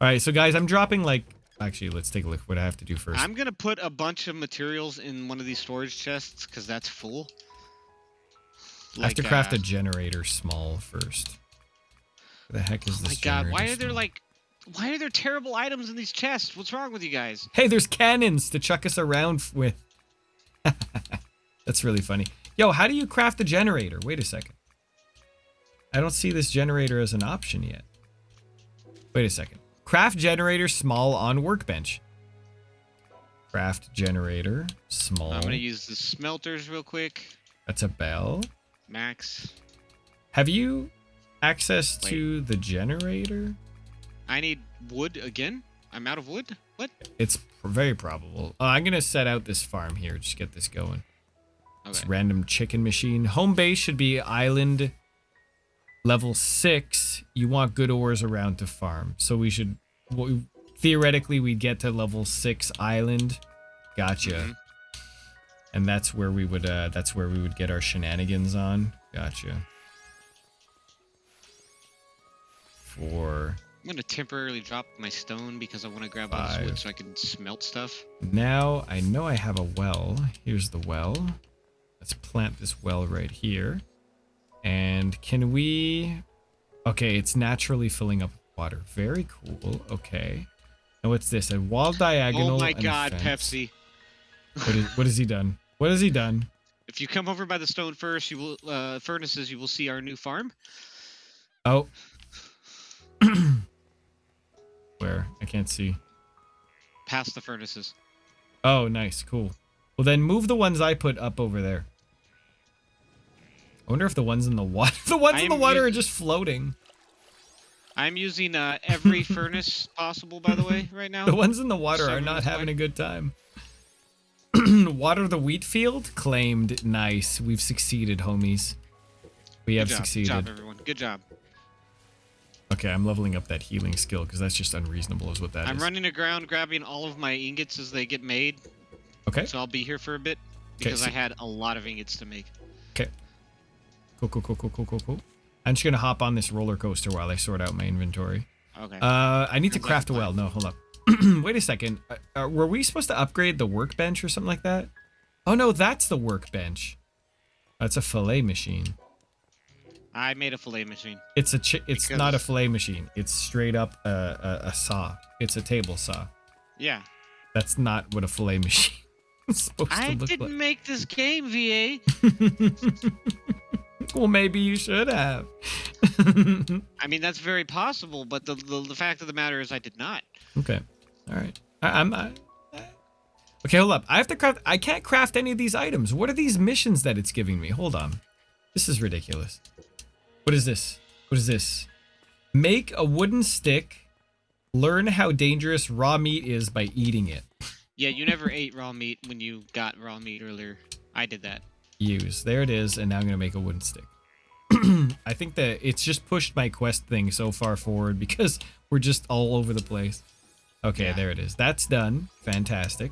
All right, so guys, I'm dropping like. Actually, let's take a look. What I have to do 1st I'm gonna put a bunch of materials in one of these storage chests because that's full. I have to craft uh, a generator small first. Where the heck is this? Oh my god! Why are there small? like, why are there terrible items in these chests? What's wrong with you guys? Hey, there's cannons to chuck us around with. That's really funny. Yo, how do you craft a generator? Wait a second. I don't see this generator as an option yet. Wait a second. Craft generator small on workbench. Craft generator small. I'm gonna use the smelters real quick. That's a bell. Max. Have you access to the generator? I need wood again. I'm out of wood. What? It's very probable. Uh, I'm gonna set out this farm here. Just get this going. It's Okay. random chicken machine. Home base should be island level six. You want good ores around to farm. So we should theoretically we'd get to level six island. Gotcha. Mhm. And that's where we would uh that's where we would get our shenanigans on. Gotcha. Four. I'm gonna temporarily drop my stone because I want to grab all this wood so I can smelt stuff. Now I know I have a well. Here's the well. Let's plant this well right here. And can we... Okay, it's naturally filling up with water. Very cool. Okay. Now what's this? A wall diagonal oh my god. Pepsi! What, is, what has he done? What has he done? If you come over by the stone first, you will uh, furnaces. You will see our new farm. Oh. Where? I can't see. Past the furnaces. Oh, nice. Cool. Well, then move the ones I put up over there. I wonder if the ones in the water, the ones in the water are just floating. I'm using uh, every furnace possible, by the way, right now. The ones in the water are not having a good time. Water the wheat field claimed. Nice. We've succeeded, homies. We have job. succeeded. Good job, everyone. Good job. Okay, I'm leveling up that healing skill because that's just unreasonable, is what that is. I'm running aground, grabbing all of my ingots as they get made. Okay. So I'll be here for a bit because so- I had a lot of ingots to make. Okay. Cool, cool, cool, cool, cool, cool, cool. I'm just gonna hop on this roller coaster while I sort out my inventory. Okay. Uh, I need to like a craft a well. No, hold up. Wait a second. Uh, uh, were we supposed to upgrade the workbench or something like that? Oh no, that's the workbench. That's a fillet machine. I made a fillet machine. It's a chi- it's not a fillet machine. It's straight up a, a, a saw. It's a table saw. Yeah. That's not what a fillet machine I didn't like. make this game, VA. well, maybe you should have. I mean, that's very possible, but the, the the fact of the matter is, I did not. okay. All right. I, I'm. I, okay, hold up. I have to craft. I can't craft any of these items. What are these missions that it's giving me? Hold on. This is ridiculous. What is this? What is this? Make a wooden stick. Learn how dangerous raw meat is by eating it. Yeah, you never ate raw meat when you got raw meat earlier. I did that. Use. There it is, and now I'm gonna make a wooden stick. I think that it's just pushed my quest thing so far forward because we're just all over the place. Okay, Yeah. there it is. That's done. Fantastic.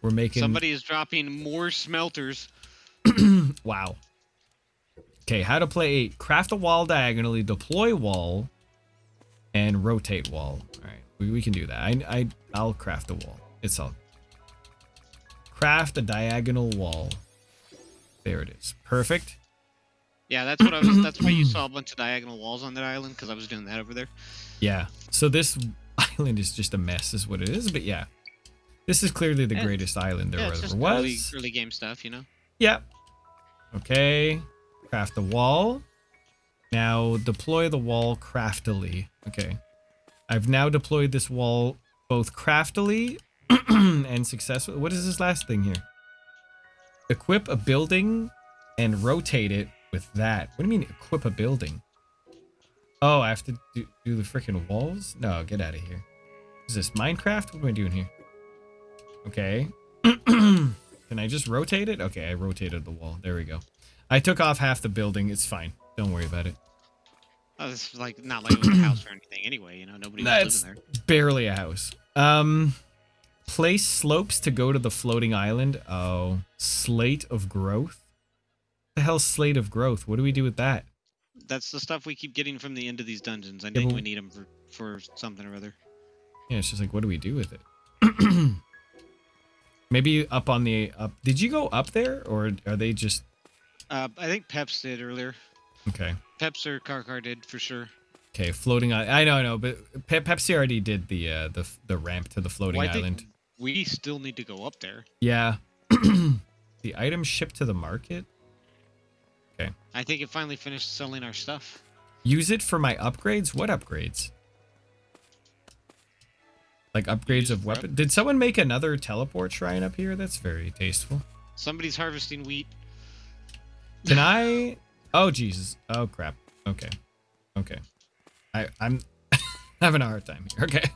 We're making Somebody is dropping more smelters. wow. Okay, how to play eight. Craft a wall diagonally, deploy wall, and rotate wall. Alright, we, we can do that. I, I I'll craft a wall. It's all craft a diagonal wall. There it is. Perfect. Yeah, that's what I was. That's why you saw a bunch of diagonal walls on that island because I was doing that over there. Yeah. So this island is just a mess, is what it is. But yeah, this is clearly the Yeah. greatest island there yeah, ever just was. early, early game stuff, you know. Yep. Okay. Craft the wall. Now deploy the wall craftily. Okay. I've now deployed this wall both craftily and successfully. What is this last thing here? Equip a building and rotate it with that. What do you mean equip a building? Oh, I have to do, do the freaking walls? No, get out of here. Is this Minecraft? What am I doing here? Okay. Can I just rotate it? Okay, I rotated the wall. There we go. I took off half the building. It's fine. Don't worry about it. Oh, this is like not like it was a house or anything. Anyway, you know, nobody was That's living there. barely a house. Um, place slopes to go to the floating island. Oh, slate of growth. the hell, slate of growth? What do we do with that? That's the stuff we keep getting from the end of these dungeons. I Yeah, think we need them for for something or other. Yeah, it's just like, what do we do with it? Maybe up on the up. Did you go up there, or are they just Uh, I think Peps did earlier. okay? Peps or Karkar did for sure. Okay, floating island. I know, I know, but Pe- Pepsi already did the uh, the the ramp to the floating Well, I think island. We still need to go up there. Yeah. the item shipped to the market. Okay. I think it finally finished selling our stuff. Use it for my upgrades. What upgrades? Like upgrades of weapon. Did someone make another teleport shrine up here? That's very tasteful. Somebody's harvesting wheat. Can I? Oh Jesus! Oh crap! Okay, okay. I I'm having a hard time here. Okay.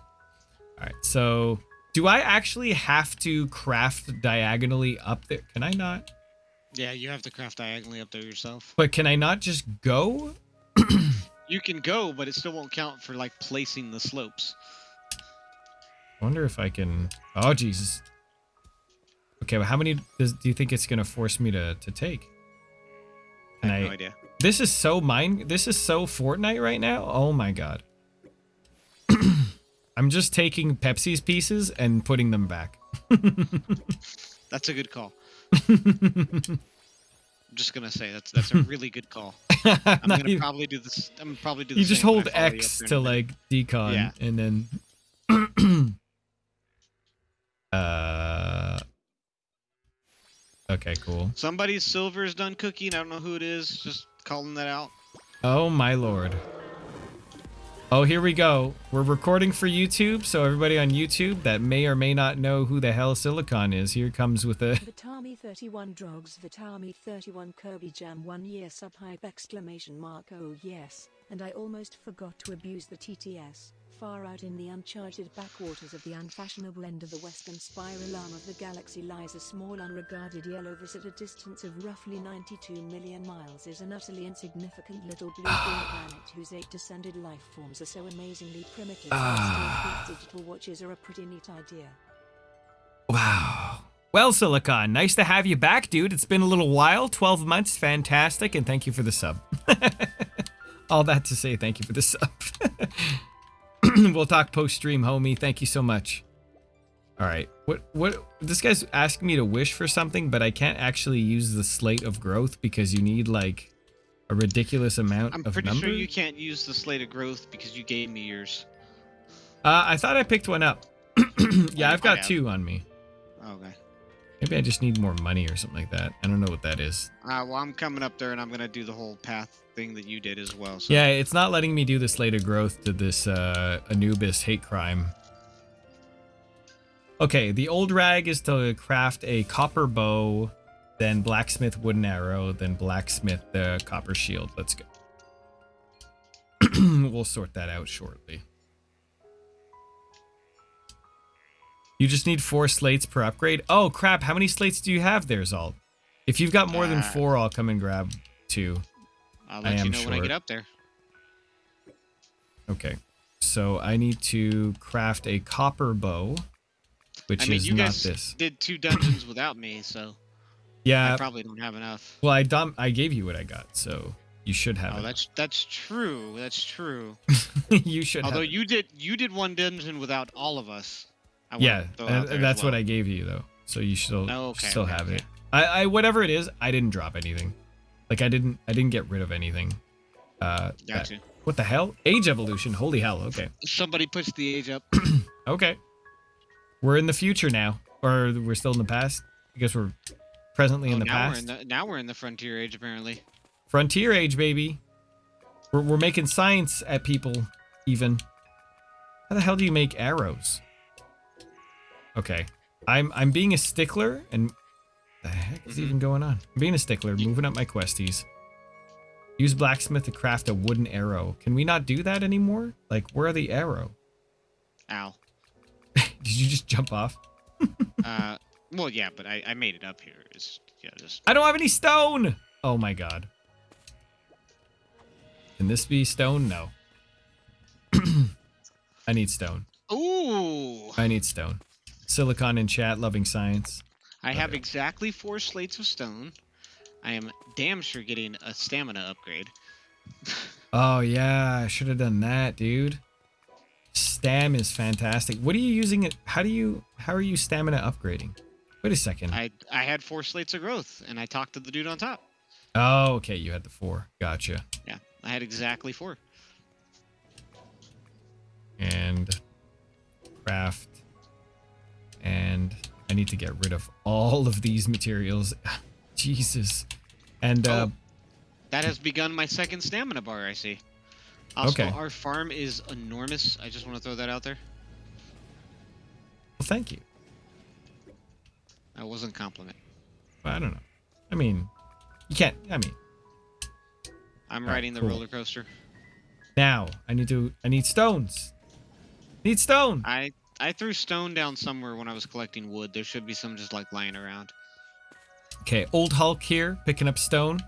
All right. So, do I actually have to craft diagonally up there? Can I not? Yeah, you have to craft diagonally up there yourself. But can I not just go? You can go, but it still won't count for like placing the slopes. I wonder if I can. Oh Jesus. Okay. Well, how many does do you think it's gonna force me to to take? I have I? no idea. This is so mine. This is so Fortnite right now. Oh my god. I'm just taking Pepsi's pieces and putting them back. That's a good call. I'm just gonna say that's that's a really good call. I'm gonna even- probably do this. I'm probably do. The you just hold I follow you up X to like decon Yeah. and then uh Okay, cool. Somebody's silver is done cooking. I don't know who it is. Just calling that out. Oh my lord. Oh, here we go. We're recording for YouTube, so everybody on YouTube that may or may not know who the hell Silicon is, here comes with a Vitami 31 Drugs Vitami 31 Kirby Jam 1 year sub hype exclamation mark oh yes, and I almost forgot to abuse the TTS. Far out in the uncharted backwaters of the unfashionable end of the western spiral arm of the galaxy lies a small unregarded yellow yellowverse at a distance of roughly 92 million miles is an utterly insignificant little blue planet whose eight descended life forms are so amazingly primitive ah. that digital watches are a pretty neat idea. Wow. Well, Silicon, nice to have you back, dude. It's been a little while. 12 months, fantastic, and thank you for the sub. All that to say, thank you for the sub. we'll talk post stream, homie. Thank you so much. All right. What what this guy's asking me to wish for something, but I can't actually use the slate of growth because you need like a ridiculous amount I'm of pretty number. sure you can't use the slate of growth because you gave me yours. Uh, I thought I picked one up. yeah, I've got two on me. Okay. Maybe I just need more money or something like that. I don't know what that is. Uh, well, I'm coming up there and I'm gonna do the whole path thing that you did as well. So. Yeah, it's not letting me do the slate of growth to this uh, Anubis hate crime. Okay, the old rag is to craft a copper bow, then blacksmith wooden arrow, then blacksmith the copper shield. Let's go. we'll sort that out shortly. You just need four slates per upgrade. Oh crap! How many slates do you have there, Zalt? If you've got more than Uh, four, I'll come and grab two. I'll let you know when I get short. up there. Okay. So I need to craft a copper bow, which I mean, is you not guys this. did two dungeons without me, so yeah, I probably don't have enough. Well, I dom- I gave you what I got, so you should have Oh, it. that's that's true. That's true. you should. Although have you did you did one dungeon without all of us. Yeah, throw out and- and as that's what. I gave you though. So you still Oh, okay, still okay, have okay. it. I, I whatever it is, I didn't drop anything. Like I didn't I didn't get rid of anything. Uh, that- Gotcha. what the hell? Age evolution. Holy hell. Okay. Somebody pushed the age up. Okay. We're in the future now, or we're still in the past. I guess we're presently Oh, in the now past. we're in the now we're in the frontier age apparently. Frontier age, baby. We're, we're making science at people, even. How the hell do you make arrows? Okay. I'm I'm being a stickler, and the heck is Mhm. even going on? I'm being a stickler, moving up my questies. Use blacksmith to craft a wooden arrow. Can we not do that anymore? Like, where are the arrow? Ow. Did you just jump off? Uh, well, yeah, but I, I made it up here. It's yeah, just I don't have any stone. Oh my god. Can this be stone? No. I need stone. ooh. I need stone. Silicon in chat, loving science. I have Okay. exactly four slates of stone. I am damn sure getting a stamina upgrade. Oh yeah, I should have done that, dude. Stam is fantastic. What are you using it? How do you? How are you stamina upgrading? Wait a second. I I had four slates of growth, and I talked to the dude on top. Oh, okay. You had the four. Gotcha. Yeah, I had exactly four. and craft and I need to get rid of all of these materials. Jesus. And uh Oh. That has begun my second stamina bar. I see. Also, Okay. our farm is enormous. I just want to throw that out there. well, thank you. That wasn't a compliment. I don't know. I mean, you can't I mean, I'm riding the cool. roller coaster. now I need to I need stones. Need stone. I I threw stone down somewhere when I was collecting wood. There should be some just like lying around. Okay, old Hulk here picking up stone.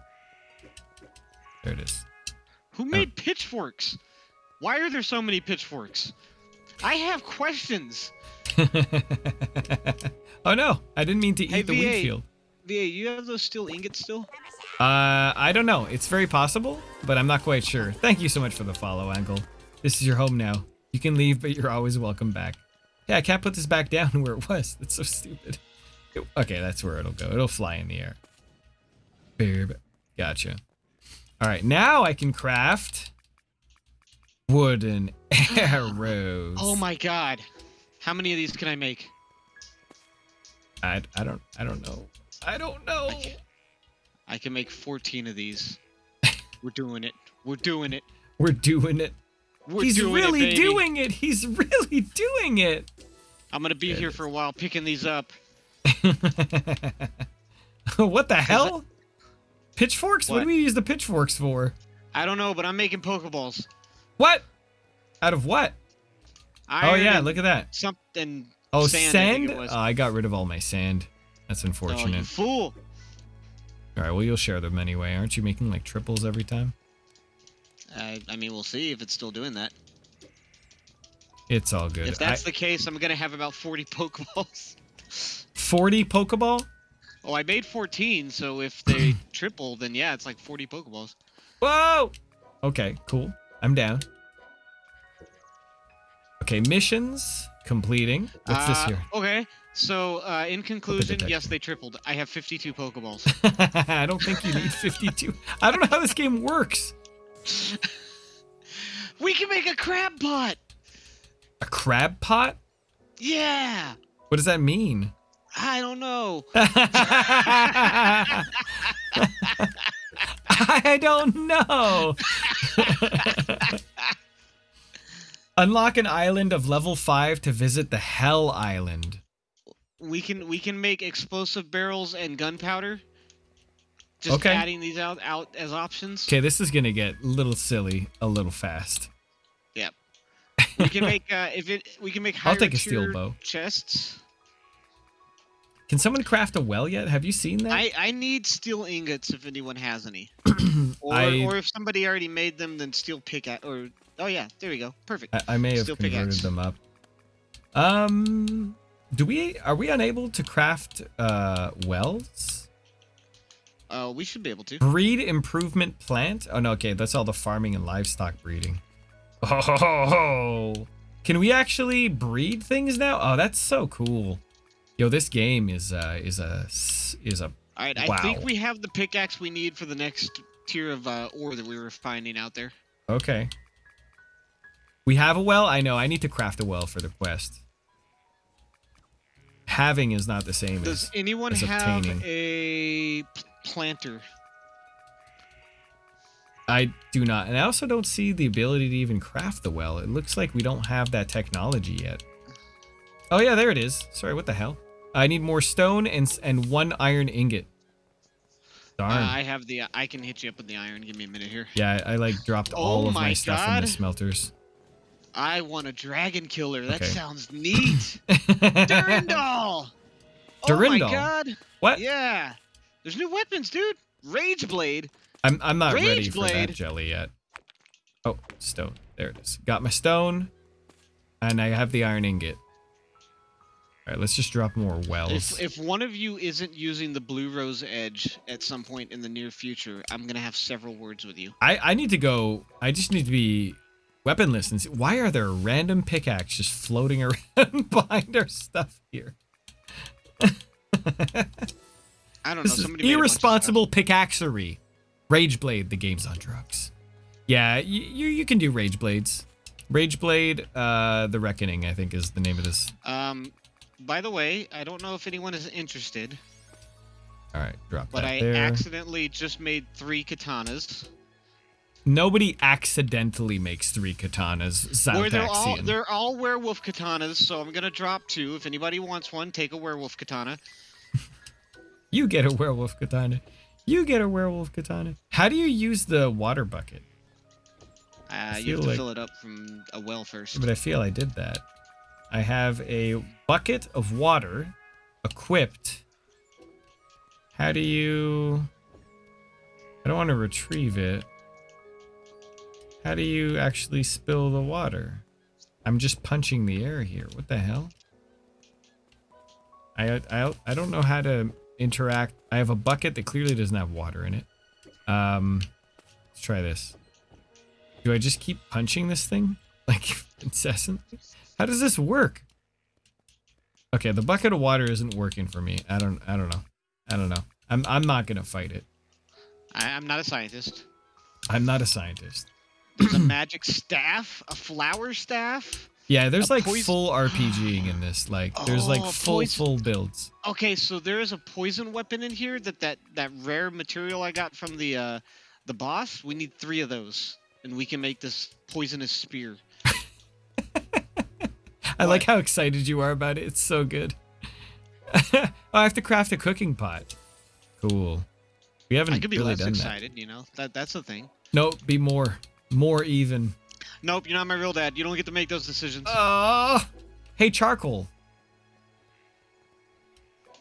There it is. Who made pitchforks? Why are there so many pitchforks? I have questions. oh no, I didn't mean to eat Hey, the wheat VA. field. VA, you have those steel ingots still? Uh, I don't know. It's very possible, but I'm not quite sure. Thank you so much for the follow, Angle. This is your home now. You can leave, but you're always welcome back. Yeah, I can't put this back down where it was. That's so stupid. It- okay, that's where it'll go. It'll fly in the air. Boop. Gotcha. All right, now I can craft wooden arrows. Oh my god. How many of these can I make? I, I don't I don't know. I don't know. I can, I can make 14 of these. We're doing it. We're doing it. We're doing it. We're He's doing really it, doing it. He's really doing it. I'm gonna be There it here is. for a while picking these up. what the hell? Pitchforks? What? What? do we use the pitchforks for? I don't know, but I'm making Pokeballs. What? Out of what? oh yeah, look at that. Something. Oh, sand, sand. I think it was. Oh, I got rid of all my sand. That's unfortunate. Oh, you unfortunate. fool! all right, well you'll share them anyway. Aren't you making like triples every time? I, I mean, we'll see if it's still doing that. It's all good. If that's the case, I'm gonna have about 40 Pokeballs. 40 Pokeball? Oh, I made 14, so if they triple, then yeah, it's like 40 Pokeballs. Whoa! Okay, cool. I'm down. Okay, missions completing. What's this Uh, here? Okay, so uh, in conclusion, yes, they tripled. I have 52 Pokeballs. I don't think you need 52. I don't know how this game works. we can make a crab pot! A crab pot? Yeah! What does that mean? I don't know. I don't know. Unlock an island of level 5 to visit the Hell Island. We can we can make explosive barrels and gunpowder. Just Okay. adding these out out as options. Okay, this is going to get a little silly a little fast. Yep. We can make uh, if it we can make I'll take a steel bow. chests. Can someone craft a well yet? Have you seen that? I I need steel ingots if anyone has any. Or I- or if somebody already made them, then steel pickaxe. Or oh yeah, there we go, perfect. I, I may have Steel converted pickaxe. them up. Um, do we are we unable to craft uh wells? Uh, we should be able to. Breed improvement plant? Oh no, okay, that's all the farming and livestock breeding. Oh, can we actually breed things now? Oh, that's so cool. Yo, this game is uh is a, is a All right, I think we have the pickaxe we need for the next tier of uh, ore that we were finding out there. okay. We have a well. I know. I need to craft a well for the quest. Having is not the same Does as anyone as have obtaining. a planter? I do not. And I also don't see the ability to even craft the well. It looks like we don't have that technology yet. Oh yeah, there it is. Sorry, what the hell? I need more stone and and one iron ingot. Uh, Darn. I have the. I can hit you up with the iron. Give me a minute here. yeah, I, I like dropped Oh all of my, my stuff in the smelters. I want a dragon killer. That Okay. sounds neat. Durandal. Oh my god. what? Yeah. There's new weapons, dude. Rage blade. I'm I'm not ready Rage for that blade. jelly yet. Oh, stone. There it is. Got my stone, and I have the iron ingot. All right, let's just drop more wells. If if one of you isn't using the blue rose edge at some point in the near future, I'm gonna have several words with you. I, I need to go. I just need to be weaponless and see. Why are there random pickaxe just floating around behind our stuff here? I don't know. Somebody made a bunch of stuff. irresponsible pickaxery. Rageblade, the game's on drugs. Yeah, you, you can do Rageblades. Rageblade, uh, the Reckoning, I think is the name of this. Um, by the way, I don't know if anyone is interested, All right, drop but that I there. accidentally just made three katanas. Nobody accidentally makes three katanas. Where they're all they're all werewolf katanas, so I'm gonna drop two. If anybody wants one, take a werewolf katana. You get a werewolf katana. You get a werewolf katana. How do you use the water bucket? Uh, you have to like- fill it up from a well first. But I feel I did that. I have a bucket of water equipped. How do you... I don't want to retrieve it. How do you actually spill the water? I'm just punching the air here. What the hell? I, I, I don't know how to interact. I have a bucket that clearly doesn't have water in it. Um, let's try this. Do I just keep punching this thing? Like incessantly? How does this work? Okay, the bucket of water isn't working for me. I don't I don't know. I don't know. I'm I'm not gonna fight it. I, I'm not a scientist. I'm not a scientist. There's a magic staff, a flower staff. Yeah, there's like poison- full RPGing in this. Like there's like Oh, full poison- full builds. Okay, so there is a poison weapon in here that that that rare material I got from the uh the boss. We need three of those, and we can make this poisonous spear. I like how excited you are about it. It's so good. oh, I have to craft a cooking pot. Cool. We haven't I could be really less done that. excited, you know. That that's the thing. No, be more. More even. Nope, you're not my real dad. You don't get to make those decisions. Oh, hey, charcoal.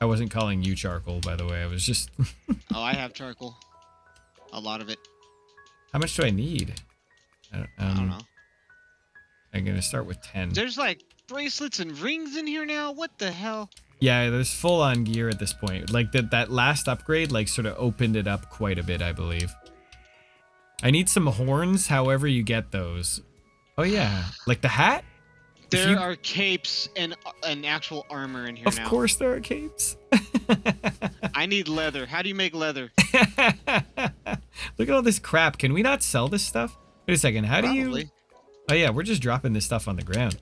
I wasn't calling you charcoal, by the way. I was just. oh, I have charcoal. A lot of it. How much do I need? I don't, I don't um, know. I'm gonna start with ten. There's like bracelets and rings in here now. What the hell? Yeah, there's full on gear at this point. Like that that last upgrade like sort of opened it up quite a bit, I believe. I need some horns, however you get those. Oh yeah, like the hat? There you- are capes and uh, an actual armor in here Of now. course there are capes. I need leather. How do you make leather? Look at all this crap. Can we not sell this stuff? Wait a second. How do you Oh yeah, we're just dropping this stuff on the ground.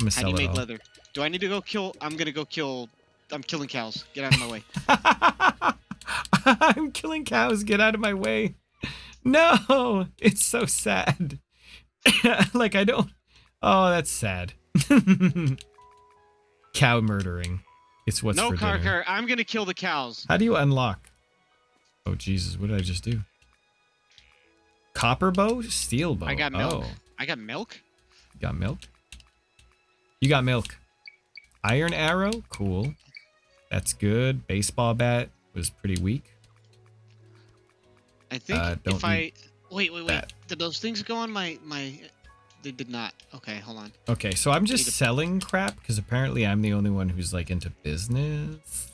I'm gonna How do you make all. leather? Do I need to go kill? I'm gonna go kill. I'm killing cows. Get out of my way. I'm killing cows. Get out of my way. No, it's so sad. like I don't. Oh, that's sad. Cow murdering. It's what's no for car dinner. car. I'm gonna kill the cows. How do you unlock? Oh Jesus! What did I just do? Copper bow, steel bow. I got milk. Oh, I got milk. you got milk. You got milk. Iron arrow, cool. That's good. Baseball bat was pretty weak. I think Uh, if I wait, wait, wait. that. Did those things go on my my? They did not. Okay, hold on. Okay, so I'm just to- selling crap because apparently I'm the only one who's like into business.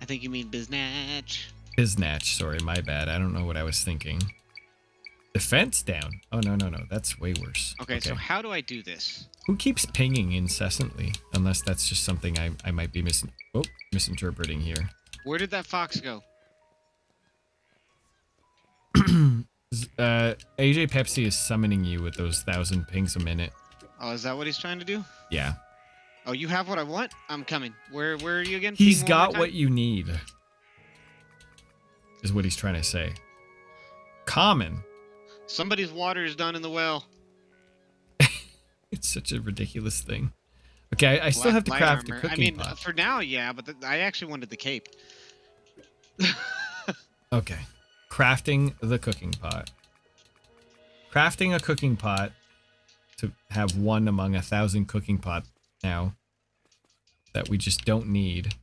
I think you mean biznatch. Biznatch, sorry, my bad. I don't know what I was thinking. Defense down. Oh no no no, that's way worse. Okay, so how do I do this? who keeps pinging incessantly? Unless that's just something I I might be mis oh, misinterpreting here. Where did that fox go? Uh, AJ Pepsi is summoning you with those thousand pings a minute. Oh, is that what he's trying to do? Yeah, Oh, you have what I want. I'm coming. Where where are you again? he's Ping got what you need. Is what he's trying to say. Common. Somebody's water is done in the well. It's such a ridiculous thing. Okay, I, I still have to craft armor. a cooking I mean, pot. for now, yeah, but th- I actually wanted the cape. Okay. Crafting the cooking pot. Crafting a cooking pot to have one among a thousand cooking pot now that we just don't need.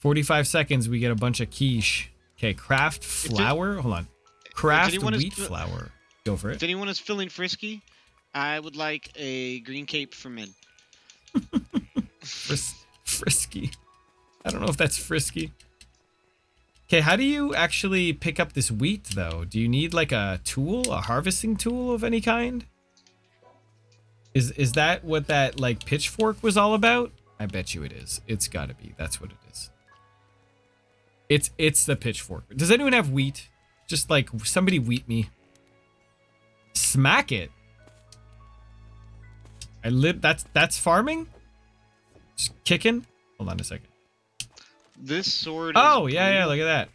45 seconds, we get a bunch of quiche. Okay, craft flour. Hold on. Craft is wheat flour. Go for it. If anyone is feeling frisky, I would like a green cape for men. Fris- frisky. I don't know if that's frisky. Okay, how do you actually pick up this wheat though? Do you need like a tool, a harvesting tool of any kind? Is is that what that like pitchfork was all about? I bet you it is. It's got to be. That's what it is. It's it's the pitchfork. Does anyone have wheat? Just like somebody wheat me. Smack it. I live that's that's farming? Just kicking? Hold on a second. This sword. Oh, is yeah, yeah, look at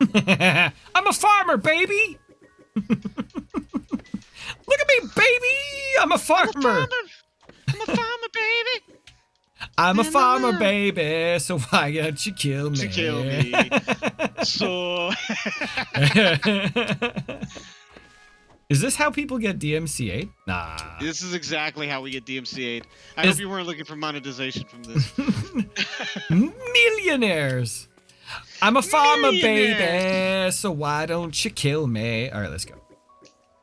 that. I'm a farmer, baby. look at me, baby. I'm a I'm a farmer. farmer. I'm a farmer, baby. I'm a Na, na, farmer, na. baby. So why don't you kill me? To kill me. So. Is this how people get DMCA? Nah. this is exactly how we get DMCA'd. I Is- hope you weren't looking for monetization from this. Millionaires. I'm a farmer, baby. So why don't you kill me? All right, let's go.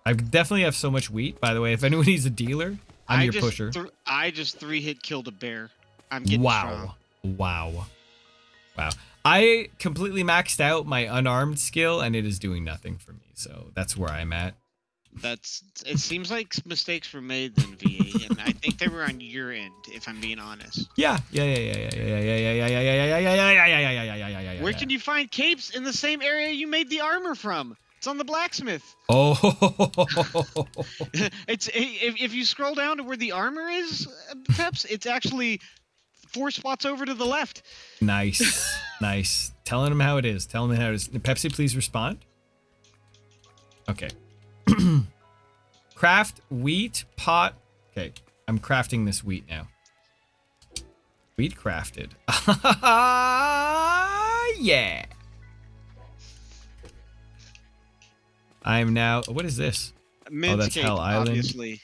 I definitely have so much wheat. By the way, if anyone needs a dealer, I'm I your pusher. I just three hit killed a bear. I'm getting Wow. strong. Wow. Wow. I completely maxed out my unarmed skill and it is doing nothing for me. So that's where I'm at. That's. It seems like mistakes were made then, VA, and I think they were on your end, if I'm being honest. Yeah. Yeah, yeah, yeah, yeah, yeah, yeah, yeah, yeah, yeah, yeah, yeah, yeah, yeah, yeah, yeah, yeah, yeah, yeah, yeah, yeah. Where can you find capes in the same area you made the armor from? It's on the blacksmith. Oh. it's if, if you scroll down to where the armor is, uh, Peps, it's actually four spots over to the left. nice. Nice. Telling him how it is. Telling him how it is. Pepsi, please respond. Okay. Craft wheat pot. Okay. I'm crafting this wheat now. Wheat crafted. yeah. I am now. What is this? Men's that's cape, Hell Island. obviously.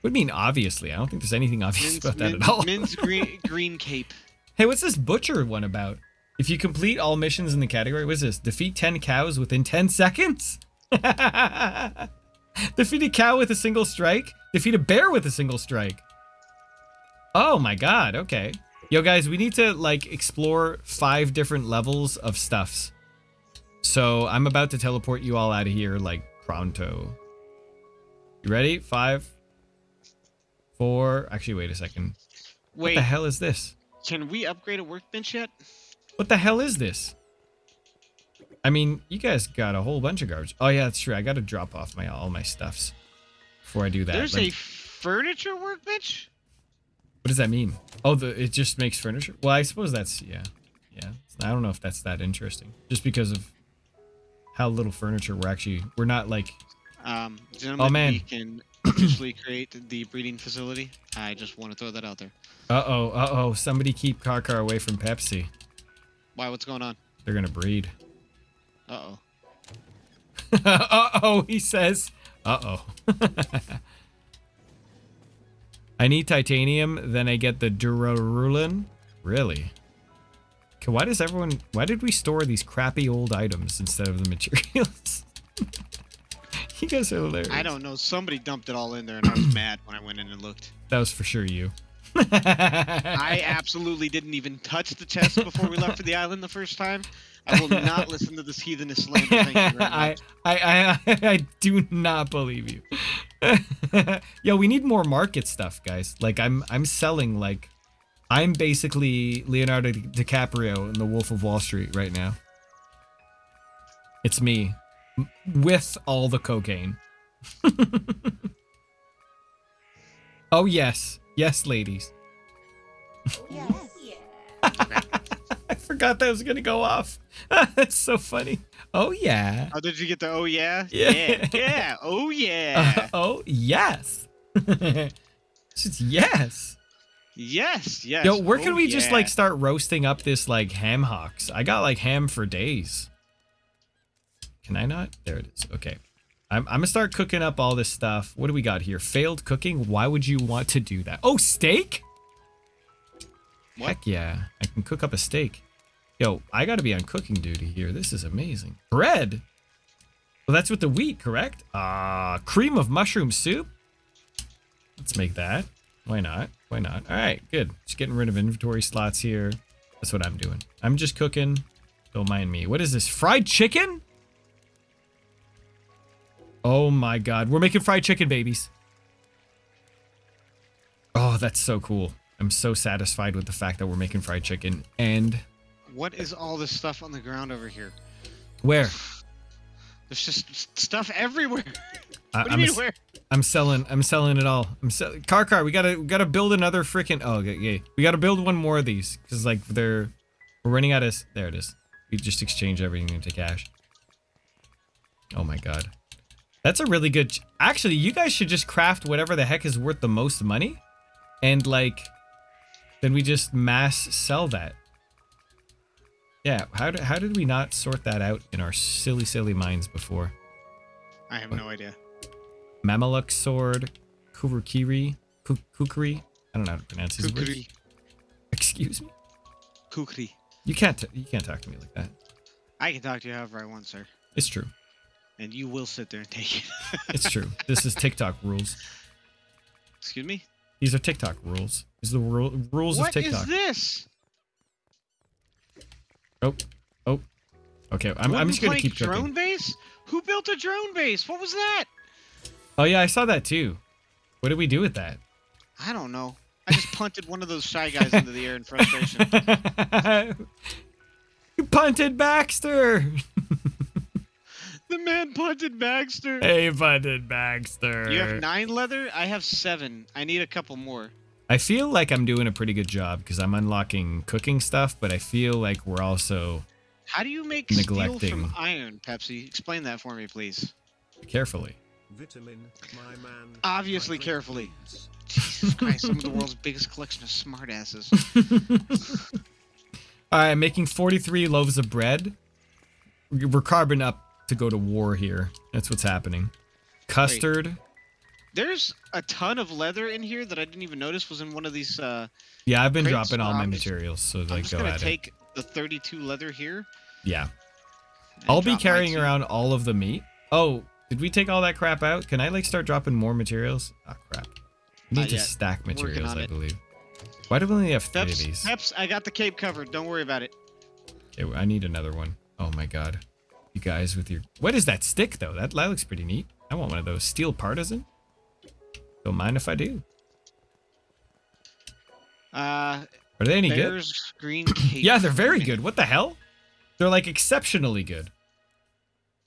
What do you mean, obviously? I don't think there's anything obvious about that at all. men's green green cape. Hey, what's this butcher one about? If you complete all missions in the category, what is this? Defeat 10 cows within 10 seconds? Defeat a cow with a single strike? Defeat a bear with a single strike? Oh my god, okay. Yo, guys, we need to like explore five different levels of stuffs. So I'm about to teleport you all out of here like pronto. You ready? Five, four. Actually, wait a second. What Wait, the hell is this? can we upgrade a workbench yet? What the hell is this? I mean, you guys got a whole bunch of garbage. Oh yeah, that's true. I got to drop off my all my stuffs before I do that. There's Like, a furniture workbench? what does that mean? Oh, the it just makes furniture. Well, I suppose that's yeah, yeah. I don't know if that's that interesting. Just because of how little furniture we're actually we're not like Um, gentlemen, Oh, man. we can officially create the breeding facility. I just want to throw that out there. uh oh uh oh somebody keep Karkar away from Pepsi. Why? What's going on? They're gonna breed. Uh oh. uh oh, he says. Uh oh. I need titanium, then I get the Duralumin. Really? Okay, why does everyone? Why did we store these crappy old items instead of the materials? you guys are hilarious. I don't know. Somebody dumped it all in there, and I was mad when I went in and looked. That was for sure you. I absolutely didn't even touch the chest before we left for the island the first time. I will not listen to this heathenist slander. Thank you I. I, I, I do not believe you. Yo, we need more market stuff, guys. Like I'm, I'm selling like, I'm basically Leonardo DiCaprio in The Wolf of Wall Street right now. It's me, with all the cocaine. oh yes, yes, ladies. I forgot that was gonna go off. That's so funny. Oh yeah. Oh, did you get the oh yeah? Yeah. Yeah. yeah. Oh yeah. Uh, oh yes. Just yes. yes. Yes. Yo, where oh, can we just like start roasting up this like ham hocks? I got like ham for days. Can I not? There it is. Okay. I'm, I'm gonna start cooking up all this stuff. What do we got here? Failed cooking? Why would you want to do that? Oh, steak? What? Heck yeah. I can cook up a steak. Yo, I gotta be on cooking duty here. This is amazing. Bread? Well, that's with the wheat, correct? Ah, cream of mushroom soup? Let's make that. Why not? Why not? All right, good. Just getting rid of inventory slots here. That's what I'm doing. I'm just cooking. Don't mind me. What is this? Fried chicken? Oh my god. We're making fried chicken, babies. Oh, that's so cool. I'm so satisfied with the fact that we're making fried chicken. And What is all this stuff on the ground over here? where? There's just stuff everywhere. I, What do I'm, you a- where? I'm selling. I'm selling it all. I'm selling. Karkar. We gotta. We gotta build another freaking. Oh, okay, yeah. We gotta build one more of these because like they're. We're running out of. There it is. We just exchange everything into cash. Oh my god. That's a really good. ch- Actually, you guys should just craft whatever the heck is worth the most money, and like, then we just mass sell that. Yeah. How did how did we not sort that out in our silly silly minds before? I have no idea. Mamaluk sword, Kurukiri, Ku- Kukri. I don't know how to pronounce his words. Kukri. Excuse me. Kukri. You can't. You can't talk to me like that. I can talk to you however I want, sir. It's true. And you will sit there and take it. It's true. this is TikTok rules. Excuse me? These are TikTok rules. Are the ru- rules What of TikTok. is this? Oh, oh. Okay, I'm, I'm just gonna keep drone cooking. base? Who built a drone base? What was that? Oh yeah, I saw that too. What did we do with that? I don't know. I just punted one of those shy guys into the air in frustration. you punted Baxter. the man punted Baxter. hey, punted Baxter. You have nine leather? I have seven. I need a couple more. I feel like I'm doing a pretty good job because I'm unlocking cooking stuff, but I feel like we're also How do you make steel Neglecting. from iron, Pepsi? Explain that for me, please. carefully. Vitamin, my man. Obviously my carefully. Jesus Christ, some of the world's biggest collection of smartasses. All right, I'm making 43 loaves of bread. We're carbon up to go to war here. That's what's happening. Custard. There's a ton of leather in here that I didn't even notice was in one of these. Uh, Yeah, I've been Crates dropping all my materials, so I'm like just go gonna at it. take the 32 leather here. Yeah, and I'll be drop my carrying two- around all of the meat. Oh, did we take all that crap out? Can I like start dropping more materials? Oh crap. We need Not to yet. stack Working materials, on I it. believe. Why do we only have three of Peps, these? Peps, I got the cape covered. Don't worry about it. Okay, I need another one. Oh my god. You guys with your... What is that stick, though? That, that looks pretty neat. I want one of those. Steel Partisan? Don't mind if I do. Uh, Are they any good? Green. Yeah, they're very good. What the hell? They're like exceptionally good.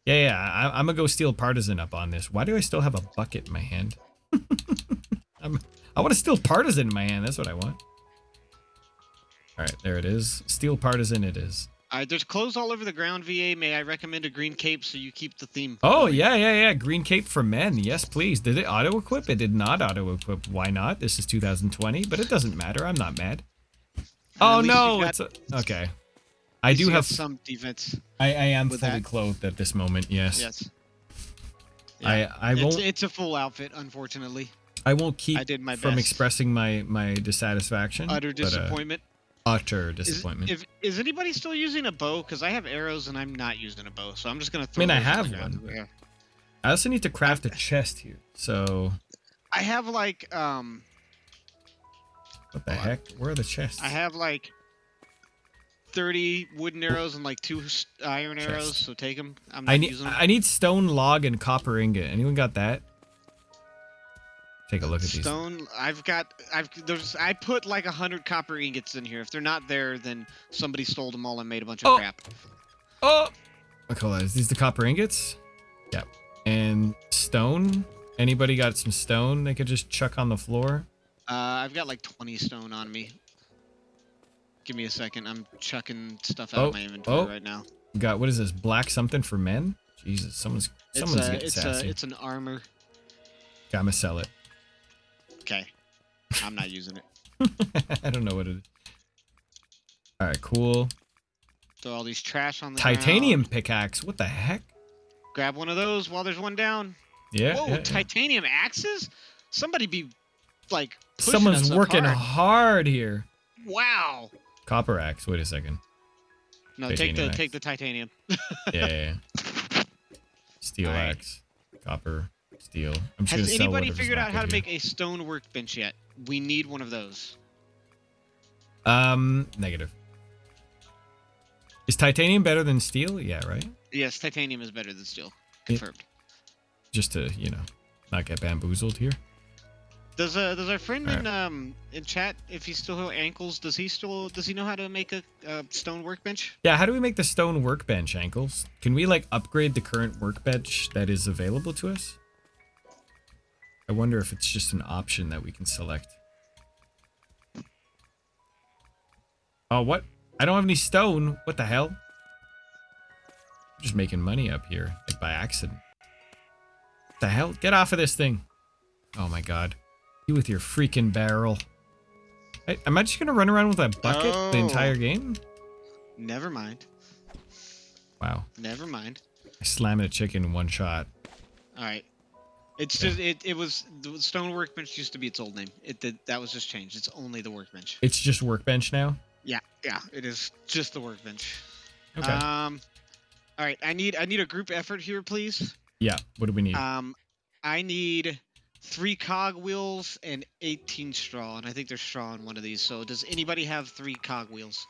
Yeah, yeah. I, I'm gonna go steal partisan up on this. Why do I still have a bucket in my hand? I'm, I want to steal partisan in my hand. That's what I want. All right, there it is. Steel partisan it is. Uh, there's clothes all over the ground, VA. May I recommend a green cape so you keep the theme? Oh going? yeah, yeah, yeah. Green cape for men. Yes, please. Did it auto equip? It did not auto equip. Why not? This is 2020, but it doesn't matter. I'm not mad. Oh no, got- it's a, okay. I do have. some defense. I, I am fully that. clothed at this moment. Yes. Yes. I I It's, won't. it's a full outfit, unfortunately. I won't keep I did my from best. expressing my my dissatisfaction. Utter but, uh, disappointment. Is, if, is anybody still using a bow? Because I have arrows and I'm not using a bow, so I'm just gonna throw. I mean, I those on the have one. Yeah. I also need to craft a chest here. So I have like um, what the heck? Where are the chests? I have like. 30 wooden arrows and like two iron Chest. arrows, so take them. I'm not I need using them. I need stone log and copper ingot. Anyone got that? Take a look at these. Stone. I've got. I've there's. I put like a hundred copper ingots in here. If they're not there, then somebody stole them all and made a bunch of Oh. crap. Oh, okay, hold on. Is these the copper ingots? Yep. And stone. Anybody got some stone they could just chuck on the floor? Uh, I've got like 20 stone on me. Give me a second. I'm chucking stuff out Oh, of my inventory oh. right now. We got what is this? Black something for men? Jesus, someone's It's someone's a, getting it's a, sassy. it's an armor. Gotta sell it. Okay. I'm not using it. I don't know what it is. All right, cool. Throw all these trash on the Titanium ground. pickaxe. What the heck? Grab one of those while there's one down. Yeah. Whoa, yeah, yeah. titanium axes? Somebody be like Someone's us working hard. hard here. Wow. Copper axe. Wait a second. No, take the axe. take the titanium. Yeah, yeah, yeah. Steel Alright. axe. Copper. Steel. I'm just Has anybody figured out how to good make a stone workbench yet? We need one of those. Um, negative. Is titanium better than steel? Yeah, right. Yes, titanium is better than steel. Confirmed. Just to you know, not get bamboozled here. Does uh does our friend Alright. in um in chat if he still has ankles does he still does he know how to make a, a stone workbench? Yeah, how do we make the stone workbench ankles? Can we like upgrade the current workbench that is available to us? I wonder if it's just an option that we can select. Oh, what? I don't have any stone. What the hell? I'm just making money up here, like by accident. What the hell? Get off of this thing. Oh my god. You with your freaking barrel. I, am I just gonna run around with a bucket the Oh. entire game? Never mind. Wow. Never mind. I slammed a chicken in one shot. All right. It's just it, it was the stone workbench used to be its old name. It did that was just changed. It's only the workbench. It's just workbench now. Yeah, yeah, it is just the workbench. Okay. Um all right, I need I need a group effort here, please. yeah. What do we need? Um I need three cog wheels and 18 straw, and I think there's straw in one of these. So does anybody have three cog wheels?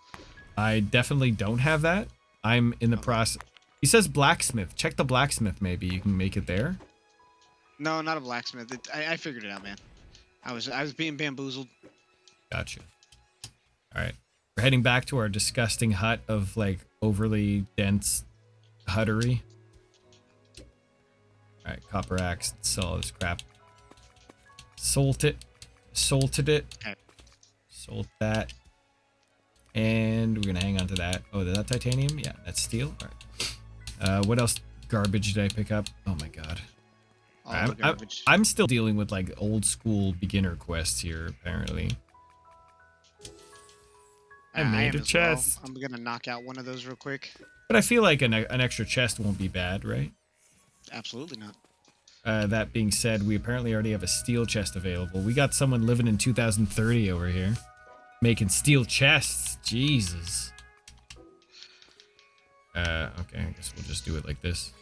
I definitely don't have that. I'm in the Okay. process. He says blacksmith. Check the blacksmith. Maybe you can make it there. No, not a blacksmith. It, I, I figured it out, man. I was I was being bamboozled. Gotcha. All right. We're heading back to our disgusting hut of like overly dense huttery. All right. Copper axe. Sell all this crap. Salt it. Salted it. Okay. Sold that. And we're gonna hang on to that. Oh, is that titanium? Yeah, that's steel. All right. Uh, what else garbage did I pick up? Oh my god. All I'm, the I'm. I'm still dealing with like old school beginner quests here, apparently. I Uh, made am a as well. chest. I'm gonna knock out one of those real quick. But I feel like an, an extra chest won't be bad, right? Absolutely not. Uh, that being said, we apparently already have a steel chest available. We got someone living in 2030 over here. Making steel chests. Jesus. Uh, okay, I guess we'll just do it like this.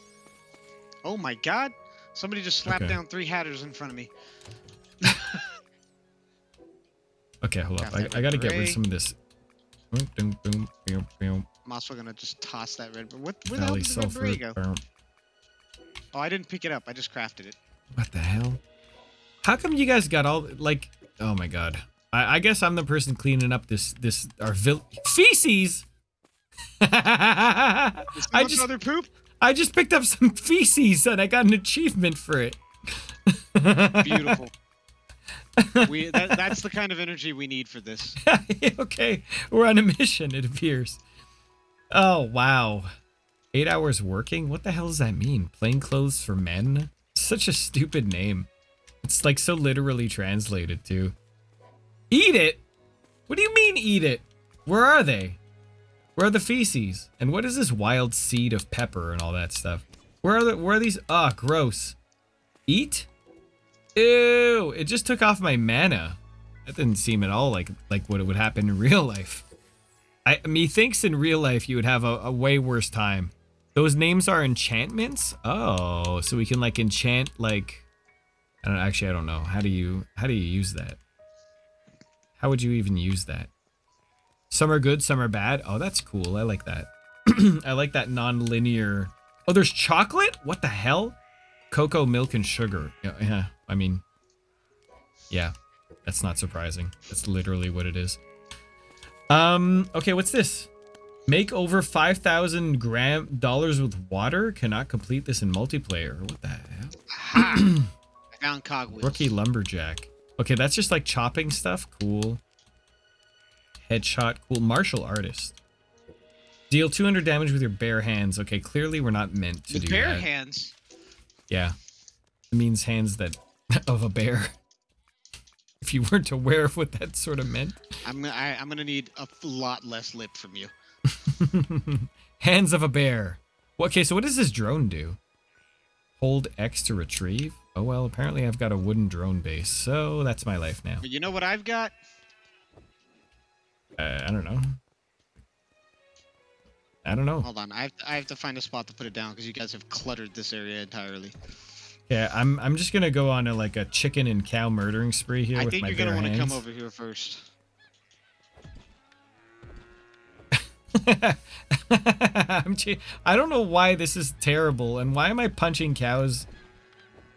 Oh my god! Somebody just slapped Okay. down three hatters in front of me. Okay, hold up. Craft I, I gotta get rid of some of this. Boom, boom, boom, boom, boom. I'm also gonna just toss that red. What? Where the hell Valley did the red go? boom. Oh, I didn't pick it up. I just crafted it. What the hell? How come you guys got all like? Oh my god. I, I guess I'm the person cleaning up this this our vil- feces. I just other poop? I just picked up some feces and I got an achievement for it. Beautiful. we that, that's the kind of energy we need for this. okay, we're on a mission. It appears. Oh wow, eight hours working. What the hell does that mean? Plain clothes for men? Such a stupid name. It's like so literally translated too. Eat it? What do you mean eat it? Where are they? Where are the feces? And what is this wild seed of pepper and all that stuff? Where are the where are these? Ah, gross. Eat? Ew! It just took off my mana. That didn't seem at all like like what it would happen in real life. I methinks in real life you would have a, a way worse time. Those names are enchantments. Oh, so we can like enchant like. I don't actually. I don't know. How do you how do you use that? How would you even use that? Some are good, some are bad. Oh, that's cool. I like that. I like that non-linear. Oh, there's chocolate. What the hell? Cocoa, milk, and sugar. Yeah, yeah. I mean, yeah. That's not surprising. That's literally what it is. Um. Okay. What's this? Make over five thousand gram dollars with water. Cannot complete this in multiplayer. What the hell? I found cogwheels. Rookie lumberjack. Okay, that's just like chopping stuff. Cool. Headshot. Cool. Martial artist. Deal 200 damage with your bare hands. Okay, clearly we're not meant to With do bare that. hands. Yeah. It means hands that of a bear. If you weren't aware of what that sort of meant. I'm gonna I, I'm gonna need a lot less lip from you. hands of a bear. Okay, so what does this drone do? Hold X to retrieve? Oh well, apparently I've got a wooden drone base, so that's my life now. But you know what I've got? Uh, I don't know. I don't know. Hold on, I have to, I have to find a spot to put it down because you guys have cluttered this area entirely. Yeah, I'm I'm just gonna go on a like a chicken and cow murdering spree here I with think my you're gonna want to come over here first. I'm che- I don't know why this is terrible and why am I punching cows?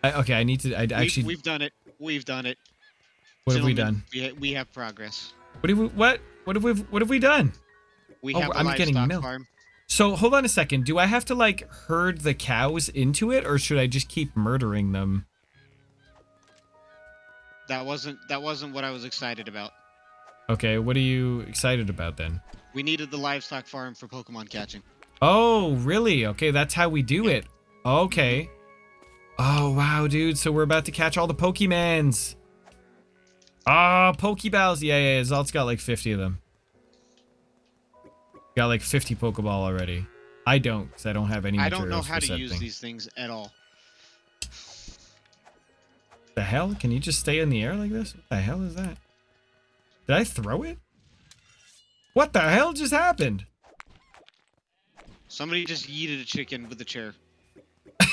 I, okay, I need to. I We've, actually. we've done it. We've done it. what have we done? We, ha- we have progress. What have we? What? What have we? What have we done? We Oh, have I'm getting milk. farm. So hold on a second. Do I have to like herd the cows into it, or should I just keep murdering them? That wasn't that wasn't what I was excited about. Okay, what are you excited about then? We needed the livestock farm for Pokemon catching. Oh, really? Okay, that's how we do it. Okay. Oh, wow, dude. So we're about to catch all the Pokemans. Ah, Pokeballs. Yeah, yeah, yeah. Zalt's got like 50 of them. Got like 50 Pokeball already. I don't, because I don't have any I don't know how to use thing. these things at all. The hell? Can you just stay in the air like this? What the hell is that? Did I throw it? What the hell just happened? Somebody just yeeted a chicken with a chair.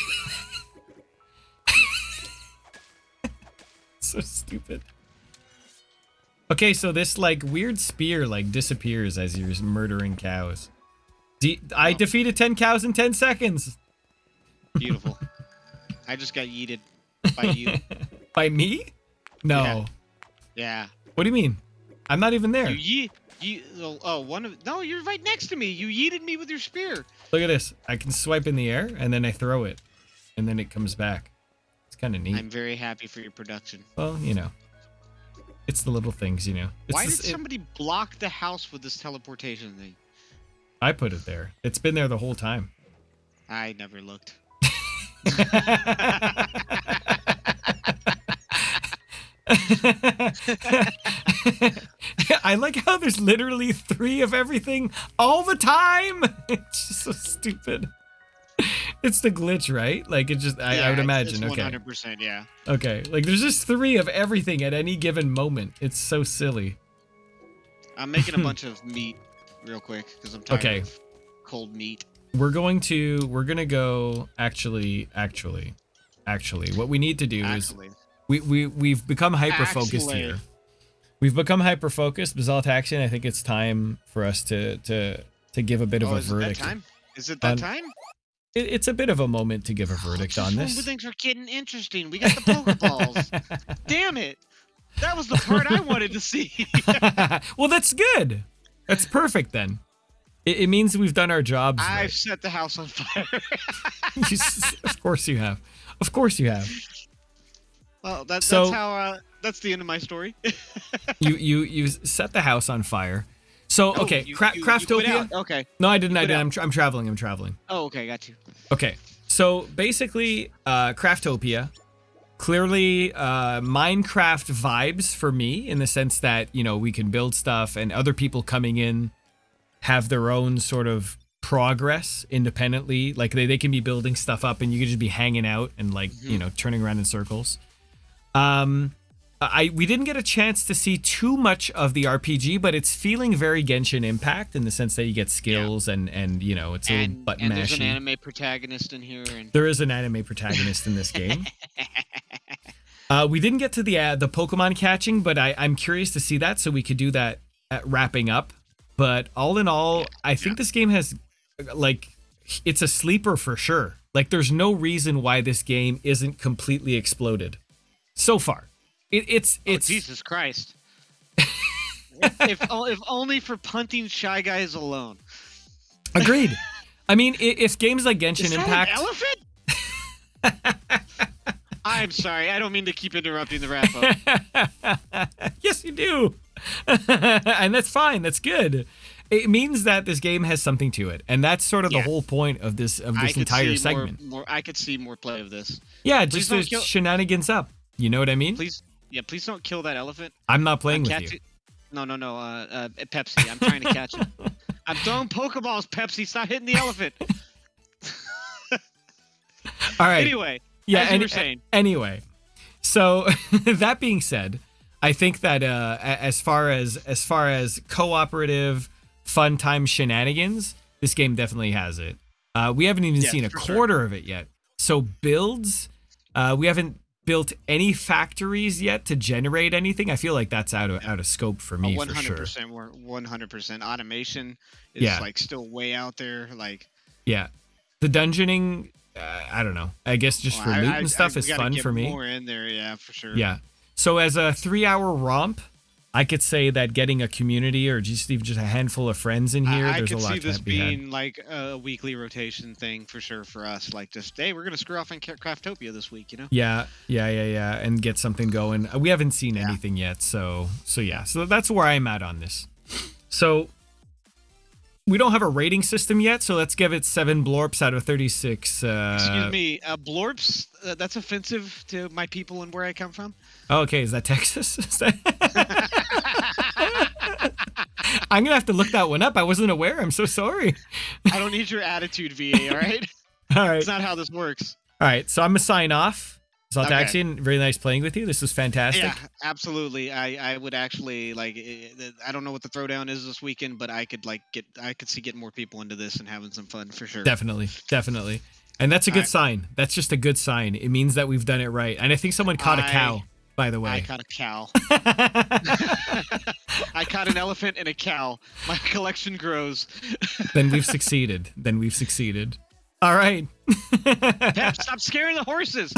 so stupid. Okay, so this like weird spear like disappears as you're murdering cows. De- I defeated 10 cows in 10 seconds. Beautiful. I just got yeeted by you. By me? No. Yeah. Yeah. What do you mean? I'm not even there. You. You, oh, oh, one of no, you're right next to me. You yeeted me with your spear. Look at this. I can swipe in the air and then I throw it. And then it comes back. It's kind of neat. I'm very happy for your production. Well, you know. It's the little things, you know. It's Why this- did it- somebody block the house with this teleportation thing? I put it there. It's been there the whole time. I never looked. I like how there's literally three of everything all the time. It's just so stupid. It's the glitch, right? Like it just, I, I would imagine. Okay. 100%, yeah. Okay. Like there's just three of everything at any given moment. It's so silly. I'm making a bunch of meat real quick because I'm tired Okay. of cold meat. We're going to, we're going to go actually, actually, actually, what we need to do is we, we we've become hyper focused Actually. here. we've become hyper focused. Basalt Action. I think it's time for us to to to give a bit of oh, a is it that time? Is it that on- time? It, it's a bit of a moment to give a verdict Just on this. Things are getting interesting. We got the Pokeballs. Damn it! That was the part I wanted to see. well, that's good. That's perfect then. It, it means we've done our jobs. I've right. set the house on fire. You of course you have. Of course you have. well, that, So- that's how. Uh, that's the end of my story. You you you set the house on fire. So Oh, okay, you- Cra- you- you Craftopia. out. Okay. no, I didn't. I didn't. I'm, tra- I'm traveling. I'm traveling. Oh, okay. Got you. Okay, so basically, uh, Craftopia, clearly uh, Minecraft vibes for me in the sense that you know we can build stuff and other people coming in have their own sort of progress independently. Like they, they can be building stuff up and you can just be hanging out and like you know turning around in circles. Um, I we didn't get a chance to see too much of the RPG, but it's feeling very Genshin Impact in the sense that you get skills and and you know it's a little button and there's an anime protagonist in here, and There is an anime protagonist in this game. Uh, we didn't get to the uh, the Pokemon catching, but I, I'm curious to see that, so we could do that at wrapping up. But all in all, I think this game has, like, it's a sleeper for sure. Like, there's no reason why this game isn't completely exploded so far. It, it's oh, it's Jesus Christ. if o- if only for punting shy guys alone. agreed. I mean, i- if games like Genshin Is that Impact, an elephant? I'm sorry. I don't mean to keep interrupting the wrap up. yes, you do. and that's fine. That's good. It means that this game has something to it, and that's sort of Yeah. the whole point of this of this could entire see segment. More, more. I could see more play of this. yeah, please just don't kill- shenanigans up. You know what I mean? Please, yeah. Please don't kill that elephant. I'm not playing I'm with you. No, no, no. Uh, uh, Pepsi. I'm trying to catch it. I'm throwing Pokeballs, Pepsi. Stop hitting the elephant. All right. Anyway, yeah. as any- were saying. Anyway, so that being said, I think that uh, as far as as far as cooperative fun time shenanigans, this game definitely has it. Uh, we haven't even Yes, seen a for sure. quarter of it yet. So builds, uh, we haven't built any factories yet to generate anything. I feel like that's out of out of scope for me One for hundred percent, one hundred percent. Automation is Yeah. like still way out there. Like Yeah, the dungeoning. Uh, I don't know. I guess just for well, I- loot I- and stuff I- is fun for me. More in there, yeah, for sure. Yeah. So as a three-hour romp, I could say that getting a community or just even just a handful of friends in here, I, I there's a could lot see this be had. being like a weekly rotation thing for sure for us. Like just hey, we're gonna screw off in Craftopia this week, you know? Yeah, yeah, yeah, yeah, and get something going. Uh, We haven't seen Yeah. anything yet, so so yeah, so that's where I'm at on this. So we don't have a rating system yet, so let's give it seven blorps out of thirty-six. Uh, Excuse me, uh, blorps. Uh, that's offensive to my people and where I come from. Oh, okay, is that Texas? Is that- I'm gonna have to look that one up. I wasn't aware. I'm so sorry. I don't need your attitude, VA. All right, All right. it's not how this works. All right, so I'm gonna sign off. Saltaxian, Okay. very nice playing with you. This was fantastic. Yeah, absolutely. I I would actually like. eh, eh, I don't know what the throwdown is this weekend, but I could like get. I could see getting more people into this and having some fun for sure. Definitely, definitely. And that's a good Alright. sign. That's just a good sign. It means that we've done it right. And I think someone caught a I- cow, by the way. I caught a cow. I caught an elephant and a cow. My collection grows. then we've succeeded. Then we've succeeded. All right. Pep, stop scaring the horses.